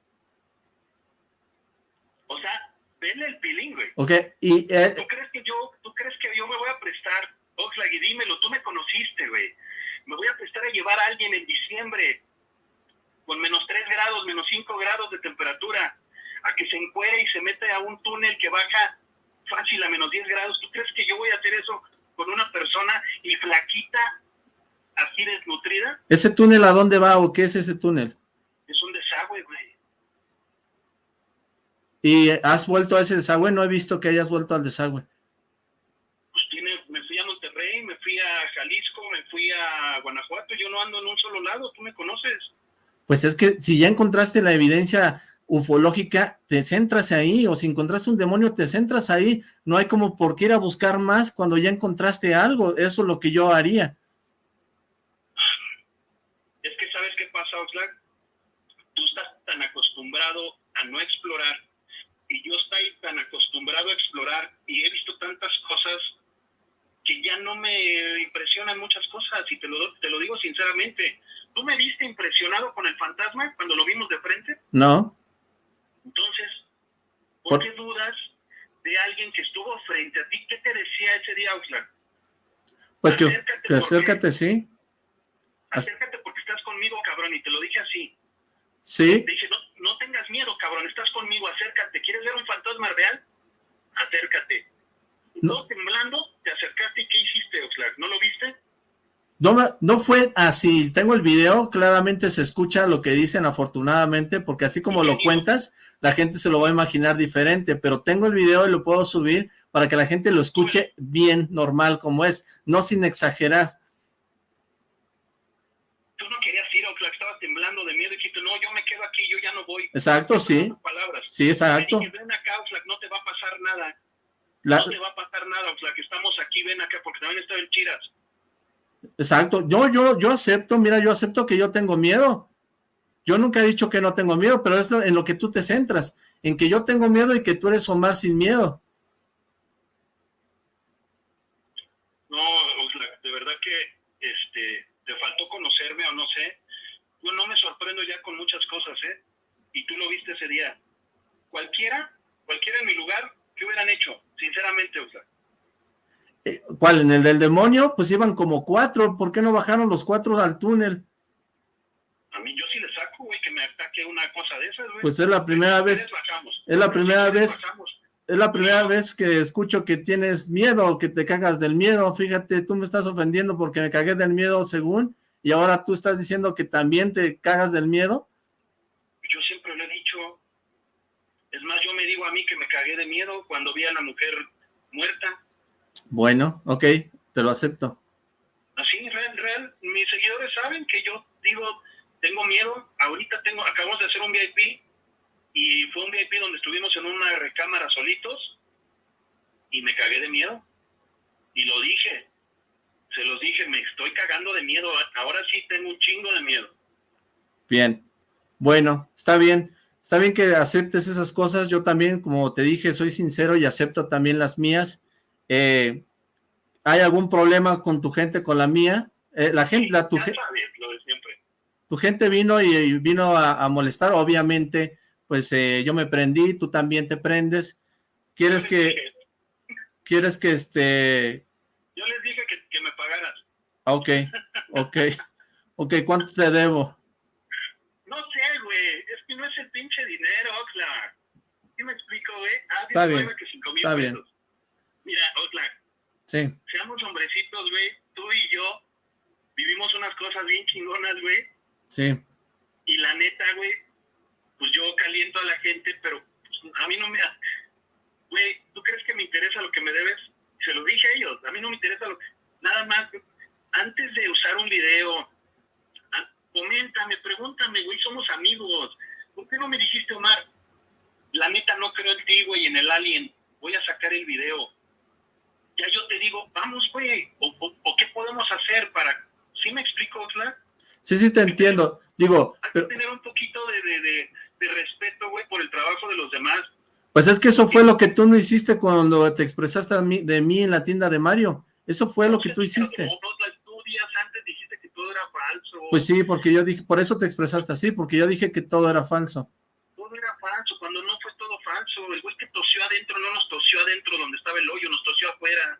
O sea, ven el pilín, güey. Ok, y... Eh, ¿Tú crees que yo, tú crees que yo me voy a prestar? Oxlack, y dímelo, tú me conociste, güey me voy a prestar a llevar a alguien en diciembre con menos 3 grados, menos 5 grados de temperatura, a que se encuere y se mete a un túnel que baja fácil a menos 10 grados. ¿Tú crees que yo voy a hacer eso con una persona y flaquita, así desnutrida? ¿Ese túnel a dónde va o qué es ese túnel? Es un desagüe, güey. ¿Y has vuelto a ese desagüe? No he visto que hayas vuelto al desagüe. Pues tiene, me fui a Monterrey, me fui a Jalisco, me fui a Guanajuato, yo no ando en un solo lado, tú me conoces. Pues es que si ya encontraste la evidencia ufológica, te centras ahí, o si encontraste un demonio, te centras ahí, no hay como por qué ir a buscar más cuando ya encontraste algo, eso es lo que yo haría. Es que ¿sabes qué pasa, Oxlack? Tú estás tan acostumbrado a no explorar, y yo estoy tan acostumbrado a explorar, y he visto tantas cosas que ya no me impresionan muchas cosas y te lo, te lo digo sinceramente. ¿Tú me viste impresionado con el fantasma cuando lo vimos de frente? No. Entonces, ¿Por, qué dudas de alguien que estuvo frente a ti? ¿Qué te decía ese día, Oxlack? Pues que acércate, que acércate sí. Acércate porque estás conmigo, cabrón, y te lo dije así. Sí. Te no, no tengas miedo, cabrón, estás conmigo, acércate. ¿Quieres ver un fantasma real? Acércate. No. temblando, te acercaste y ¿qué hiciste, Oxlack? ¿No lo viste? No, no fue así, tengo el video, claramente se escucha lo que dicen afortunadamente, porque así como lo cuentas, la gente se lo va a imaginar diferente, pero tengo el video y lo puedo subir para que la gente lo escuche bien, normal, como es, no sin exagerar. Tú no querías ir, Oxlack, estabas temblando de miedo y dijiste, no, yo me quedo aquí, yo ya no voy. Exacto, sí. Sí, exacto. ven acá, Oxlack, no te va a pasar nada. No te va a pasar nada, Oxlack, estamos aquí, ven acá, porque también estoy en Chiras. Exacto, yo, yo, yo acepto, mira, yo acepto que yo tengo miedo. Yo nunca he dicho que no tengo miedo, pero es en lo que tú te centras, en que yo tengo miedo y que tú eres Omar sin miedo. No, de verdad que este, te faltó conocerme o no sé. Yo no me sorprendo ya con muchas cosas, ¿eh? Y tú lo viste ese día. Cualquiera, cualquiera en mi lugar, ¿qué hubieran hecho? Sinceramente, o sea. Eh, ¿Cuál? ¿En el del demonio? Pues iban como cuatro, ¿por qué no bajaron los cuatro al túnel? A mí yo sí le saco, güey, que me ataque una cosa de esas, güey. Pues es la primera vez, es la primera vez, es la primera vez que escucho que tienes miedo, que te cagas del miedo, fíjate, tú me estás ofendiendo porque me cagué del miedo según, y ahora tú estás diciendo que también te cagas del miedo. Yo siempre le he dicho, es más, yo me digo a mí que me cagué de miedo cuando vi a la mujer muerta, bueno, ok, te lo acepto. Así, real, real. Mis seguidores saben que yo digo, tengo miedo. Ahorita tengo, acabamos de hacer un VIP y fue un VIP donde estuvimos en una recámara solitos y me cagué de miedo. Y lo dije, se los dije, me estoy cagando de miedo. Ahora sí tengo un chingo de miedo. Bien, bueno, está bien. Está bien que aceptes esas cosas. Yo también, como te dije, soy sincero y acepto también las mías. Eh, ¿Hay algún problema con tu gente, con la mía? Eh, la gente, la, tu, tu gente vino y, vino a, molestar, obviamente, pues eh, yo me prendí, tú también te prendes. ¿Quieres que, quieres que este... Yo les dije que, me pagaras. Ok, ok, ok, ¿cuánto te debo? No sé, güey, no es el pinche dinero, Oxlack. ¿Sí me explico, güey? Ah, está bien, está bien. Mira, Oxlack, sí. seamos hombrecitos, güey, tú y yo vivimos unas cosas bien chingonas, güey. Sí. Y la neta, güey, pues yo caliento a la gente, pero pues, a mí no me... Güey, ¿tú crees que me interesa lo que me debes? Se lo dije a ellos, a mí no me interesa lo que... Nada más, antes de usar un video, coméntame, pregúntame, güey, somos amigos. ¿Por qué no me dijiste, Omar? La neta no creo en ti, güey, en el alien. Voy a sacar el video ya yo te digo, vamos, güey, o, qué podemos hacer para... ¿Sí me explico, Oxlack? Sí, sí, te entiendo. Digo... Hay que tener un poquito de, respeto, güey, por el trabajo de los demás. Pues es que eso fue lo que tú no hiciste cuando te expresaste de mí en la tienda de Mario. Eso fue lo que tú hiciste. antes dijiste que todo era falso. Pues sí, porque yo dije, por eso te expresaste así, porque yo dije que todo era falso. Todo era falso, cuando no fue todo falso. El güey que tosió adentro no nos tosió adentro donde estaba el hoyo, nos tosió afuera,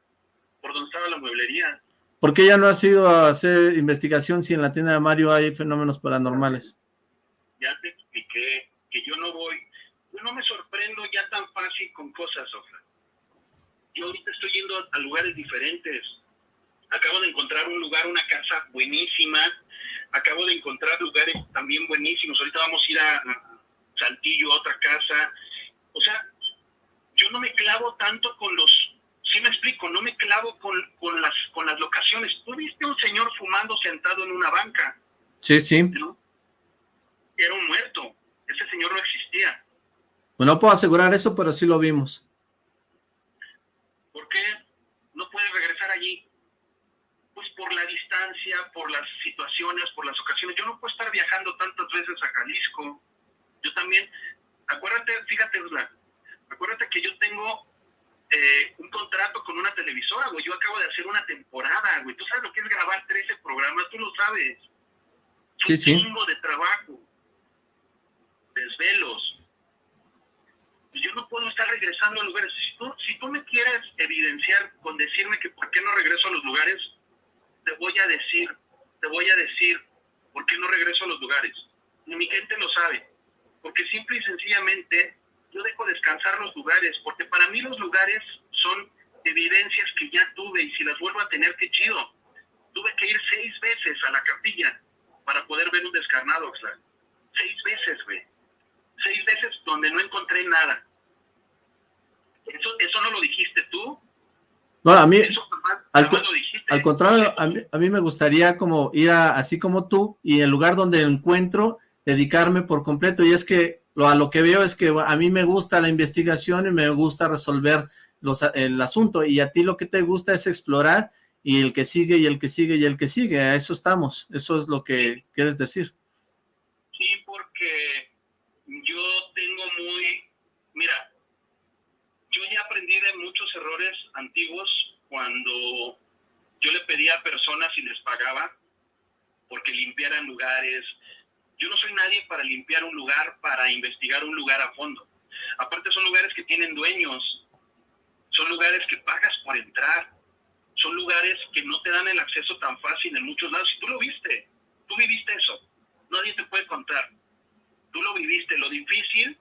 por donde estaba la mueblería. ¿Por qué ya no has ido a hacer investigación si en la tienda de Mario hay fenómenos paranormales? Ya te expliqué que yo no voy, yo no me sorprendo ya tan fácil con cosas, Sofra. Yo ahorita estoy yendo a lugares diferentes. Acabo de encontrar un lugar, una casa buenísima. Acabo de encontrar lugares también buenísimos. Ahorita vamos a ir a, a Saltillo, a otra casa. O sea, yo no me clavo tanto con los, sí me explico, no me clavo con, con, las, con las locaciones. Tú viste un señor fumando sentado en una banca. Sí, sí. Era un muerto. Ese señor no existía. Pues no puedo asegurar eso, pero sí lo vimos. ¿Por qué no puede regresar allí? Por la distancia, por las situaciones, por las ocasiones. Yo no puedo estar viajando tantas veces a Jalisco. Yo también, acuérdate, fíjate, acuérdate que yo tengo eh, un contrato con una televisora, güey. Yo acabo de hacer una temporada, güey. Tú sabes lo que es grabar 13 programas, tú lo sabes. Sí, un sí. de trabajo. Desvelos. Pues yo no puedo puedo estar regresando a lugares. Si tú, si tú me quieres evidenciar con decirme que por qué no regreso a los lugares, te voy a decir, te voy a decir por qué no regreso a los lugares. Ni mi gente lo sabe. Porque simple y sencillamente yo dejo descansar los lugares, porque para mí los lugares son evidencias que ya tuve y si las vuelvo a tener, qué chido. Tuve que ir seis veces a la capilla para poder ver un descarnado, Oxlack. Seis veces, güey. Seis veces donde no encontré nada. ¿Eso, eso no lo dijiste tú? No, a mí, al, al, contrario, a mí, me gustaría como ir a, así como tú, y el lugar donde encuentro, dedicarme por completo, y es que lo, a lo que veo es que a mí me gusta la investigación y me gusta resolver los, el asunto, y a ti lo que te gusta es explorar, y el que sigue, y el que sigue, y el que sigue, a eso estamos, eso es lo que quieres decir. Sí, porque yo tengo muy, mira, yo ya aprendí de muchos errores antiguos cuando yo le pedía a personas y les pagaba porque limpiaran lugares. Yo no soy nadie para limpiar un lugar, para investigar un lugar a fondo. Aparte son lugares que tienen dueños, son lugares que pagas por entrar, son lugares que no te dan el acceso tan fácil en muchos lados. Si tú lo viste, tú viviste eso, nadie te puede contar. Tú lo viviste, lo difícil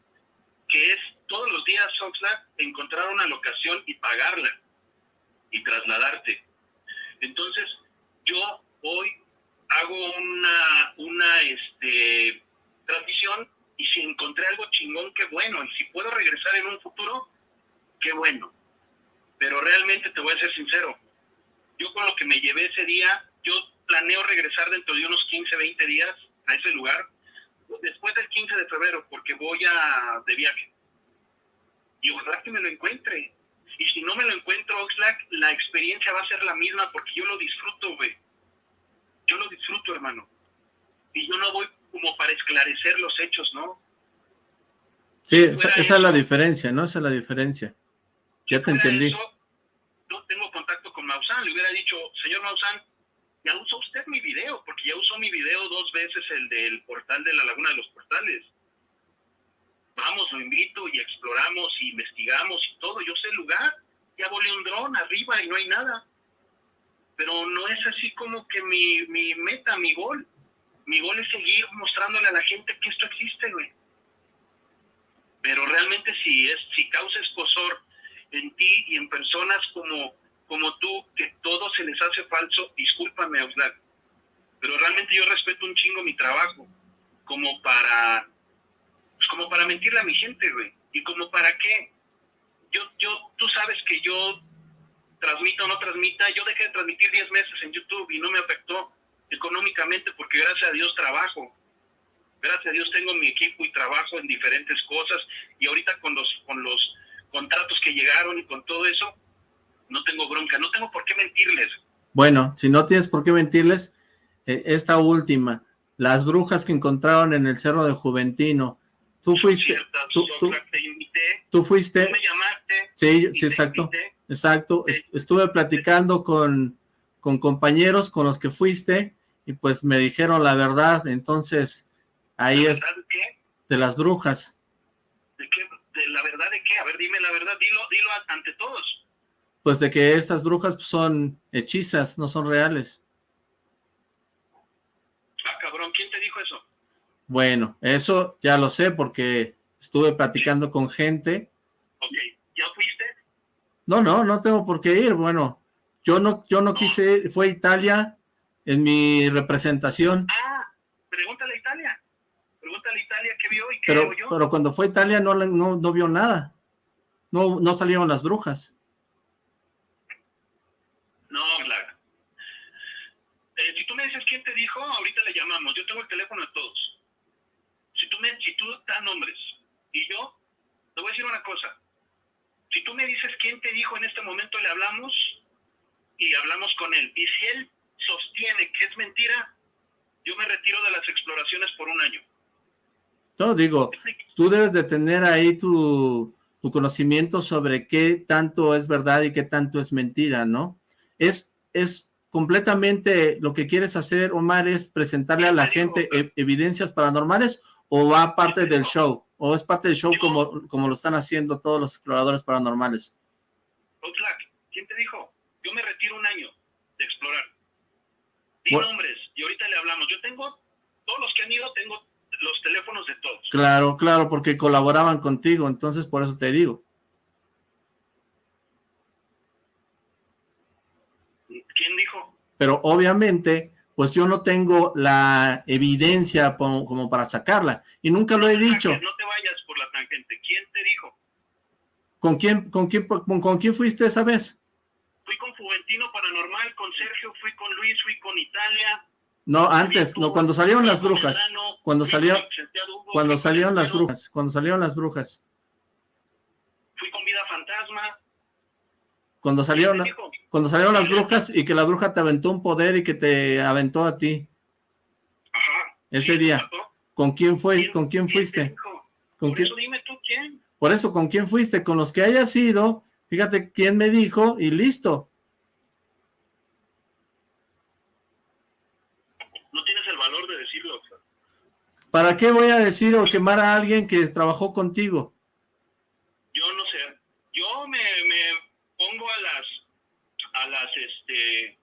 que es todos los días, Oxlack, encontrar una locación y pagarla y trasladarte. Entonces, yo hoy hago una, una este, transmisión y si encontré algo chingón, qué bueno. Y si puedo regresar en un futuro, qué bueno. Pero realmente te voy a ser sincero. Yo con lo que me llevé ese día, yo planeo regresar dentro de unos 15, 20 días a ese lugar, después del 15 de febrero, porque voy a de viaje y ojalá que me lo encuentre. Y si no me lo encuentro, Oxlack, la experiencia va a ser la misma porque yo lo disfruto, güey. Yo lo disfruto, hermano. Y yo no voy como para esclarecer los hechos, ¿no? Sí, esa, es la diferencia, ¿no? Esa es la diferencia. Ya te entendí. no tengo contacto con Maussan. Le hubiera dicho, señor Maussan, ya usó usted mi video, porque ya usó mi video dos veces, el del portal de la Laguna de los Portales vamos, lo invito y exploramos y investigamos y todo. Yo sé el lugar, ya volé un dron arriba y no hay nada. Pero no es así como que mi, mi meta, mi gol. Mi gol es seguir mostrándole a la gente que esto existe, güey. Pero realmente si es, si causa escosor en ti y en personas como, como tú, que todo se les hace falso, discúlpame, Oxlack. Pero realmente yo respeto un chingo mi trabajo, como para pues como para mentirle a mi gente, güey. ¿Y como para qué? Yo, yo, tú sabes que yo transmita o no transmita, yo dejé de transmitir 10 meses en YouTube y no me afectó económicamente porque gracias a Dios trabajo. Gracias a Dios tengo mi equipo y trabajo en diferentes cosas y ahorita con los con los contratos que llegaron y con todo eso no tengo bronca, no tengo por qué mentirles. Bueno, si no tienes por qué mentirles, eh, esta última, las brujas que encontraron en el Cerro de Juventino, Tú fuiste, tú, tú, fuiste. me llamaste. Sí, sí, exacto, exacto. Estuve platicando con, con compañeros con los que fuiste y pues me dijeron la verdad, entonces ahí es de las brujas. ¿De qué? ¿De la verdad de qué? A ver, dime la verdad, dilo, dilo ante todos. Pues de que estas brujas son hechizas, no son reales. Ah, cabrón, ¿quién te dijo eso? Bueno, eso ya lo sé porque estuve platicando con gente. Ok, ¿ya fuiste? No, no, no tengo por qué ir. Bueno, yo no, yo no, quise, fue Italia en mi representación. Ah, pregúntale a Italia. Pregúntale a Italia qué vio y qué pero, yo. Pero cuando fue Italia no, no, no vio nada. No, no salieron las brujas. No, claro. Eh, si tú me dices quién te dijo, ahorita le llamamos. Yo tengo el teléfono de todos si tú, me, si tú das nombres y yo, te voy a decir una cosa, si tú me dices quién te dijo en este momento, le hablamos y hablamos con él. Y si él sostiene que es mentira, yo me retiro de las exploraciones por un año. No, digo, tú debes de tener ahí tu, tu conocimiento sobre qué tanto es verdad y qué tanto es mentira, ¿no? Es, es completamente lo que quieres hacer, Omar, es presentarle a la gente evidencias paranormales o va parte del show? ¿O es parte del show como, como lo están haciendo todos los exploradores paranormales? Oxlack, ¿quién te dijo? Yo me retiro un año de explorar. Di nombres, y ahorita le hablamos. Yo tengo, todos los que han ido, tengo los teléfonos de todos. Claro, claro, porque colaboraban contigo, entonces por eso te digo. ¿Quién dijo? Pero obviamente, pues yo no tengo la evidencia como, para sacarla, y nunca lo he dicho. No te vayas por la tangente, ¿quién te dijo? ¿Con quién, con quién, con, quién fuiste esa vez? Fui con Juventino Paranormal, con Sergio, fui con Luis, fui con Italia. No, antes, no, cuando salieron las brujas. Cuando salieron, cuando salieron las brujas, cuando salieron las brujas. Fui con Vida Fantasma. Cuando salieron, cuando salieron las brujas y que la bruja te aventó un poder y que te aventó a ti. Ajá. Ese día. ¿Con quién fue? ¿Con quién fuiste? ¿Con quién? Eso dime tú quién. Por eso, ¿con quién fuiste? Con los que hayas sido, fíjate quién me dijo y listo. No tienes el valor de decirlo. ¿Para qué voy a decir o quemar a alguien que trabajó contigo? Yo no sé. Yo me, me pongo a las, a este,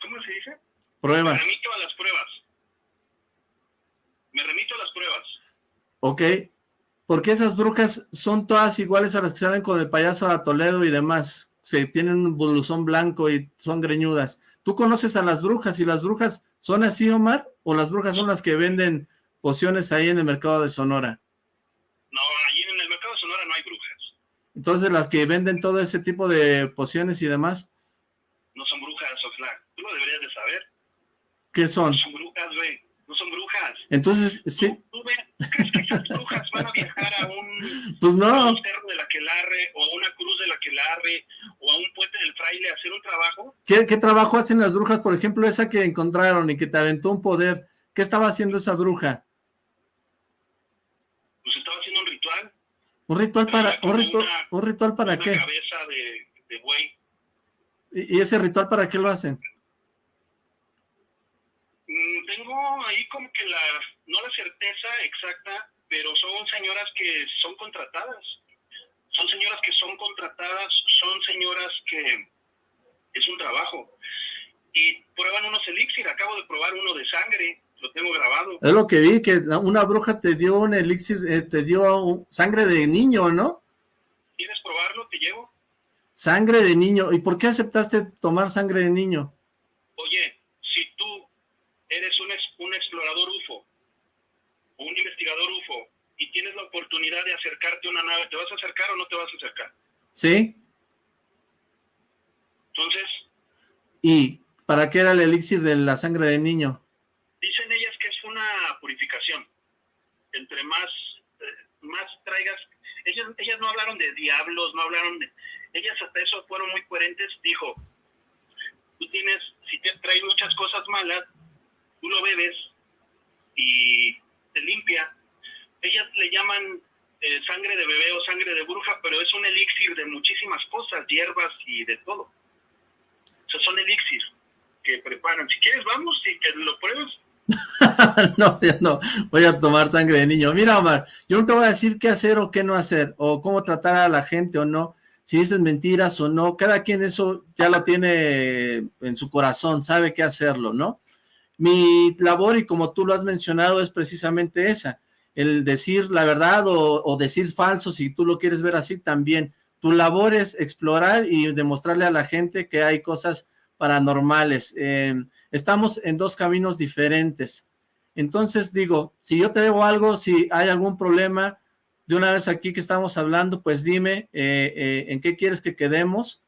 ¿cómo se dice? Pruebas. Me remito a las pruebas. Me remito a las pruebas. Ok. Porque esas brujas son todas iguales a las que salen con el payaso de Toledo y demás. Se tienen un blusón blanco y son greñudas. ¿Tú conoces a las brujas y las brujas son así, Omar? ¿O las brujas son las que venden pociones ahí en el mercado de Sonora? No, allí en el mercado de Sonora no hay brujas. Entonces, las que venden todo ese tipo de pociones y demás. No son brujas, Oxlack. Tú lo deberías de saber. ¿Qué son? No son brujas, güey. No son brujas. Entonces, sí. ¿Tú, crees que esas brujas van a viajar a un, *laughs* pues no. a un cerro de la Quelarre o a una cruz de la Quelarre o a un puente del fraile a hacer un trabajo? ¿Qué, ¿Qué trabajo hacen las brujas? Por ejemplo, esa que encontraron y que te aventó un poder. ¿Qué estaba haciendo esa bruja? ¿Un ritual para, un ritual, un ritual para qué? cabeza de, de buey. ¿Y, ese ritual para qué lo hacen? Mm, tengo ahí como que la, no la certeza exacta, pero son señoras que son contratadas. Son señoras que son contratadas, son señoras que es un trabajo. Y prueban unos elixir, acabo de probar uno de sangre, lo tengo grabado. Es lo que vi, que una bruja te dio un elixir, eh, te dio sangre de niño, ¿no? ¿Quieres probarlo? Te llevo. Sangre de niño. ¿Y por qué aceptaste tomar sangre de niño? Oye, eres un, un explorador UFO, un investigador UFO, y tienes la oportunidad de acercarte a una nave, ¿te vas a acercar o no te vas a acercar? Sí. Entonces... ¿Y para qué era el elixir de la sangre de niño? Dicen ellas que es una purificación. Entre más, eh, más traigas... Ellas, ellas no hablaron de diablos, no hablaron de... Ellas hasta eso fueron muy coherentes. Dijo, tú tienes, si te traes muchas cosas malas, tú lo bebes y te limpia. Ellas le llaman eh, sangre de bebé o sangre de bruja, pero es un elixir de muchísimas cosas, hierbas y de todo. O sea, son elixir que preparan. Si quieres, vamos y que lo pruebes. *laughs* no, ya no, voy a tomar sangre de niño. Mira, Omar, yo no te voy a decir qué hacer o qué no hacer, o cómo tratar a la gente o no, si dices mentiras o no, cada quien eso ya lo tiene en su corazón, sabe qué hacerlo, ¿no? Mi labor, y como tú lo has mencionado, es precisamente esa, el decir la verdad o, decir falso, si tú lo quieres ver así también. Tu labor es explorar y demostrarle a la gente que hay cosas paranormales. Eh, estamos en dos caminos diferentes. Entonces digo, si yo te debo algo, si hay algún problema, de una vez aquí que estamos hablando, pues dime eh, eh, en qué quieres que quedemos.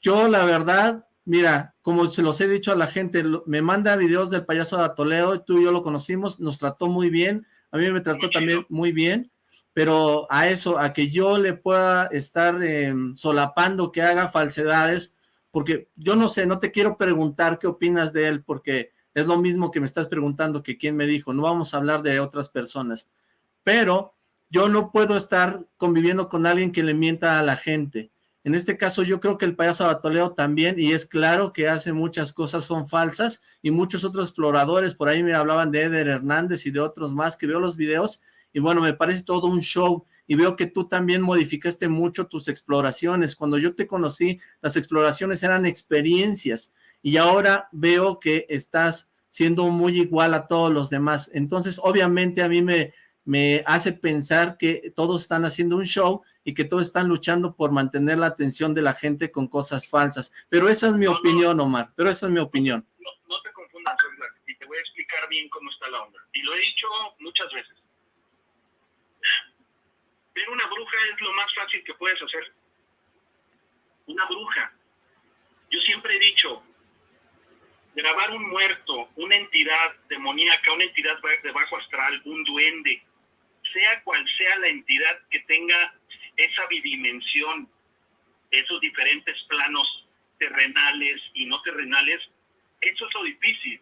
Yo la verdad, mira, como se los he dicho a la gente, me manda videos del payaso de Toledo, tú y yo lo conocimos, nos trató muy bien, a mí me trató también muy bien, pero a eso, a que yo le pueda estar em, solapando que haga falsedades, porque yo no sé, no te quiero preguntar qué opinas de él, porque es lo mismo que me estás preguntando que quién me dijo, no vamos a hablar de otras personas, pero yo no puedo estar conviviendo con alguien que le mienta a la gente, En este caso yo creo que el payaso Batoleo también, y es claro que hace muchas cosas son falsas, y muchos otros exploradores, por ahí me hablaban de Eder Hernández y de otros más que veo los videos, y bueno, me parece todo un show, y veo que tú también modificaste mucho tus exploraciones. Cuando yo te conocí, las exploraciones eran experiencias, y ahora veo que estás siendo muy igual a todos los demás. Entonces, obviamente a mí me, me hace pensar que todos están haciendo un show y que todos están luchando por mantener la atención de la gente con cosas falsas. Pero esa es mi opinión, Omar, pero esa es mi opinión. No, te confundas, y te voy a explicar bien cómo está la onda. Y lo he dicho muchas veces. Ver una bruja es lo más fácil que puedes hacer. Una bruja. Yo siempre he dicho, grabar un muerto, una entidad demoníaca, una entidad de bajo astral, un duende, sea cual sea la entidad que tenga esa bidimensión, esos diferentes planos terrenales y no terrenales, eso es lo difícil.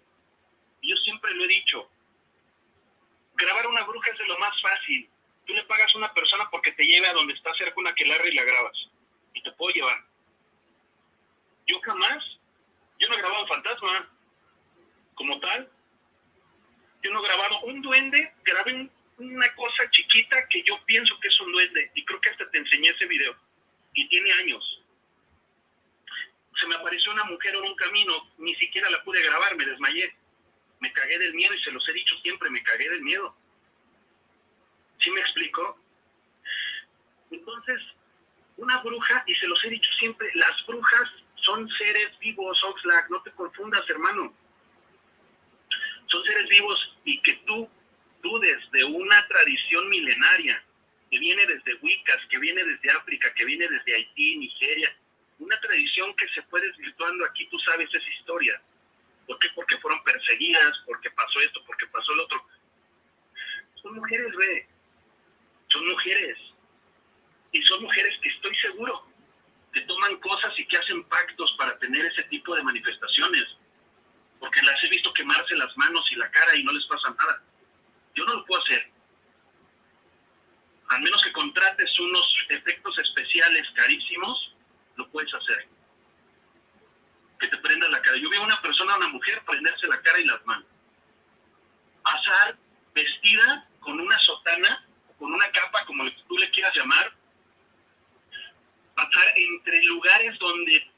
Yo siempre lo he dicho, grabar una bruja es de lo más fácil. Tú le pagas a una persona porque te lleve a donde está cerca una quelarra y la grabas. Y te puedo llevar. Yo jamás, yo no he grabado fantasma como tal. Yo no he grabado un duende, grabé una cosa chiquita que yo pienso que es un duende y creo que hasta te enseñé ese video y tiene años. Se me apareció una mujer en un camino, ni siquiera la pude grabar, me desmayé. Me cagué del miedo y se los he dicho siempre, me cagué del miedo. ¿Sí me explico? Entonces, una bruja, y se los he dicho siempre, las brujas son seres vivos, Oxlack, no te confundas, hermano. Son seres vivos y que tú de una tradición milenaria que viene desde Wiccas, que viene desde África, que viene desde Haití, Nigeria, una tradición que se fue desvirtuando aquí, tú sabes esa historia. ¿Por qué? Porque fueron perseguidas, porque pasó esto, porque pasó el otro. Son mujeres, ve, son mujeres. Y son mujeres que estoy seguro que toman cosas y que hacen pactos para tener ese tipo de manifestaciones. Porque las he visto quemarse las manos y la cara y no les pasa nada. Yo no lo puedo hacer. Al menos que contrates unos efectos especiales carísimos, lo puedes hacer. Que te prendas la cara. Yo vi a una persona, una mujer, prenderse la cara y las manos. Pasar vestida con una sotana, con una capa, como tú le quieras llamar, pasar entre lugares donde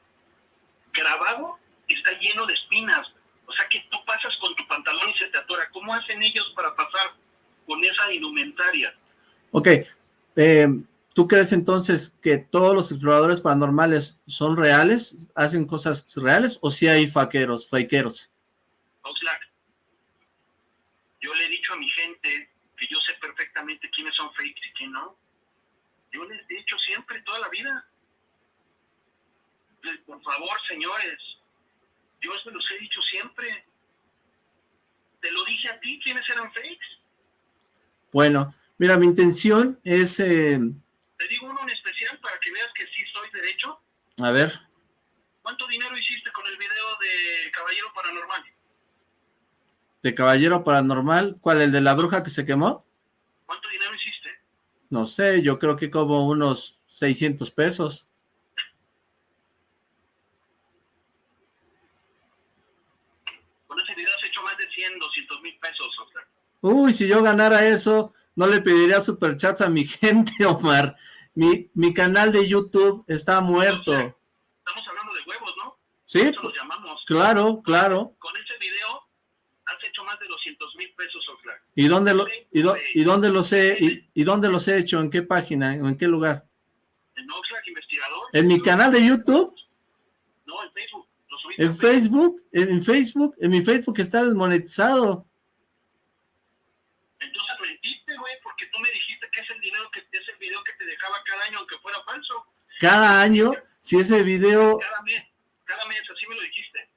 grabado está lleno de espinas, o sea que tú pasas con tu pantalón y se te atora. ¿Cómo hacen ellos para pasar con esa indumentaria? Ok. Eh, ¿Tú crees entonces que todos los exploradores paranormales son reales? ¿Hacen cosas reales? ¿O si hay faqueros, fakeros? Oxlack, yo le he dicho a mi gente que yo sé perfectamente quiénes son fakes y quién no. Yo les he dicho siempre, toda la vida. Por favor, señores, yo se los he dicho siempre. Te lo dije a ti, ¿quiénes eran fakes? Bueno, mira, mi intención es... Eh... Te digo uno en especial para que veas que sí soy derecho. A ver. ¿Cuánto dinero hiciste con el video de Caballero Paranormal? ¿De Caballero Paranormal? ¿Cuál? ¿El de la bruja que se quemó? ¿Cuánto dinero hiciste? No sé, yo creo que como unos 600 pesos. Uy, si yo ganara eso, no le pediría superchats a mi *laughs* gente, Omar. Mi, mi canal de YouTube está muerto. estamos hablando de huevos, ¿no? Sí, claro, claro. Con ese video has hecho más de 200 mil pesos, Oxlack. ¿Y dónde, lo, y, dónde los he, y, y, dónde los he hecho? ¿En qué página? ¿O en qué lugar? En Oxlack Investigador. ¿En mi canal de YouTube? No, en Facebook. ¿En Facebook? ¿En Facebook? En mi Facebook está desmonetizado. Año, aunque fuera falso. Cada año, si ese video... Cada mes, cada mes, así me lo dijiste.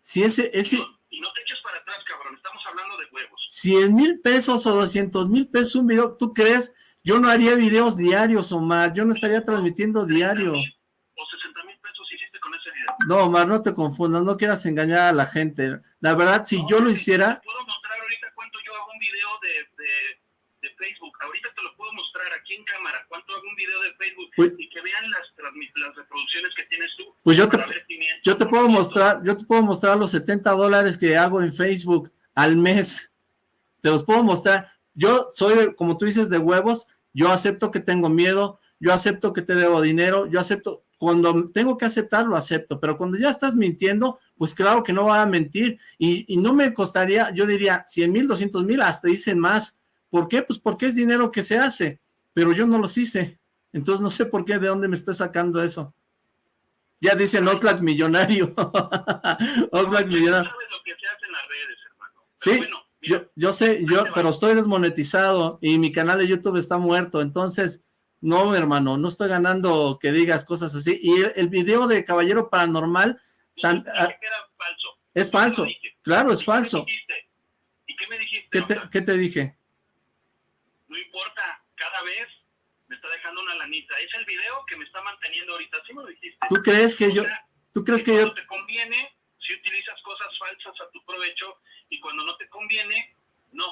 Si ese... ese... Y, no, te eches para atrás, cabrón, estamos hablando de huevos. 100 mil pesos o 200 mil pesos un video, ¿tú crees? Yo no haría videos diarios, Omar, yo no estaría transmitiendo diario. O 60 mil pesos hiciste con ese video. No, Omar, no te confundas, no quieras engañar a la gente. La verdad, si yo lo hiciera... Puedo mostrar ahorita cuánto yo hago un video de, de, de Facebook, ahorita te lo puedo mostrar cobrar aquí en cámara, cuánto hago un video de Facebook pues y que vean las, las reproducciones que tienes tú. Pues yo te, yo te puedo mostrar, yo te puedo mostrar los 70 dólares que hago en Facebook al mes. Te los puedo mostrar. Yo soy, como tú dices, de huevos, yo acepto que tengo miedo, yo acepto que te debo dinero, yo acepto, cuando tengo que aceptar, lo acepto, pero cuando ya estás mintiendo, pues claro que no va a mentir, y, no me costaría, yo diría, 100 mil, 200 mil, hasta dicen más, ¿por qué? Pues porque es dinero que se hace, pero yo no los hice, entonces no sé por qué, de dónde me está sacando eso. Ya dicen Oxlack millonario. *laughs* Oxlack millonario. lo que se hace en las redes, hermano. sí, yo, yo sé, yo, pero estoy desmonetizado y mi canal de YouTube está muerto, entonces, no, hermano, no estoy ganando que digas cosas así. Y el, video de Caballero Paranormal... Tan, ah, falso. Es falso, claro, es falso. ¿Y qué me dijiste? ¿Qué te, ¿Qué te dije? No importa, cada vez me está dejando una lanita. Es el video que me está manteniendo ahorita, ¿sí me lo dijiste? ¿Tú crees que yo...? ¿Tú crees que yo...? te conviene, si utilizas cosas falsas a tu provecho, y cuando no te conviene, no.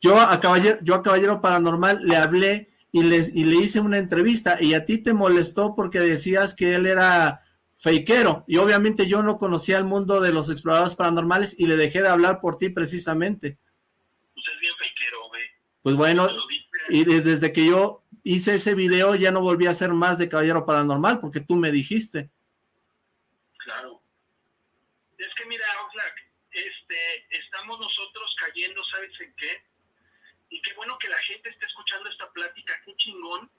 Yo a Caballero, yo a Caballero Paranormal le hablé y, les, y le hice una entrevista y a ti te molestó porque decías que él era fakeero y obviamente yo no conocía el mundo de los exploradores paranormales y le dejé de hablar por ti precisamente. Pues es bien fakeero, güey. Pues bueno, y desde que yo hice ese video ya no volví a hacer más de Caballero Paranormal porque tú me dijiste. Claro. Es que mira, Oxlack, este, estamos nosotros cayendo, ¿sabes en qué? Y qué bueno que la gente esté escuchando esta plática, qué chingón,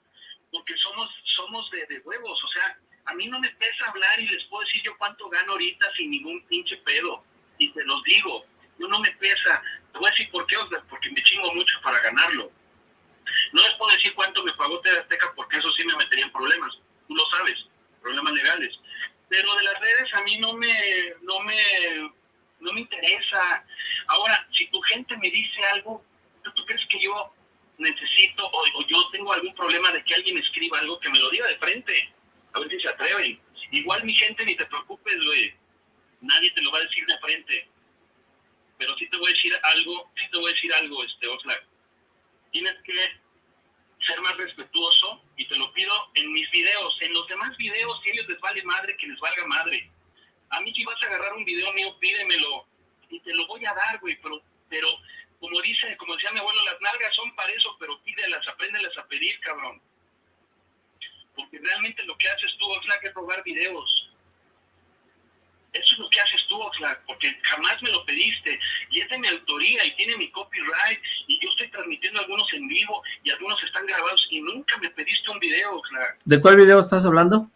porque somos, somos de, de huevos, o sea, a mí no me pesa hablar y les puedo decir yo cuánto gano ahorita sin ningún pinche pedo, y te los digo, yo no me pesa, te voy a decir por qué, porque me chingo mucho para ganarlo. No les puedo decir cuánto me pagó Azteca porque eso sí me metería en problemas, tú lo sabes, problemas legales. Pero de las redes a mí no me, no me no me interesa. Ahora, si tu gente me dice algo, ¿tú, crees que yo necesito o, yo tengo algún problema de que alguien escriba algo que me lo diga de frente? A ver si se atreven. Igual mi gente, ni te preocupes, güey. Nadie te lo va a decir de frente. Pero sí te voy a decir algo, sí te voy a decir algo, este Oxlack. Tienes que ser más respetuoso y te lo pido en mis videos. En los demás videos, si ellos les vale madre, que les valga madre a mí si vas a agarrar un video mío, pídemelo y te lo voy a dar, güey, pero, pero como dice, como decía mi abuelo, las nalgas son para eso, pero pídelas, apréndelas a pedir, cabrón. Porque realmente lo que haces tú, Oxlack, es robar videos. Eso es lo que haces tú, Oxlack, porque jamás me lo pediste. Y es de mi autoría y tiene mi copyright. Y yo estoy transmitiendo algunos en vivo y algunos están grabados y nunca me pediste un video, Oxlack. ¿De cuál video estás hablando?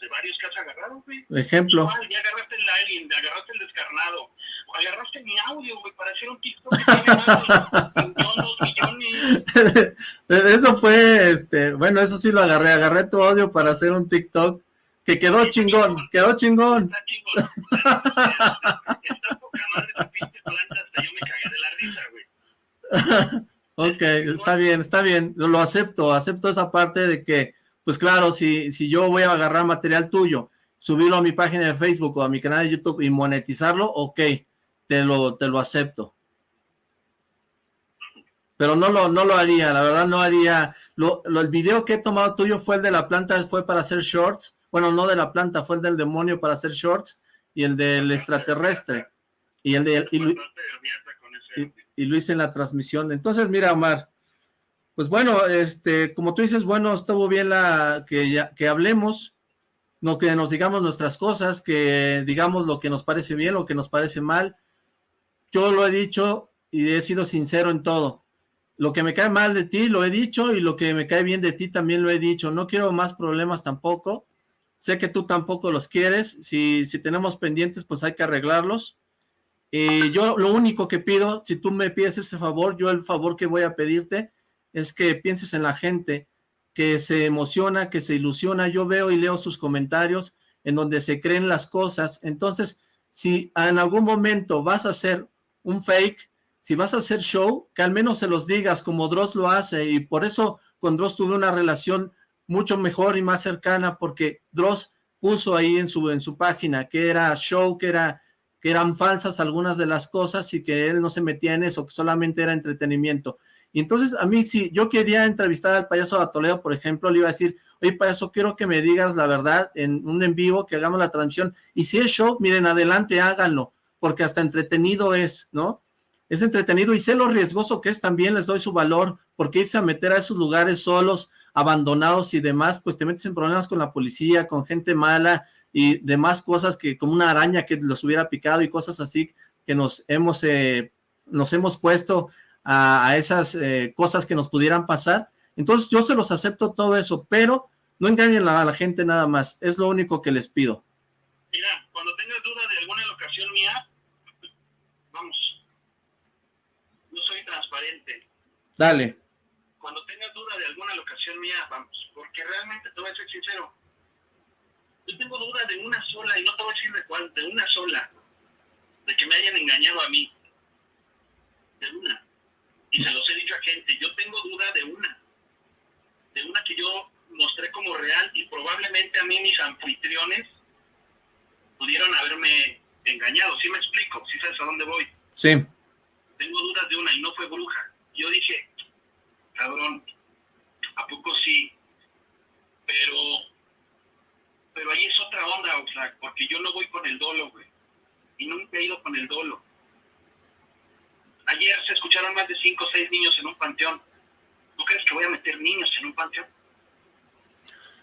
de varios que has agarrado, güey. Ejemplo. ya agarraste el alien, agarraste el descarnado, o agarraste mi audio, güey, para hacer un TikTok que tiene millones, millones. *laughs* Eso fue, este, bueno, eso sí lo agarré, agarré tu audio para hacer un TikTok que quedó chingón, quedó chingón. Está chingón. *laughs* Está poca madre tu pinche planta, hasta yo me cagué de la risa, güey. Ok, está bien, está bien, lo acepto, acepto esa parte de que pues claro, si, si yo voy a agarrar material tuyo, subirlo a mi página de Facebook o a mi canal de YouTube y monetizarlo, ok, te lo, te lo acepto. Pero no lo, no lo haría, la verdad no haría. Lo, el video que he tomado tuyo fue el de la planta, fue para hacer shorts. Bueno, no de la planta, fue el del demonio para hacer shorts y el del extraterrestre. Y el de... Y, y lo hice en la transmisión. Entonces, mira, Omar, pues bueno, este, como tú dices, bueno, estuvo bien la que, ya, que hablemos, no que nos digamos nuestras cosas, que digamos lo que nos parece bien, lo que nos parece mal. Yo lo he dicho y he sido sincero en todo. Lo que me cae mal de ti lo he dicho y lo que me cae bien de ti también lo he dicho. No quiero más problemas tampoco. Sé que tú tampoco los quieres. Si, si tenemos pendientes, pues hay que arreglarlos. Y yo lo único que pido, si tú me pides ese favor, yo el favor que voy a pedirte es que pienses en la gente que se emociona, que se ilusiona. Yo veo y leo sus comentarios en donde se creen las cosas. Entonces, si en algún momento vas a hacer un fake, si vas a hacer show, que al menos se los digas como Dross lo hace y por eso con Dross tuve una relación mucho mejor y más cercana porque Dross puso ahí en su, en su página que era show, que era que eran falsas algunas de las cosas y que él no se metía en eso, que solamente era entretenimiento. Y entonces a mí, si yo quería entrevistar al payaso de Toledo, por ejemplo, le iba a decir, oye payaso, quiero que me digas la verdad en un en vivo, que hagamos la transmisión. Y si es show, miren, adelante, háganlo, porque hasta entretenido es, ¿no? Es entretenido y sé lo riesgoso que es también, les doy su valor, porque irse a meter a esos lugares solos, abandonados y demás, pues te metes en problemas con la policía, con gente mala y demás cosas que como una araña que los hubiera picado y cosas así que nos hemos, eh, nos hemos puesto a, esas eh, cosas que nos pudieran pasar. Entonces yo se los acepto todo eso, pero no engañen a la gente nada más, es lo único que les pido. Mira, cuando tengas duda de alguna locación mía, vamos, no soy transparente. Dale. De alguna locación mía, vamos, porque realmente te voy a ser sincero, yo tengo duda de una sola, y no te voy a decir de cuál, de una sola, de que me hayan engañado a mí. De una y se los he dicho a gente, yo tengo duda de una, de una que yo mostré como real y probablemente a mí mis anfitriones pudieron haberme engañado, ¿sí me explico? ¿Sí sabes a dónde voy? Sí. Tengo dudas de una y no fue bruja. Yo dije, cabrón, ¿a poco sí? Pero, pero ahí es otra onda, Oxlack, porque yo no voy con el dolo, güey. Y nunca he ido con el dolo. Ayer se escucharon más de cinco o seis niños en un panteón. ¿No crees que voy a meter niños en un panteón?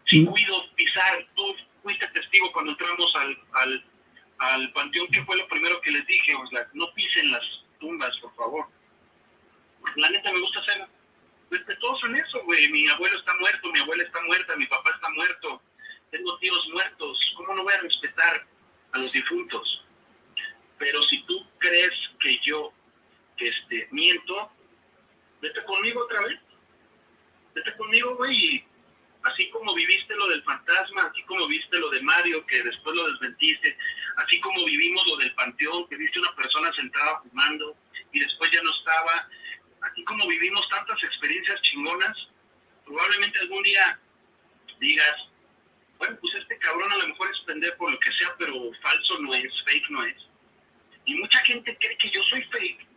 Si cuido pisar, tú fuiste testigo cuando entramos al, al, al panteón, ¿qué fue lo primero que les dije? O sea, no pisen las tumbas, por favor. La neta me gusta ser respetuoso en eso, güey. Mi abuelo está muerto, mi abuela está muerta, mi papá está muerto, tengo tíos muertos. ¿Cómo no voy a respetar a los difuntos? Pero si tú crees que yo este, miento, vete conmigo otra vez. Vete conmigo, güey, así como viviste lo del fantasma, así como viste lo de Mario, que después lo desmentiste, así como vivimos lo del panteón, que viste una persona sentada fumando y después ya no estaba, así como vivimos tantas experiencias chingonas, probablemente algún día digas, bueno, pues este cabrón a lo mejor es pendejo por lo que sea, pero falso no es, fake no es. Y mucha gente cree que yo soy fake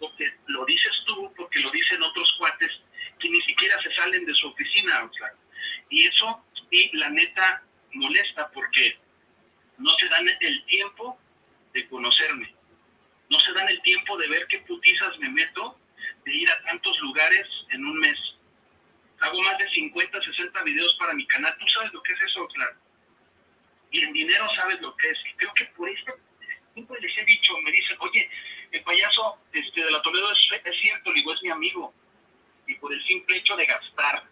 porque lo dices tú, porque lo dicen otros cuates que ni siquiera se salen de su oficina. Y eso, y la neta, molesta porque no se dan el tiempo de conocerme. No se dan el tiempo de ver qué putizas me meto, de ir a tantos lugares en un mes. Hago más de 50, 60 videos para mi canal. ¿Tú sabes lo que es eso, claro? Y en dinero sabes lo que es. Y creo que por esto, siempre les he dicho, me dicen, oye, el payaso este, de la Toledo es, cierto, digo, es mi amigo. Y por el simple hecho de gastar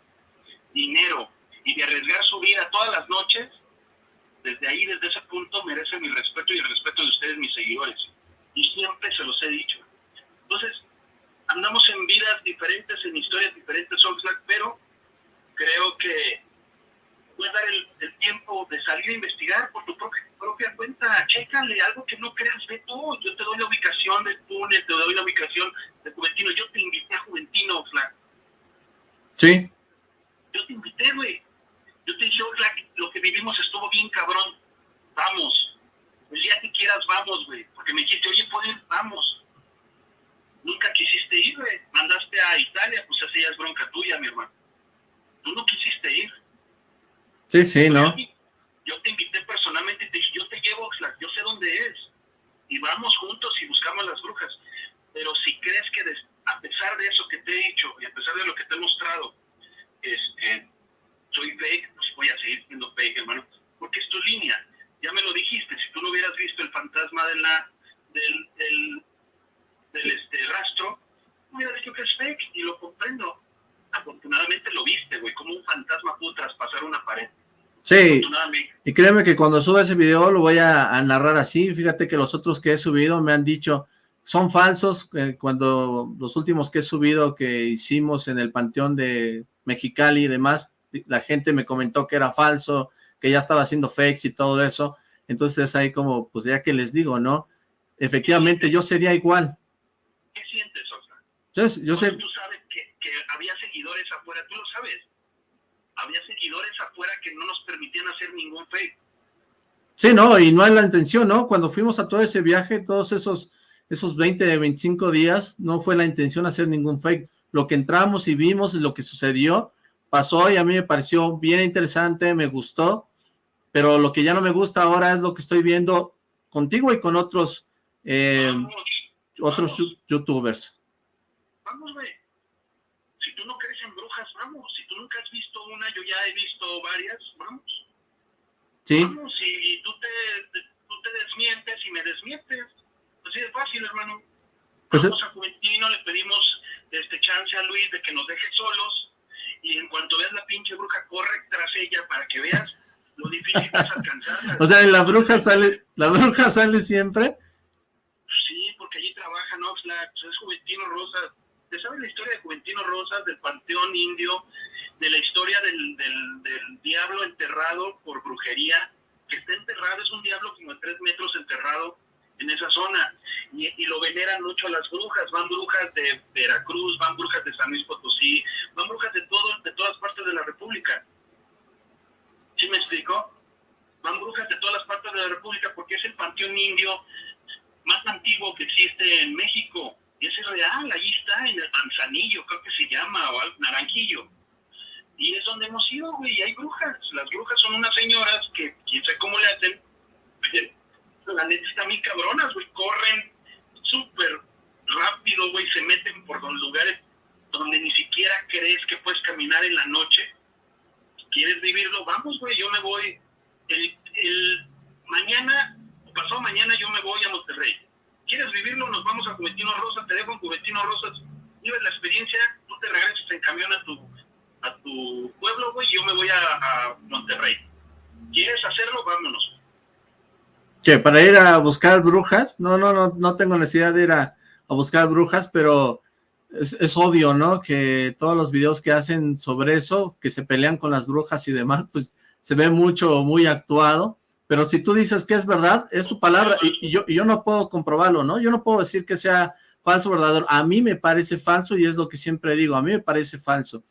dinero y de arriesgar su vida todas las noches, desde ahí, desde ese punto, merece mi respeto y el respeto de ustedes, mis seguidores. Y siempre se los he dicho. Entonces, andamos en vidas diferentes, en historias diferentes, pero creo que puedes dar el, tiempo de salir a investigar por tu propia, propia cuenta, chécale algo que no creas, ve tú, yo te doy la ubicación del túnel, te doy la ubicación de Juventino, yo te invité a Juventino, Oxlack. Sí. Yo te invité, güey. Yo te dije, Oxlack, lo que vivimos estuvo bien cabrón, vamos. El día que quieras, vamos, güey. Porque me dijiste, oye, ¿puedes? Vamos. Nunca quisiste ir, güey. Mandaste a Italia, pues así ya es bronca tuya, mi hermano. Tú no quisiste ir Sí, sí, ¿no? Yo te invité personalmente y te dije, yo te llevo, Oxlack, yo sé dónde es. Y vamos juntos y buscamos las brujas. Pero si crees que a pesar de eso que te he dicho y a pesar de lo que te he mostrado, este, soy fake, pues voy a seguir siendo fake, hermano. Porque es tu línea. Ya me lo dijiste, si tú no hubieras visto el fantasma de la, del, del, del este, rastro, me hubieras dicho que es fake y lo comprendo. Afortunadamente lo viste, güey, como un fantasma pudo traspasar una pared. Sí, y créeme que cuando suba ese video lo voy a, narrar así, fíjate que los otros que he subido me han dicho, son falsos, eh, cuando los últimos que he subido que hicimos en el Panteón de Mexicali y demás, la gente me comentó que era falso, que ya estaba haciendo fakes y todo eso, entonces ahí como, pues ya que les digo, ¿no? Efectivamente, yo sería igual. ¿Qué sientes? Entonces, yo sé... Tú sabes que, que había seguidores afuera, tú lo sabes había seguidores afuera que no nos permitían hacer ningún fake. Sí, no, y no es la intención, ¿no? Cuando fuimos a todo ese viaje, todos esos, esos 20, 25 días, no fue la intención hacer ningún fake. Lo que entramos y vimos, lo que sucedió, pasó y a mí me pareció bien interesante, me gustó, pero lo que ya no me gusta ahora es lo que estoy viendo contigo y con otros, eh, otros youtubers. Vamos, güey. Si tú no crees en brujas, vamos. Si tú nunca has visto una, yo ya he visto varias, vamos. Sí. Vamos, y tú te, tú te desmientes y me desmientes. Así de fácil, hermano. Pues Vamos a Juventino, le pedimos este chance a Luis de que nos deje solos y en cuanto veas la pinche bruja, corre tras ella para que veas lo difícil que es *laughs* alcanzarla. o sea, la bruja sale, la bruja sale siempre. Sí, porque allí trabaja Oxlack, pues es Juventino Rosas. ¿Te sabes la historia de Juventino Rosas, del panteón indio? de la historia del, del, diablo enterrado por brujería, que está enterrado, es un diablo como de tres metros enterrado en esa zona, y, lo veneran mucho a las brujas, van brujas de Veracruz, van brujas de San Luis Potosí, van brujas de, todo, de todas partes de la República. ¿Sí me explico? Van brujas de todas las partes de la República porque es el panteón indio más antiguo que existe en México. Ese es real, ahí está, en el Manzanillo, creo que se llama, o Naranjillo. Y es donde hemos ido, güey, y hay brujas. Las brujas son unas señoras que, quién sabe cómo le hacen, *laughs* la neta están muy cabronas, güey, corren súper rápido, güey, se meten por los lugares donde ni siquiera crees que puedes caminar en la noche. ¿Quieres vivirlo? Vamos, güey, yo me voy. El, mañana, pasado mañana, yo me voy a Monterrey. ¿Quieres vivirlo? Nos vamos a Juventino Rosas, te dejo en Juventino Rosas, vives la experiencia, tú te regresas en camión a tu a tu pueblo, güey, yo me voy a, Monterrey. ¿Quieres hacerlo? Vámonos. ¿Qué? ¿Para ir a buscar brujas? No, no, no, no tengo necesidad de ir a, buscar brujas, pero es, obvio, ¿no? Que todos los videos que hacen sobre eso, que se pelean con las brujas y demás, pues se ve mucho, muy actuado. Pero si tú dices que es verdad, es tu palabra, y, yo, no puedo comprobarlo, ¿no? Yo no puedo decir que sea falso verdadero. A mí me parece falso y es lo que siempre digo, a mí me parece falso.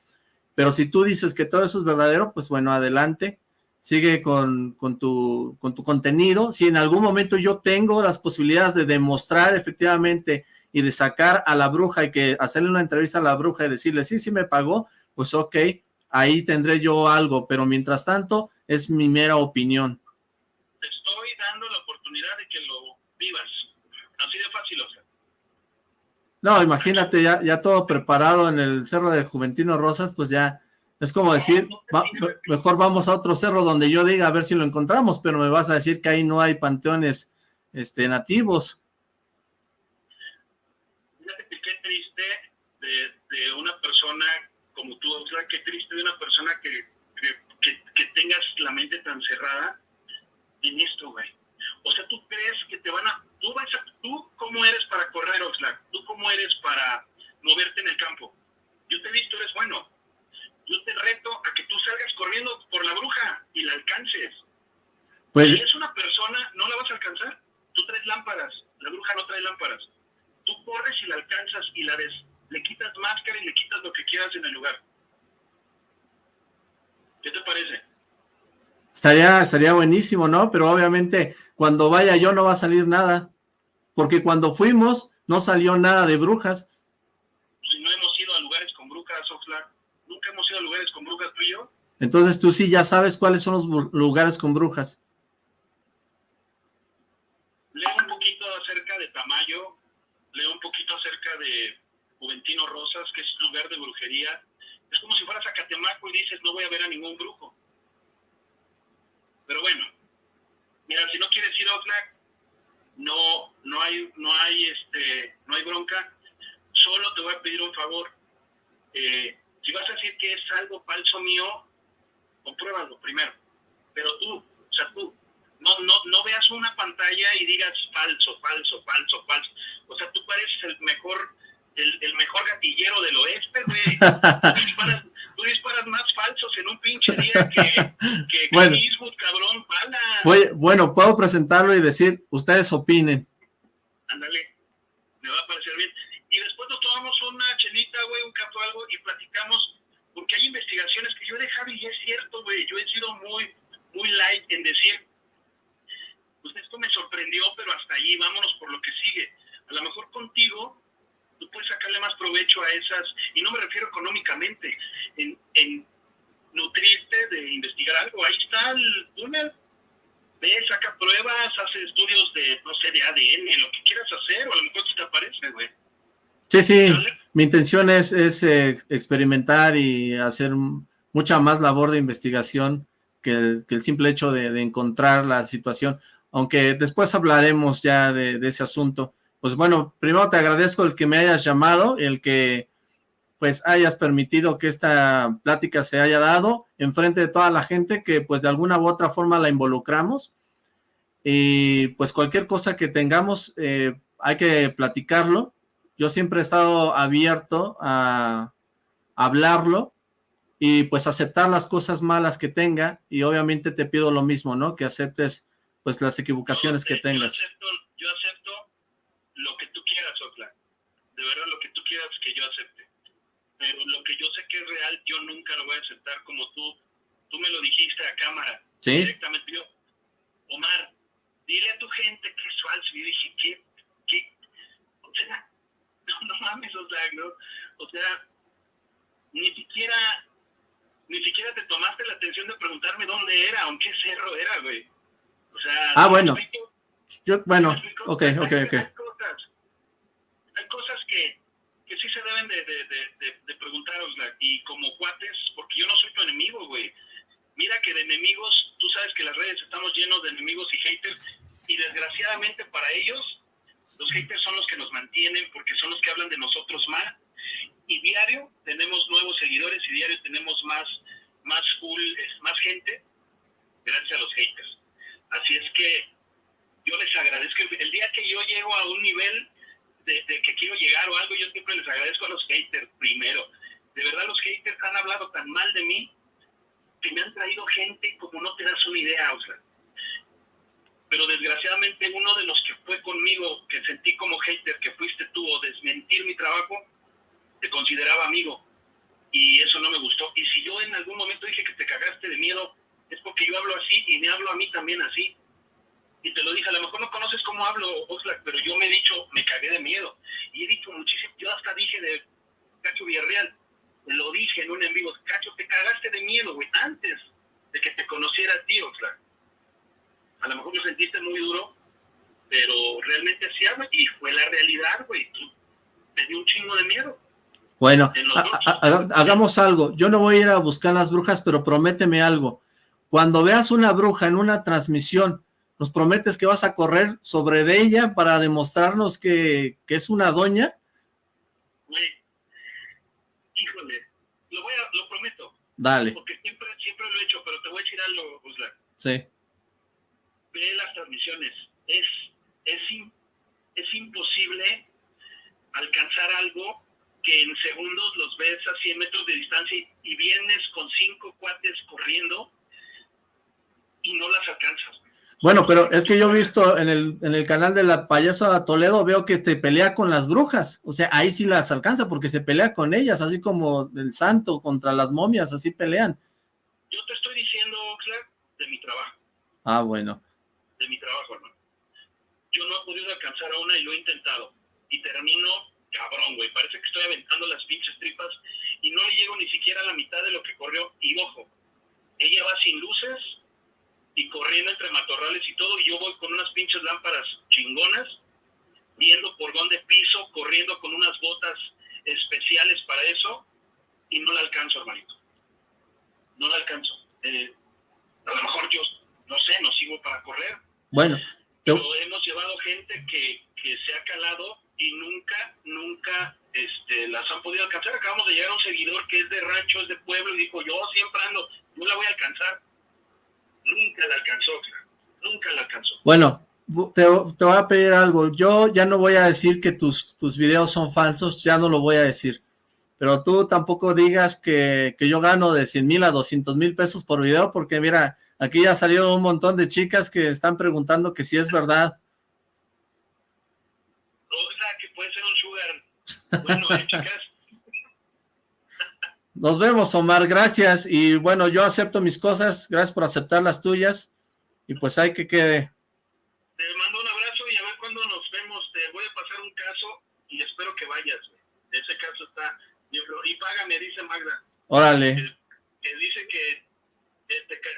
Pero si tú dices que todo eso es verdadero, pues bueno, adelante, sigue con, tu, con tu contenido. Si en algún momento yo tengo las posibilidades de demostrar efectivamente y de sacar a la bruja y que hacerle una entrevista a la bruja y decirle, sí, sí me pagó, pues ok, ahí tendré yo algo, pero mientras tanto es mi mera opinión. Dando la oportunidad de que lo vivas, así de fácil, o sea. No, imagínate, ya, ya todo preparado en el cerro de Juventino Rosas, pues ya es como decir, mejor vamos a otro cerro donde yo diga a ver si lo encontramos, pero me vas a decir que ahí no hay panteones este, nativos. Fíjate qué triste de, una persona como tú, o sea, qué triste de una persona que, que, que tengas la mente tan cerrada en esto, güey. O sea, tú crees que te van a tú, vas a, tú cómo eres para correr, Oxlack, tú cómo eres para moverte en el campo. Yo te he visto, eres bueno. Yo te reto a que tú salgas corriendo por la bruja y la alcances. Pues... Si es una persona, no la vas a alcanzar. Tú traes lámparas, la bruja no trae lámparas. Tú corres y la alcanzas y la des, le quitas máscara y le quitas lo que quieras en el lugar. ¿Qué te parece? Estaría, estaría buenísimo, ¿no? Pero obviamente cuando vaya yo no va a salir nada. Porque cuando fuimos no salió nada de brujas. Si no hemos ido a lugares con brujas, Oxlack. Nunca hemos ido a lugares con brujas tú y yo. Entonces tú sí ya sabes cuáles son los lugares con brujas. Leo un poquito acerca de Tamayo, leo un poquito acerca de Juventino Rosas, que es lugar de brujería. Es como si fueras a Catemaco y dices, no voy a ver a ningún brujo. Pero bueno, mira, si no quieres ir a Oxlack, no, no hay, no hay, este, no hay bronca. Solo te voy a pedir un favor. Eh, si vas a decir que es algo falso mío, compruébalo primero. Pero tú, o sea, tú, no, no, no veas una pantalla y digas falso, falso, falso, falso. O sea, tú pareces el mejor, el, el mejor gatillero del oeste, güey. *laughs* tú disparas más falsos en un pinche día que, que *laughs* bueno, cabrón, pala. bueno, puedo presentarlo y decir, ustedes opinen. Ándale, me va a parecer bien. Y después nos tomamos una chelita, güey, un café algo, y platicamos, porque hay investigaciones que yo he dejado y es cierto, güey, yo he sido muy, muy light en decir, pues esto me sorprendió, pero hasta allí, vámonos por lo que sigue. A lo mejor contigo tú puedes sacarle más provecho a esas, y no me refiero económicamente, en, en nutrirte de investigar algo. Ahí está el túnel, ve, saca pruebas, hace estudios de, no sé, de ADN, lo que quieras hacer, o a lo mejor te aparece, güey. Sí, sí, mi intención es, es eh, experimentar y hacer mucha más labor de investigación que el, que el simple hecho de, de, encontrar la situación, aunque después hablaremos ya de, de, ese asunto. Pues bueno, primero te agradezco el que me hayas llamado, el que pues hayas permitido que esta plática se haya dado en frente de toda la gente que pues de alguna u otra forma la involucramos y pues cualquier cosa que tengamos eh, hay que platicarlo. Yo siempre he estado abierto a, a hablarlo y pues aceptar las cosas malas que tenga y obviamente te pido lo mismo, ¿no? Que aceptes pues las equivocaciones que tengas. Yo acepto, yo acepto lo que tú quieras, Ocla. De verdad, lo que tú quieras que yo acepte pero lo que yo sé que es real, yo nunca lo voy a aceptar como tú, tú me lo dijiste a cámara, ¿Sí? directamente yo, Omar, dile a tu gente que es falso, y dije, ¿qué? ¿qué? O sea, *laughs* no, no mames, o sea, ¿no? o sea, ni siquiera, ni siquiera te tomaste la atención de preguntarme dónde era, aunque cerro era, güey. O sea, ah, bueno, yo, bueno, ok, ok, ok. Cosas, que que sí se deben de, de, de, preguntarosla y como cuates, porque yo no soy tu enemigo, güey. Mira que de enemigos, tú sabes que las redes estamos llenos de enemigos y haters y desgraciadamente para ellos, los haters son los que nos mantienen porque son los que hablan de nosotros mal y diario tenemos nuevos seguidores y diario tenemos más, más cool, más gente gracias a los haters. Así es que yo les agradezco. El día que yo llego a un nivel de, de, que quiero llegar o algo, yo siempre les agradezco a los haters primero. De verdad, los haters han hablado tan mal de mí que me han traído gente como no te das una idea, o sea. Pero desgraciadamente uno de los que fue conmigo, que sentí como hater, que fuiste tú, o desmentir mi trabajo, te consideraba amigo. Y eso no me gustó. Y si yo en algún momento dije que te cagaste de miedo, es porque yo hablo así y me hablo a mí también así y te lo dije, a lo mejor no conoces cómo hablo, Oxlack, pero yo me he dicho, me cagué de miedo. Y he dicho muchísimo, yo hasta dije de Cacho Villarreal, lo dije en un en vivo, Cacho, te cagaste de miedo, güey, antes de que te conociera a ti, Oxlack. A lo mejor lo sentiste muy duro, pero realmente así habla y fue la realidad, güey. Me dio un chingo de miedo. Bueno, hagamos algo. Yo no voy a ir a buscar las brujas, pero prométeme algo. Cuando veas una bruja en una transmisión nos prometes que vas a correr sobre de ella para demostrarnos que, que es una doña. Güey, híjole, lo, voy a, lo prometo. Dale. Porque siempre, siempre lo he hecho, pero te voy a decir algo, Usla. Sí. Ve las transmisiones. Es, es, es imposible alcanzar algo que en segundos los ves a 100 metros de distancia y, y vienes con cinco cuates corriendo y no las alcanzas. Bueno, pero es que yo he visto en el, en el canal de la payasa Toledo, veo que este pelea con las brujas, o sea, ahí sí las alcanza porque se pelea con ellas, así como el santo contra las momias, así pelean. Yo te estoy diciendo, Clark, de mi trabajo. Ah, bueno. De mi trabajo, hermano. Yo no he podido alcanzar a una y lo he intentado. Y termino cabrón, güey, parece que estoy aventando las pinches tripas y no le llego ni siquiera a la mitad de lo que corrió. Y ojo, ella va sin luces, y corriendo entre matorrales y todo, y yo voy con unas pinches lámparas chingonas, viendo por dónde piso, corriendo con unas botas especiales para eso, y no la alcanzo, hermanito. No la alcanzo. Eh, a lo mejor yo, no sé, no sigo para correr. Bueno. Pero hemos llevado gente que, que se ha calado y nunca, nunca este, las han podido alcanzar. Acabamos de llegar a un seguidor que es de rancho, es de pueblo, y dijo, yo siempre ando, no la voy a alcanzar nunca la alcanzó, nunca la alcanzó. Bueno, te, te, voy a pedir algo, yo ya no voy a decir que tus, tus videos son falsos, ya no lo voy a decir, pero tú tampoco digas que, que yo gano de 100 mil a 200 mil pesos por video, porque mira, aquí ya salieron un montón de chicas que están preguntando que si es verdad. O sea, que puede ser un sugar, bueno, eh, chicas, nos vemos, Omar, gracias. Y bueno, yo acepto mis cosas, gracias por aceptar las tuyas. Y pues hay que quede. Te mando un abrazo y a ver cuándo nos vemos. Te voy a pasar un caso y espero que vayas. Ese caso está... Y págame, dice Magda. Órale. Que, dice que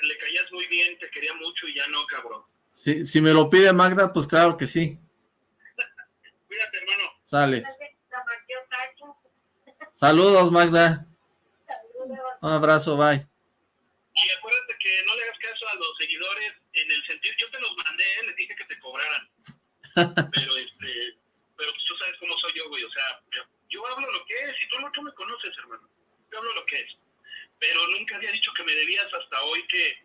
le caías muy bien, te quería mucho y ya no, cabrón. Sí, si me lo pide Magda, pues claro que sí. *laughs* Cuídate, hermano. Sale. Saludos, Magda. Un abrazo, bye. Y acuérdate que no le hagas caso a los seguidores en el sentido, yo te los mandé, les dije que te cobraran. *laughs* pero este, pero tú sabes cómo soy yo, güey, o sea, yo hablo lo que es, y tú tú me conoces, hermano. Yo hablo lo que es. Pero nunca había dicho que me debías hasta hoy que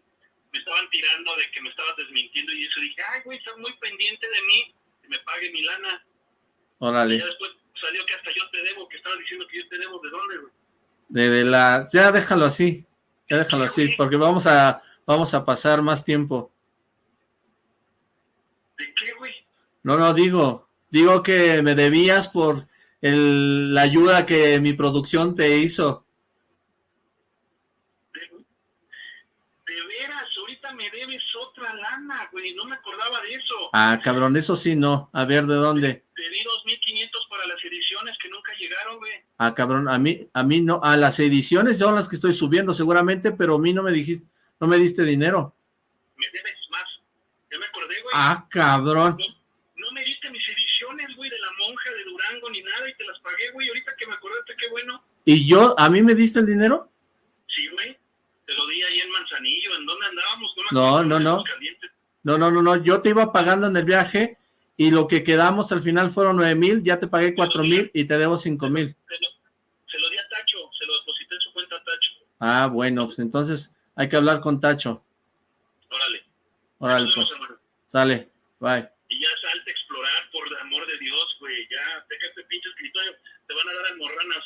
me estaban tirando de que me estabas desmintiendo y eso dije, ay, güey, estás muy pendiente de mí, que me pague mi lana. Órale. Y ya después salió que hasta yo te debo, que estabas diciendo que yo te debo, ¿de dónde, güey? De, la... Ya déjalo así, ya déjalo así, porque vamos a, vamos a pasar más tiempo. ¿De qué, güey? No, no, digo, digo que me debías por el, la ayuda que mi producción te hizo. De, veras, ahorita me debes otra lana, güey, no me acordaba de eso. Ah, cabrón, eso sí no. A ver, ¿de dónde? Te di 2.500 para las ediciones que nunca llegaron, güey. Ah, cabrón, a mí, a mí no, a las ediciones son las que estoy subiendo seguramente, pero a mí no me dijiste, no me diste dinero. Me debes más, ya me acordé, güey. Ah, cabrón. No, me diste mis ediciones, güey, de la monja de Durango ni nada y te las pagué, güey, ahorita que me acordaste, qué bueno. ¿Y yo, a mí me diste el dinero? Sí, güey, te lo di ahí en Manzanillo, ¿en dónde andábamos? No, no, no. No, no, no, no, yo te iba pagando en el viaje y lo que quedamos al final fueron nueve mil, ya te pagué cuatro mil y te debo cinco mil. Se lo di a Tacho, se lo deposité en su cuenta a Tacho. Ah, bueno, pues entonces hay que hablar con Tacho. Órale. Órale, pues. Sale, bye. Y ya salte a explorar, por el amor de Dios, güey, ya, deja este pinche escritorio, te van a dar almorranas,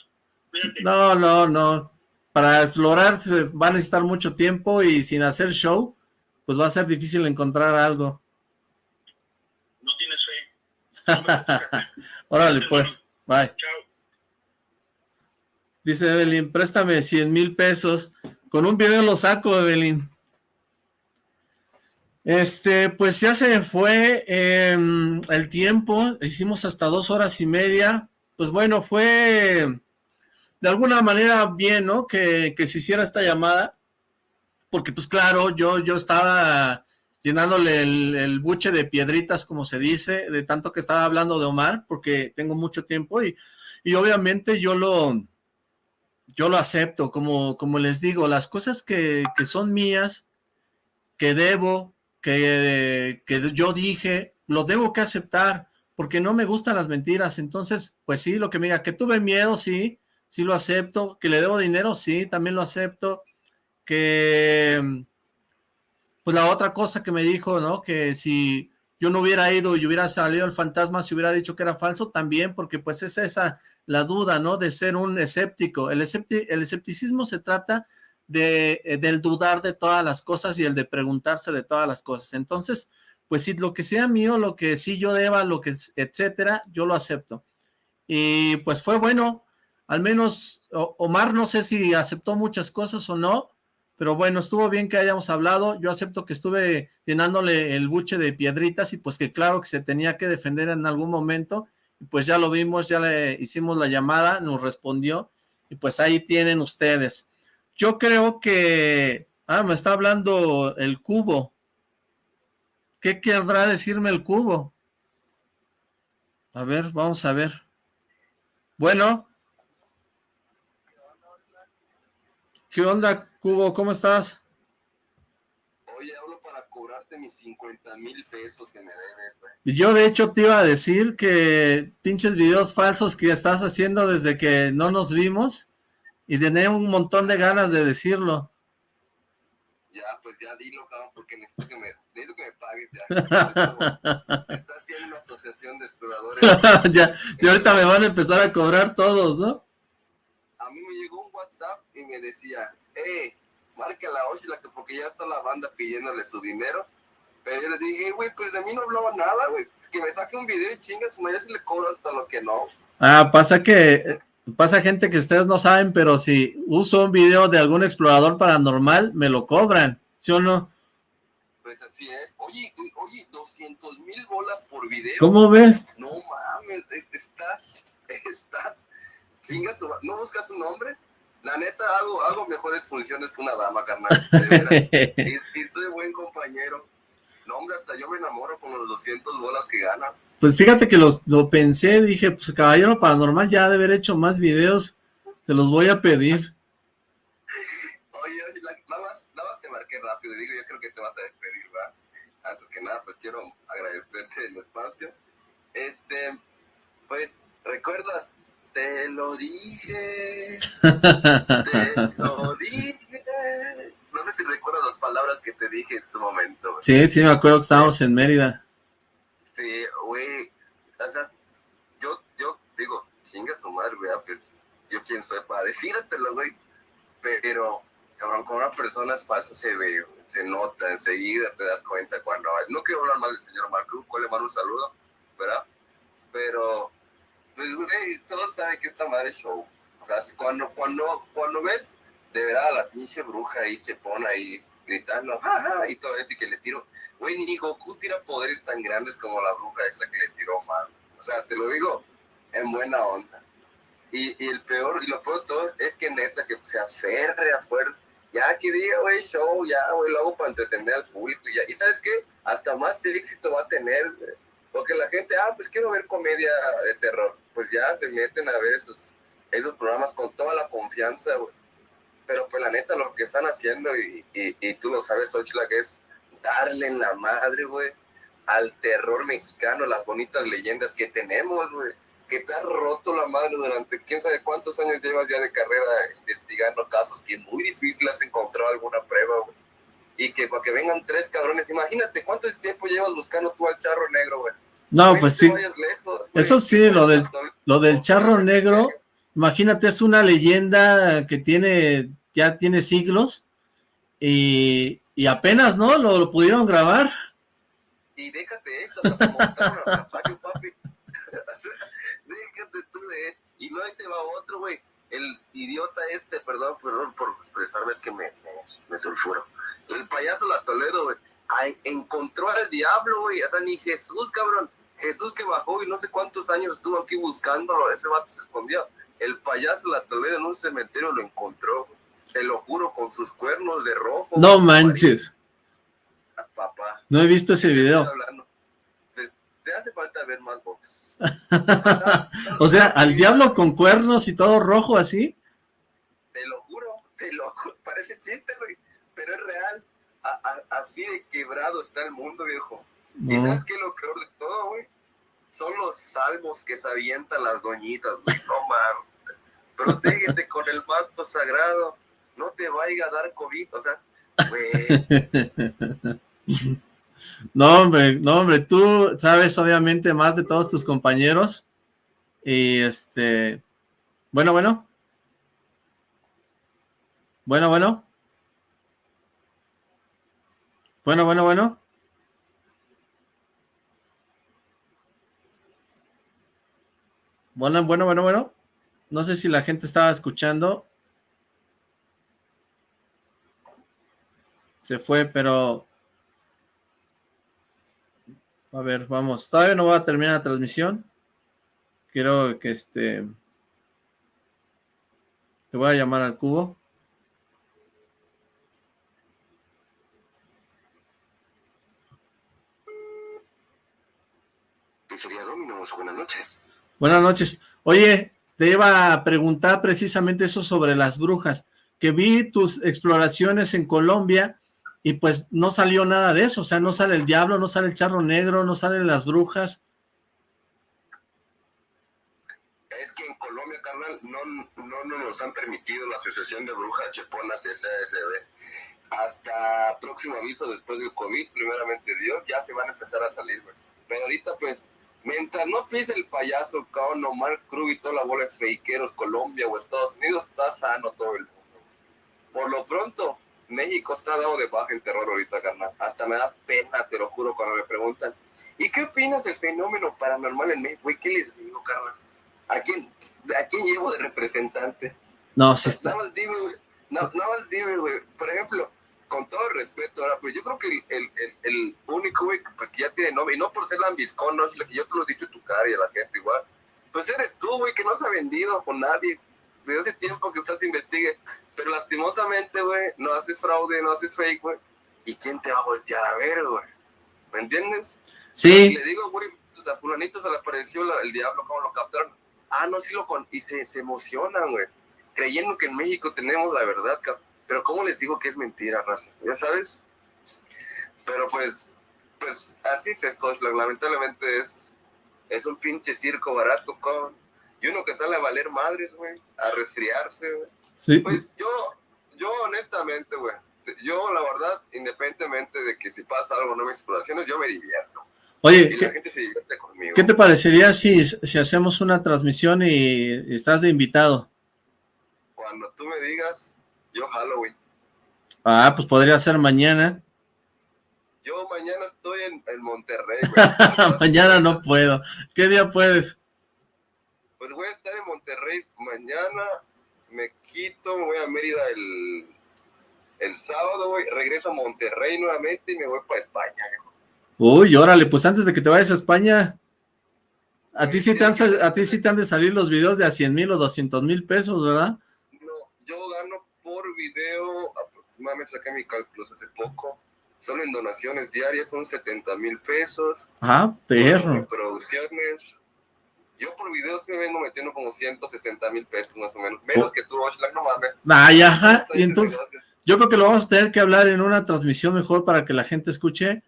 cuídate. No, no, no, para explorar se va a necesitar mucho tiempo y sin hacer show, pues va a ser difícil encontrar algo. *laughs* Órale, pues. Bye. Dice Evelyn, préstame 100 mil pesos. Con un video lo saco, Evelyn. Este, pues ya se fue em, el tiempo. Hicimos hasta dos horas y media. Pues bueno, fue de alguna manera bien, ¿no? Que, que se hiciera esta llamada. Porque pues claro, yo, yo estaba llenándole el, buche de piedritas, como se dice, de tanto que estaba hablando de Omar, porque tengo mucho tiempo y, y obviamente yo lo, yo lo acepto, como, como les digo, las cosas que, que son mías, que debo, que, que yo dije, lo debo que aceptar, porque no me gustan las mentiras, entonces, pues sí, lo que me diga, que tuve miedo, sí, sí lo acepto, que le debo dinero, sí, también lo acepto, que pues la otra cosa que me dijo, ¿no? Que si yo no hubiera ido y hubiera salido el fantasma, si hubiera dicho que era falso, también, porque pues es esa la duda, ¿no? De ser un escéptico. El, el escepticismo se trata de, eh, del dudar de todas las cosas y el de preguntarse de todas las cosas. Entonces, pues si lo que sea mío, lo que sí yo deba, lo que, etcétera, yo lo acepto. Y pues fue bueno, al menos Omar no sé si aceptó muchas cosas o no, pero bueno, estuvo bien que hayamos hablado, yo acepto que estuve llenándole el buche de piedritas y pues que claro que se tenía que defender en algún momento, y pues ya lo vimos, ya le hicimos la llamada, nos respondió, y pues ahí tienen ustedes. Yo creo que, ah, me está hablando el cubo, ¿qué querrá decirme el cubo? A ver, vamos a ver. Bueno, ¿Qué onda, Cubo? ¿Cómo estás? Oye, hablo para cobrarte mis 50 mil pesos que me debes, güey. Yo, de hecho, te iba a decir que pinches videos falsos que estás haciendo desde que no nos vimos y tenía un montón de ganas de decirlo. Ya, pues ya dilo, cabrón, porque necesito que me, necesito que me pagues ya. *laughs* Estás haciendo una asociación de exploradores. *laughs* ya, y ahorita me van a empezar a cobrar todos, ¿no? A mí me llegó un WhatsApp y me decía, eh, marca la Oshila, porque ya está la banda pidiéndole su dinero. Pero yo le dije, güey, pues de mí no hablaba nada, güey. Que me saque un video y chingas, ya se le cobro hasta lo que no. Ah, pasa que, pasa gente que ustedes no saben, pero si uso un video de algún explorador paranormal, me lo cobran, ¿sí o no? Pues así es. Oye, oye, 200 mil bolas por video. ¿Cómo ves? No mames, estás, *laughs* estás, chingas, ¿no buscas un nombre? La neta, hago, hago mejores funciones que una dama, carnal. *laughs* y, soy buen compañero. No, hombre, hasta yo me enamoro con los 200 bolas que ganas. Pues fíjate que los, lo pensé, dije, pues Caballero Paranormal ya de haber hecho más videos, se los voy a pedir. Oye, oye, nada más, nada más te marqué rápido y digo, yo creo que te vas a despedir, ¿verdad? Antes que nada, pues quiero agradecerte el espacio. Este, pues, ¿recuerdas te lo dije. te *laughs* lo dije. No sé si recuerdas las palabras que te dije en su momento. Sí, sí, me acuerdo que estábamos en Mérida. Sí, güey. O sea, yo, yo digo, chinga su madre, güey. Pues yo quién soy para decírtelo, güey. Pero, cabrón, con una persona es falsa se ve, se nota, enseguida te das cuenta cuando... No quiero hablar mal del señor Marco, le mando un saludo, ¿verdad? Pero pues, güey, todos saben que esta madre es show. O sea, cuando, cuando, cuando ves de verdad a la pinche bruja ahí, chepona ahí, gritando, y todo eso, y que le tiro, güey, ni Goku tira poderes tan grandes como la bruja esa que le tiró mal. O sea, te lo digo en buena onda. Y, y el peor, y lo peor de todo es que neta, que se aferre a. Ya que diga, güey, show, ya, güey, lo hago para entretener al público. Ya. y sabes qué, hasta más éxito va a tener, porque la gente, ah, pues quiero ver comedia de terror pues ya se meten a ver esos, esos programas con toda la confianza, güey. Pero pues la neta lo que están haciendo, y, y, tú lo sabes, Ochla, que es darle en la madre, güey, al terror mexicano, las bonitas leyendas que tenemos, güey. Que te ha roto la madre durante quién sabe cuántos años llevas ya de carrera investigando casos que es muy difícil has encontrado alguna prueba, güey. Y que para que vengan tres cabrones, imagínate cuánto tiempo llevas buscando tú al charro negro, güey no, pues sí. Eso sí, lo del, lo del charro negro, imagínate, es una leyenda que tiene, ya tiene siglos, y, y apenas, ¿no? Lo, lo, pudieron grabar. Y déjate eso, hasta se montaron a caballo, papi. *laughs* déjate tú de Y ahí te va otro, güey. El idiota este, perdón, perdón por expresarme, es que me, me, me sulfuro. El payaso La Toledo, güey. encontró al diablo, güey. O sea, ni Jesús, cabrón Jesús que bajó y no sé cuántos años estuvo aquí buscándolo, ese vato se escondió. El payaso la Toledo en un cementerio lo encontró, te lo juro, con sus cuernos de rojo. No manches. Papá. No he visto ese video. Te, hace falta ver más box. *laughs* o sea, al diablo con cuernos y todo rojo así. Te lo juro, te lo juro. *laughs* Parece chiste, güey, pero es real. así de quebrado está el mundo, viejo. ¿Y sabes qué es lo peor de todo, güey? Son los salmos que se avientan las doñitas, güey. No mames. Protégete con el manto sagrado. No te vaya a dar COVID. O sea, güey. *laughs* No, hombre, no, hombre, tú sabes obviamente más de todos tus compañeros. Y este... Bueno, bueno. Bueno, bueno. Bueno, bueno, bueno. Bueno, bueno, bueno, bueno. No sé si la gente estaba escuchando. Se fue, pero... A ver, vamos. Todavía no va a terminar la transmisión. Quiero que este... Te voy a llamar al cubo. Pizzería Dominos, buenas noches. Buenas noches. Oye, te iba a preguntar precisamente eso sobre las brujas, que vi tus exploraciones en Colombia y pues no salió nada de eso, o sea, no sale el diablo, no sale el charro negro, no salen las brujas. Es que en Colombia, carnal, no, no, nos han permitido la asociación de brujas cheponas SASB. Hasta próximo aviso después del COVID, primeramente Dios, ya se van a empezar a salir, güey. Pero ahorita, pues, Mientras no pise el payaso, cabrón, Omar Cruz y toda la bola de fakeros, Colombia o Estados Unidos, está sano todo el mundo. Por lo pronto, México está dado de baja en terror ahorita, carnal. Hasta me da pena, te lo juro, cuando me preguntan, ¿y qué opinas del fenómeno paranormal en México? ¿Y qué les digo, carnal? ¿A quién, ¿A quién llevo de representante? No, sí está. Nada más dime, nada más dime, güey. Por ejemplo, con todo el respeto, ahora, pues yo creo que el, el, el único, güey, pues que ya tiene nombre, y no por ser lambiscón, no, yo te lo he dicho a tu cara y a la gente igual, pues eres tú, güey, que no se ha vendido con nadie, desde hace tiempo que usted investigue, pero lastimosamente, güey, no haces fraude, no haces fake, güey, ¿y quién te va a voltear a ver, güey? ¿Me entiendes? Sí. le digo, güey, pues a fulanito se le apareció el diablo, ¿cómo lo captaron? Ah, no, sí lo con... Y se, se emocionan, güey, creyendo que en México tenemos la verdad, pero ¿cómo les digo que es mentira, raza? ¿Ya sabes? Pero pues, pues así es esto, lamentablemente es, es un pinche circo barato, con y uno que sale a valer madres, güey, a resfriarse, güey. Sí. Pues yo, yo honestamente, güey, yo la verdad, independientemente de que si pasa algo no me exploraciones, yo me divierto. Oye, y la gente se divierte conmigo. ¿qué te parecería si, si hacemos una transmisión y estás de invitado? Cuando tú me digas, yo Halloween. Ah, pues podría ser mañana. Yo mañana estoy en, en Monterrey, *laughs* güey. mañana no puedo. ¿Qué día puedes? Voy a estar en Monterrey mañana, me quito, me voy a Mérida el, el sábado, güey, regreso a Monterrey nuevamente y me voy para España, Uy, órale, pues antes de que te vayas a España, a ti sí te han, a ti sí te han de salir los videos de a 100 mil o 200 mil pesos, ¿verdad? No, yo gano por video, aproximadamente saqué mi cálculos hace poco, solo en donaciones diarias son 70 mil pesos. Ah, perro. producciones, yo por video se vengo metiendo como 160 mil pesos más o menos. Menos que tú, Oshlag, no mames. Ay, ajá. Y entonces, yo creo que lo vamos a tener que hablar en una transmisión mejor para que la gente escuche.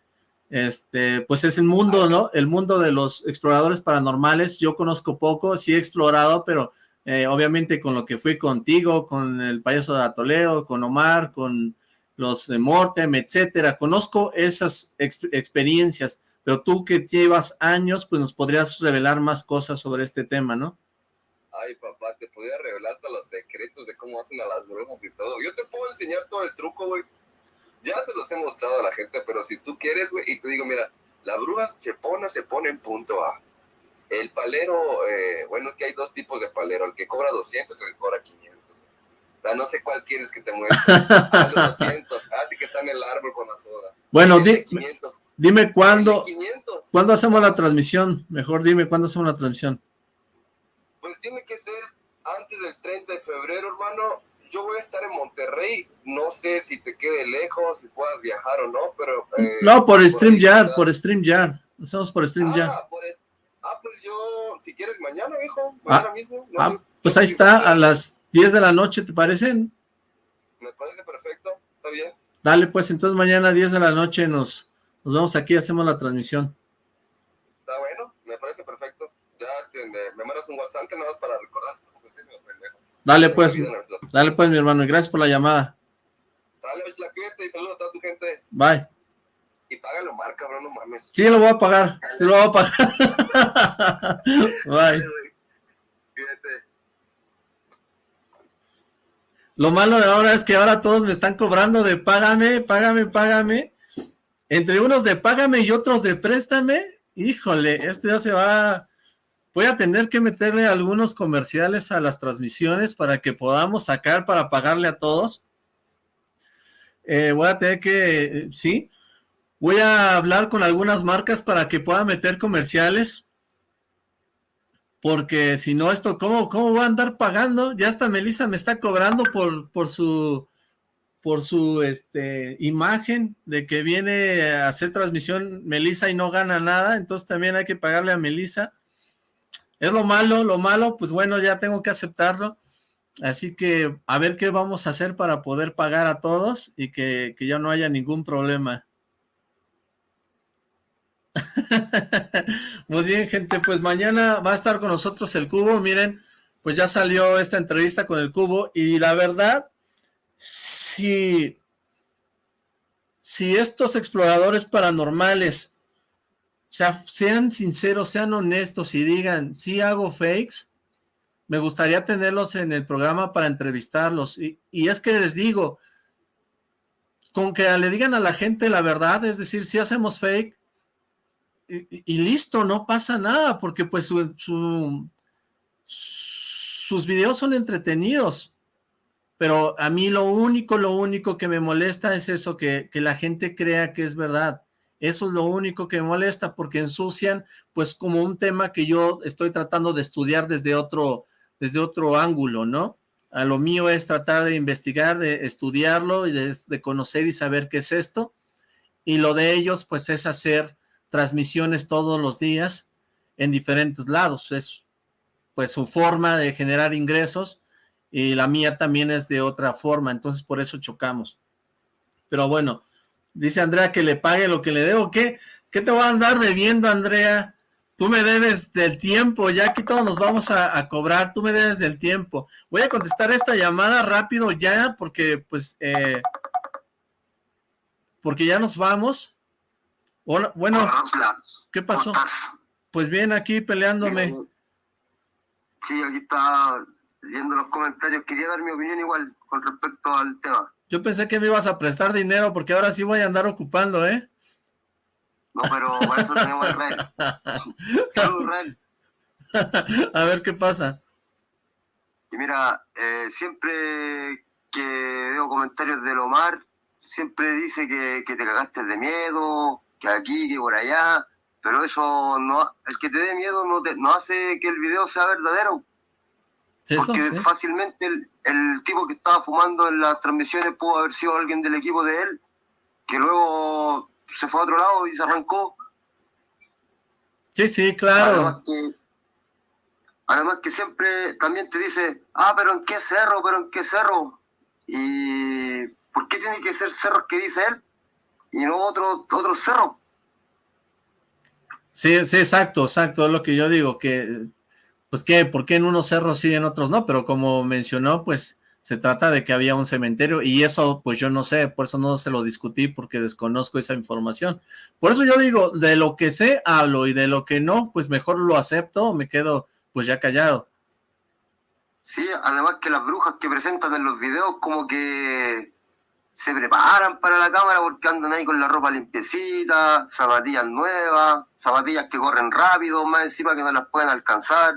Este, pues es el mundo, ¿no? El mundo de los exploradores paranormales. Yo conozco poco, sí he explorado, pero eh, obviamente con lo que fui contigo, con el payaso de Atoleo, con Omar, con los de Mortem, etcétera. Conozco esas experiencias pero tú que llevas años, pues nos podrías revelar más cosas sobre este tema, ¿no? Ay, papá, te podría revelar hasta los secretos de cómo hacen a las brujas y todo. Yo te puedo enseñar todo el truco, güey. Ya se los he mostrado a la gente, pero si tú quieres, güey, y te digo, mira, la bruja chepona se pone en punto A. El palero, eh, bueno, es que hay dos tipos de palero, el que cobra 200 y el que cobra 500 no sé cuál quieres que te muestre. A los 200. Ah, que está en el árbol con la soda. Bueno, dime cuándo, cuándo hacemos la transmisión. Mejor dime cuándo hacemos la transmisión. Pues tiene que ser antes del 30 de febrero, hermano. Yo voy a estar en Monterrey. No sé si te quede lejos, si puedas viajar o no, pero... Eh, no, por, StreamYard, por StreamYard. Hacemos por StreamYard. Ah, por ah, pues yo, si quieres, mañana, hijo. Mañana ah, mismo. ah, pues ahí está, a las 10 de la noche, ¿te parecen? Me parece perfecto, está bien. Dale, pues entonces mañana a 10 de la noche nos, nos vemos aquí, hacemos la transmisión. Está bueno, me parece perfecto. Ya este, me, mandas un WhatsApp nada más para recordar. Dale pues, dale pues mi hermano, y gracias por la llamada. Dale, pues la cuídate y saludos a toda tu gente. Bye. Y págalo, marca, bro, no mames. Sí, lo voy a pagar, sí lo voy a pagar. *laughs* Bye. Cuídate. Lo malo de ahora es que ahora todos me están cobrando de págame, págame, págame. Entre unos de págame y otros de préstame. Híjole, esto ya se va... Voy a tener que meterle algunos comerciales a las transmisiones para que podamos sacar para pagarle a todos. Eh, voy a tener que... sí. Voy a hablar con algunas marcas para que pueda meter comerciales porque si no esto, ¿cómo, ¿cómo va a andar pagando? Ya hasta Melissa me está cobrando por, por su por su este imagen de que viene a hacer transmisión Melissa y no gana nada, entonces también hay que pagarle a Melissa. Es lo malo, lo malo, pues bueno, ya tengo que aceptarlo. Así que a ver qué vamos a hacer para poder pagar a todos y que, que ya no haya ningún problema. Muy *laughs* bien, gente, pues mañana va a estar con nosotros el Cubo, miren, pues ya salió esta entrevista con el Cubo, y la verdad, si, si estos exploradores paranormales sean sinceros, sean honestos y digan, si hago fakes, me gustaría tenerlos en el programa para entrevistarlos, y, y es que les digo, con que le digan a la gente la verdad, es decir, si hacemos fake, y, listo, no pasa nada, porque pues sus videos son entretenidos, pero a mí lo único, lo único que me molesta es eso, que, que la gente crea que es verdad. Eso es lo único que me molesta, porque ensucian, pues, como un tema que yo estoy tratando de estudiar desde otro, desde otro ángulo, ¿no? A lo mío es tratar de investigar, de estudiarlo y de, conocer y saber qué es esto. Y lo de ellos, pues, es hacer transmisiones todos los días en diferentes lados. Es, pues, su forma de generar ingresos y la mía también es de otra forma. Entonces, por eso chocamos. Pero bueno, dice Andrea que le pague lo que le debo. ¿Qué, qué te va a andar debiendo, Andrea? Tú me debes del tiempo, ya aquí todos nos vamos a, cobrar, tú me debes del tiempo. Voy a contestar esta llamada rápido ya, porque pues, eh, porque ya nos vamos. Bueno, ¿qué pasó? Pues bien, aquí peleándome. Sí, aquí está viendo los comentarios. Quería dar mi opinión igual con respecto al tema. Yo pensé que me ibas a prestar dinero, porque ahora sí voy a andar ocupando, ¿eh? No, pero para eso tenemos el Ren. *laughs* Salud, Ren. *laughs* A ver qué pasa. Y mira, eh, siempre que veo comentarios de Omar, siempre dice que, te cagaste de miedo, que aquí, que por allá, pero eso no, el que te dé miedo no, te, no hace que el video sea verdadero. porque fácilmente el, el tipo que estaba fumando en las transmisiones pudo haber sido alguien del equipo de él, que luego se fue a otro lado y se arrancó. Sí, sí, claro. Además que, siempre también te dice, ah, pero ¿en qué cerro? ¿Pero en qué cerro? ¿Y por qué tiene que ser cerros que dice él y no otro, otro cerro? Sí, sí, exacto, exacto, es lo que yo digo, que, pues qué, ¿por qué en unos cerros sí y en otros no? Pero como mencionó, pues se trata de que había un cementerio y eso pues yo no sé, por eso no se lo discutí porque desconozco esa información. Por eso yo digo, de lo que sé hablo y de lo que no, pues mejor lo acepto, me quedo pues ya callado. Sí, además que las brujas que presentan en los videos como que se preparan para la cámara porque andan ahí con la ropa limpiecita, zapatillas nuevas, zapatillas que corren rápido, más encima que no las pueden alcanzar.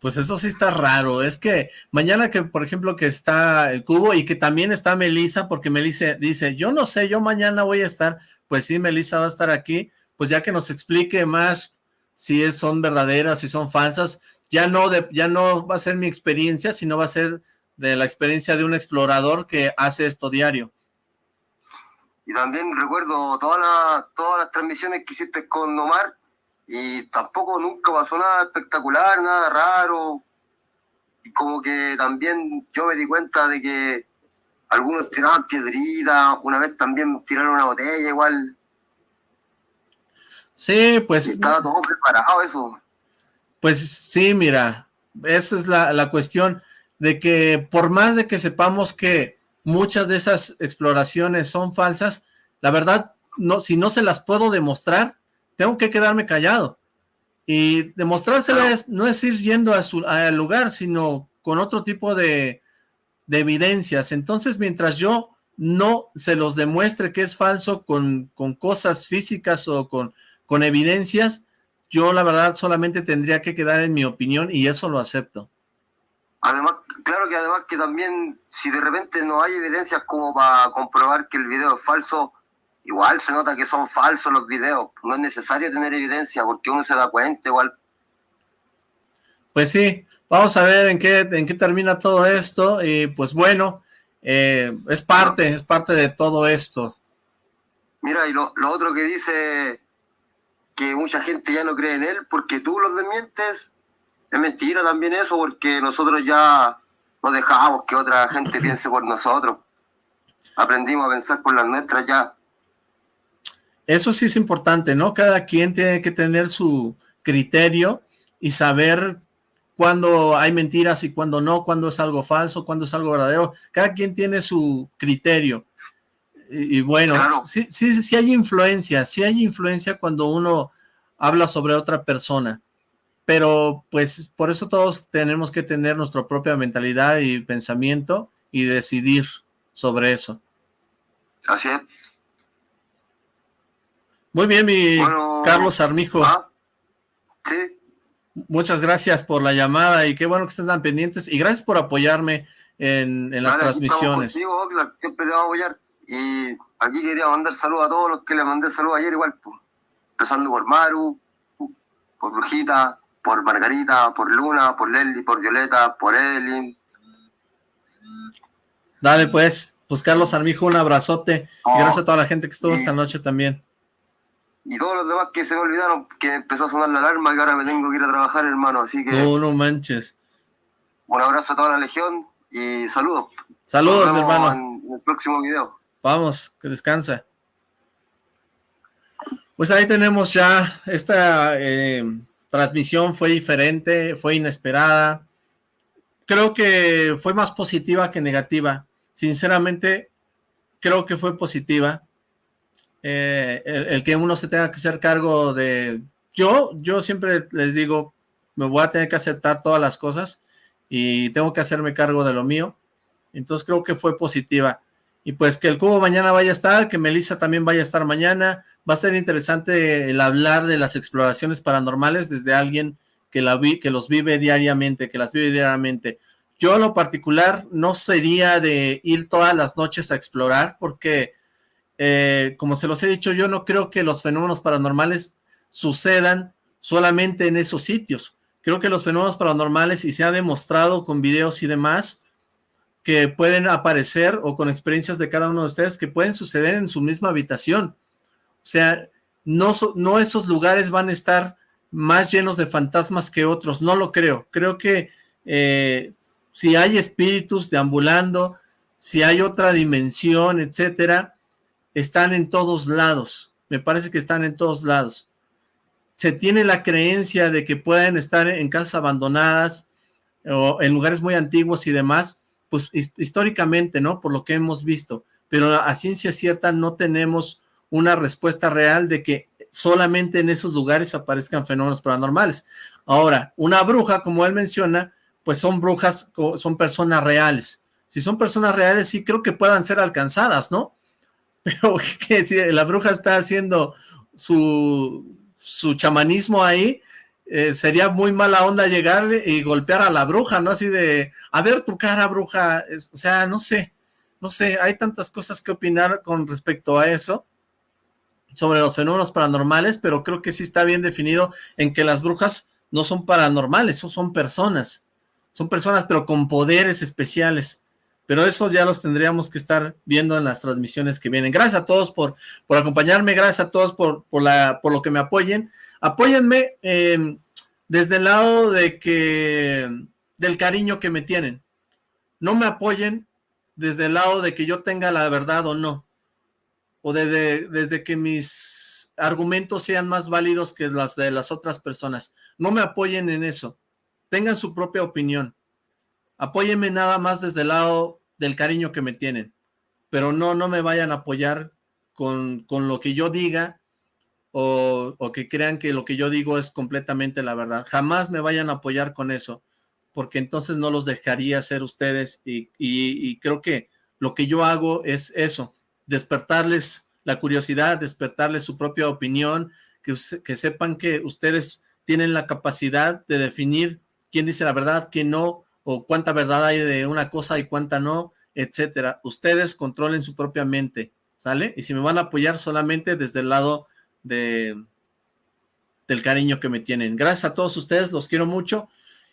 Pues eso sí está raro, es que mañana que, por ejemplo, que está el cubo y que también está Melisa, porque Melisa dice, yo no sé, yo mañana voy a estar, pues sí, Melisa va a estar aquí, pues ya que nos explique más si son verdaderas, si son falsas, ya no, de, ya no va a ser mi experiencia, sino va a ser de la experiencia de un explorador que hace esto diario. Y también recuerdo todas todas las transmisiones que hiciste con Omar, y tampoco nunca pasó nada espectacular, nada raro. Y como que también yo me di cuenta de que algunos tiraban piedritas, una vez también tiraron una botella igual. Sí, pues... estaba todo preparado eso. Pues sí, mira, esa es la, la cuestión de que por más de que sepamos que muchas de esas exploraciones son falsas, la verdad, no, si no se las puedo demostrar, tengo que quedarme callado. Y demostrárselas no es ir yendo a su, al lugar, sino con otro tipo de, de, evidencias. Entonces, mientras yo no se los demuestre que es falso con, con cosas físicas o con, con evidencias, yo la verdad solamente tendría que quedar en mi opinión y eso lo acepto. Además, claro que además que también si de repente no hay evidencias como para comprobar que el video es falso, igual se nota que son falsos los videos. No es necesario tener evidencia porque uno se da cuenta igual. Pues sí, vamos a ver en qué, en qué termina todo esto y pues bueno, eh, es parte, es parte de todo esto. Mira, y lo, otro que dice que mucha gente ya no cree en él porque tú los desmientes, es mentira también eso porque nosotros ya no dejamos que otra gente *laughs* piense por nosotros. Aprendimos a pensar por las nuestras ya. Eso sí es importante, ¿no? Cada quien tiene que tener su criterio y saber cuándo hay mentiras y cuándo no, cuándo es algo falso, cuándo es algo verdadero. Cada quien tiene su criterio. Y, bueno, sí, sí, sí hay influencia, sí hay influencia cuando uno habla sobre otra persona. Pero pues por eso todos tenemos que tener nuestra propia mentalidad y pensamiento y decidir sobre eso. Así es. Muy bien, mi Carlos Armijo. Ah, sí. Muchas gracias por la llamada y qué bueno que estén tan pendientes y gracias por apoyarme en, las transmisiones. siempre te vamos a apoyar. Y aquí quería mandar saludos a todos los que le mandé saludos ayer igual, pues. empezando por Maru, por Brujita, por Margarita, por Luna, por Lely, por Violeta, por Evelyn. Dale pues, pues Carlos Armijo, un abrazote. y gracias a toda la gente que estuvo esta noche también. Y todos los demás que se me olvidaron, que empezó a sonar la alarma, que ahora me tengo que ir a trabajar, hermano. Así que. No, no manches. Un abrazo a toda la legión y saludos. Saludos, mi hermano. En el próximo video. Vamos, que descansa. Pues ahí tenemos ya esta eh, transmisión fue diferente, fue inesperada. Creo que fue más positiva que negativa. Sinceramente, creo que fue positiva. Eh, el, que uno se tenga que hacer cargo de... Yo, yo siempre les digo, me voy a tener que aceptar todas las cosas y tengo que hacerme cargo de lo mío. Entonces creo que fue positiva. Y pues que el cubo mañana vaya a estar, que Melissa también vaya a estar mañana. Va a ser interesante el hablar de las exploraciones paranormales desde alguien que, la que los vive diariamente, que las vive diariamente. Yo lo particular no sería de ir todas las noches a explorar porque, eh, como se los he dicho, yo no creo que los fenómenos paranormales sucedan solamente en esos sitios. Creo que los fenómenos paranormales, y se ha demostrado con videos y demás, que pueden aparecer o con experiencias de cada uno de ustedes que pueden suceder en su misma habitación. O sea, no, esos lugares van a estar más llenos de fantasmas que otros, no lo creo. Creo que eh, si hay espíritus deambulando, si hay otra dimensión, etcétera, están en todos lados. Me parece que están en todos lados. Se tiene la creencia de que pueden estar en casas abandonadas o en lugares muy antiguos y demás, pues históricamente, ¿no? Por lo que hemos visto, pero a ciencia cierta no tenemos una respuesta real de que solamente en esos lugares aparezcan fenómenos paranormales. Ahora, una bruja, como él menciona, pues son brujas, son personas reales. Si son personas reales, sí creo que puedan ser alcanzadas, ¿no? *laughs* Pero que si la bruja está haciendo su, su chamanismo ahí, eh, sería muy mala onda llegarle y golpear a la bruja, ¿no? Así de, a ver tu cara, bruja, o sea, no sé, no sé, hay tantas cosas que opinar con respecto a eso, sobre los fenómenos paranormales, pero creo que sí está bien definido en que las brujas no son paranormales, son personas, son personas pero con poderes especiales, pero eso ya los tendríamos que estar viendo en las transmisiones que vienen. Gracias a todos por, por acompañarme, gracias a todos por, por, la, por lo que me apoyen. Apóyenme eh, desde el lado de que del cariño que me tienen. No me apoyen desde el lado de que yo tenga la verdad o no. O desde que mis argumentos sean más válidos que las de las otras personas. No me apoyen en eso. Tengan su propia opinión. Apóyenme nada más desde el lado del cariño que me tienen. Pero no, no me vayan a apoyar con, con lo que yo diga o, que crean que lo que yo digo es completamente la verdad. Jamás me vayan a apoyar con eso, porque entonces no los dejaría ser ustedes y, creo que lo que yo hago es eso, despertarles la curiosidad, despertarles su propia opinión, que, que sepan que ustedes tienen la capacidad de definir quién dice la verdad, quién no, o cuánta verdad hay de una cosa y cuánta no, etcétera. Ustedes controlen su propia mente, ¿sale? Y si me van a apoyar solamente desde el lado de del cariño que me tienen. Gracias a todos ustedes, los quiero mucho.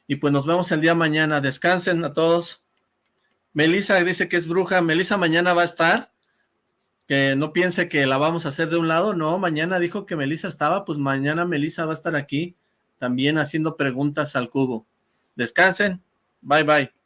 Y pues nos vemos el día mañana. Descansen a todos. Melissa dice que es bruja. Melissa mañana va a estar. Que no piense que la vamos a hacer de un lado. No, mañana dijo que Melissa estaba. Pues mañana Melissa va a estar aquí. También haciendo preguntas al cubo. Descansen. Bye, bye.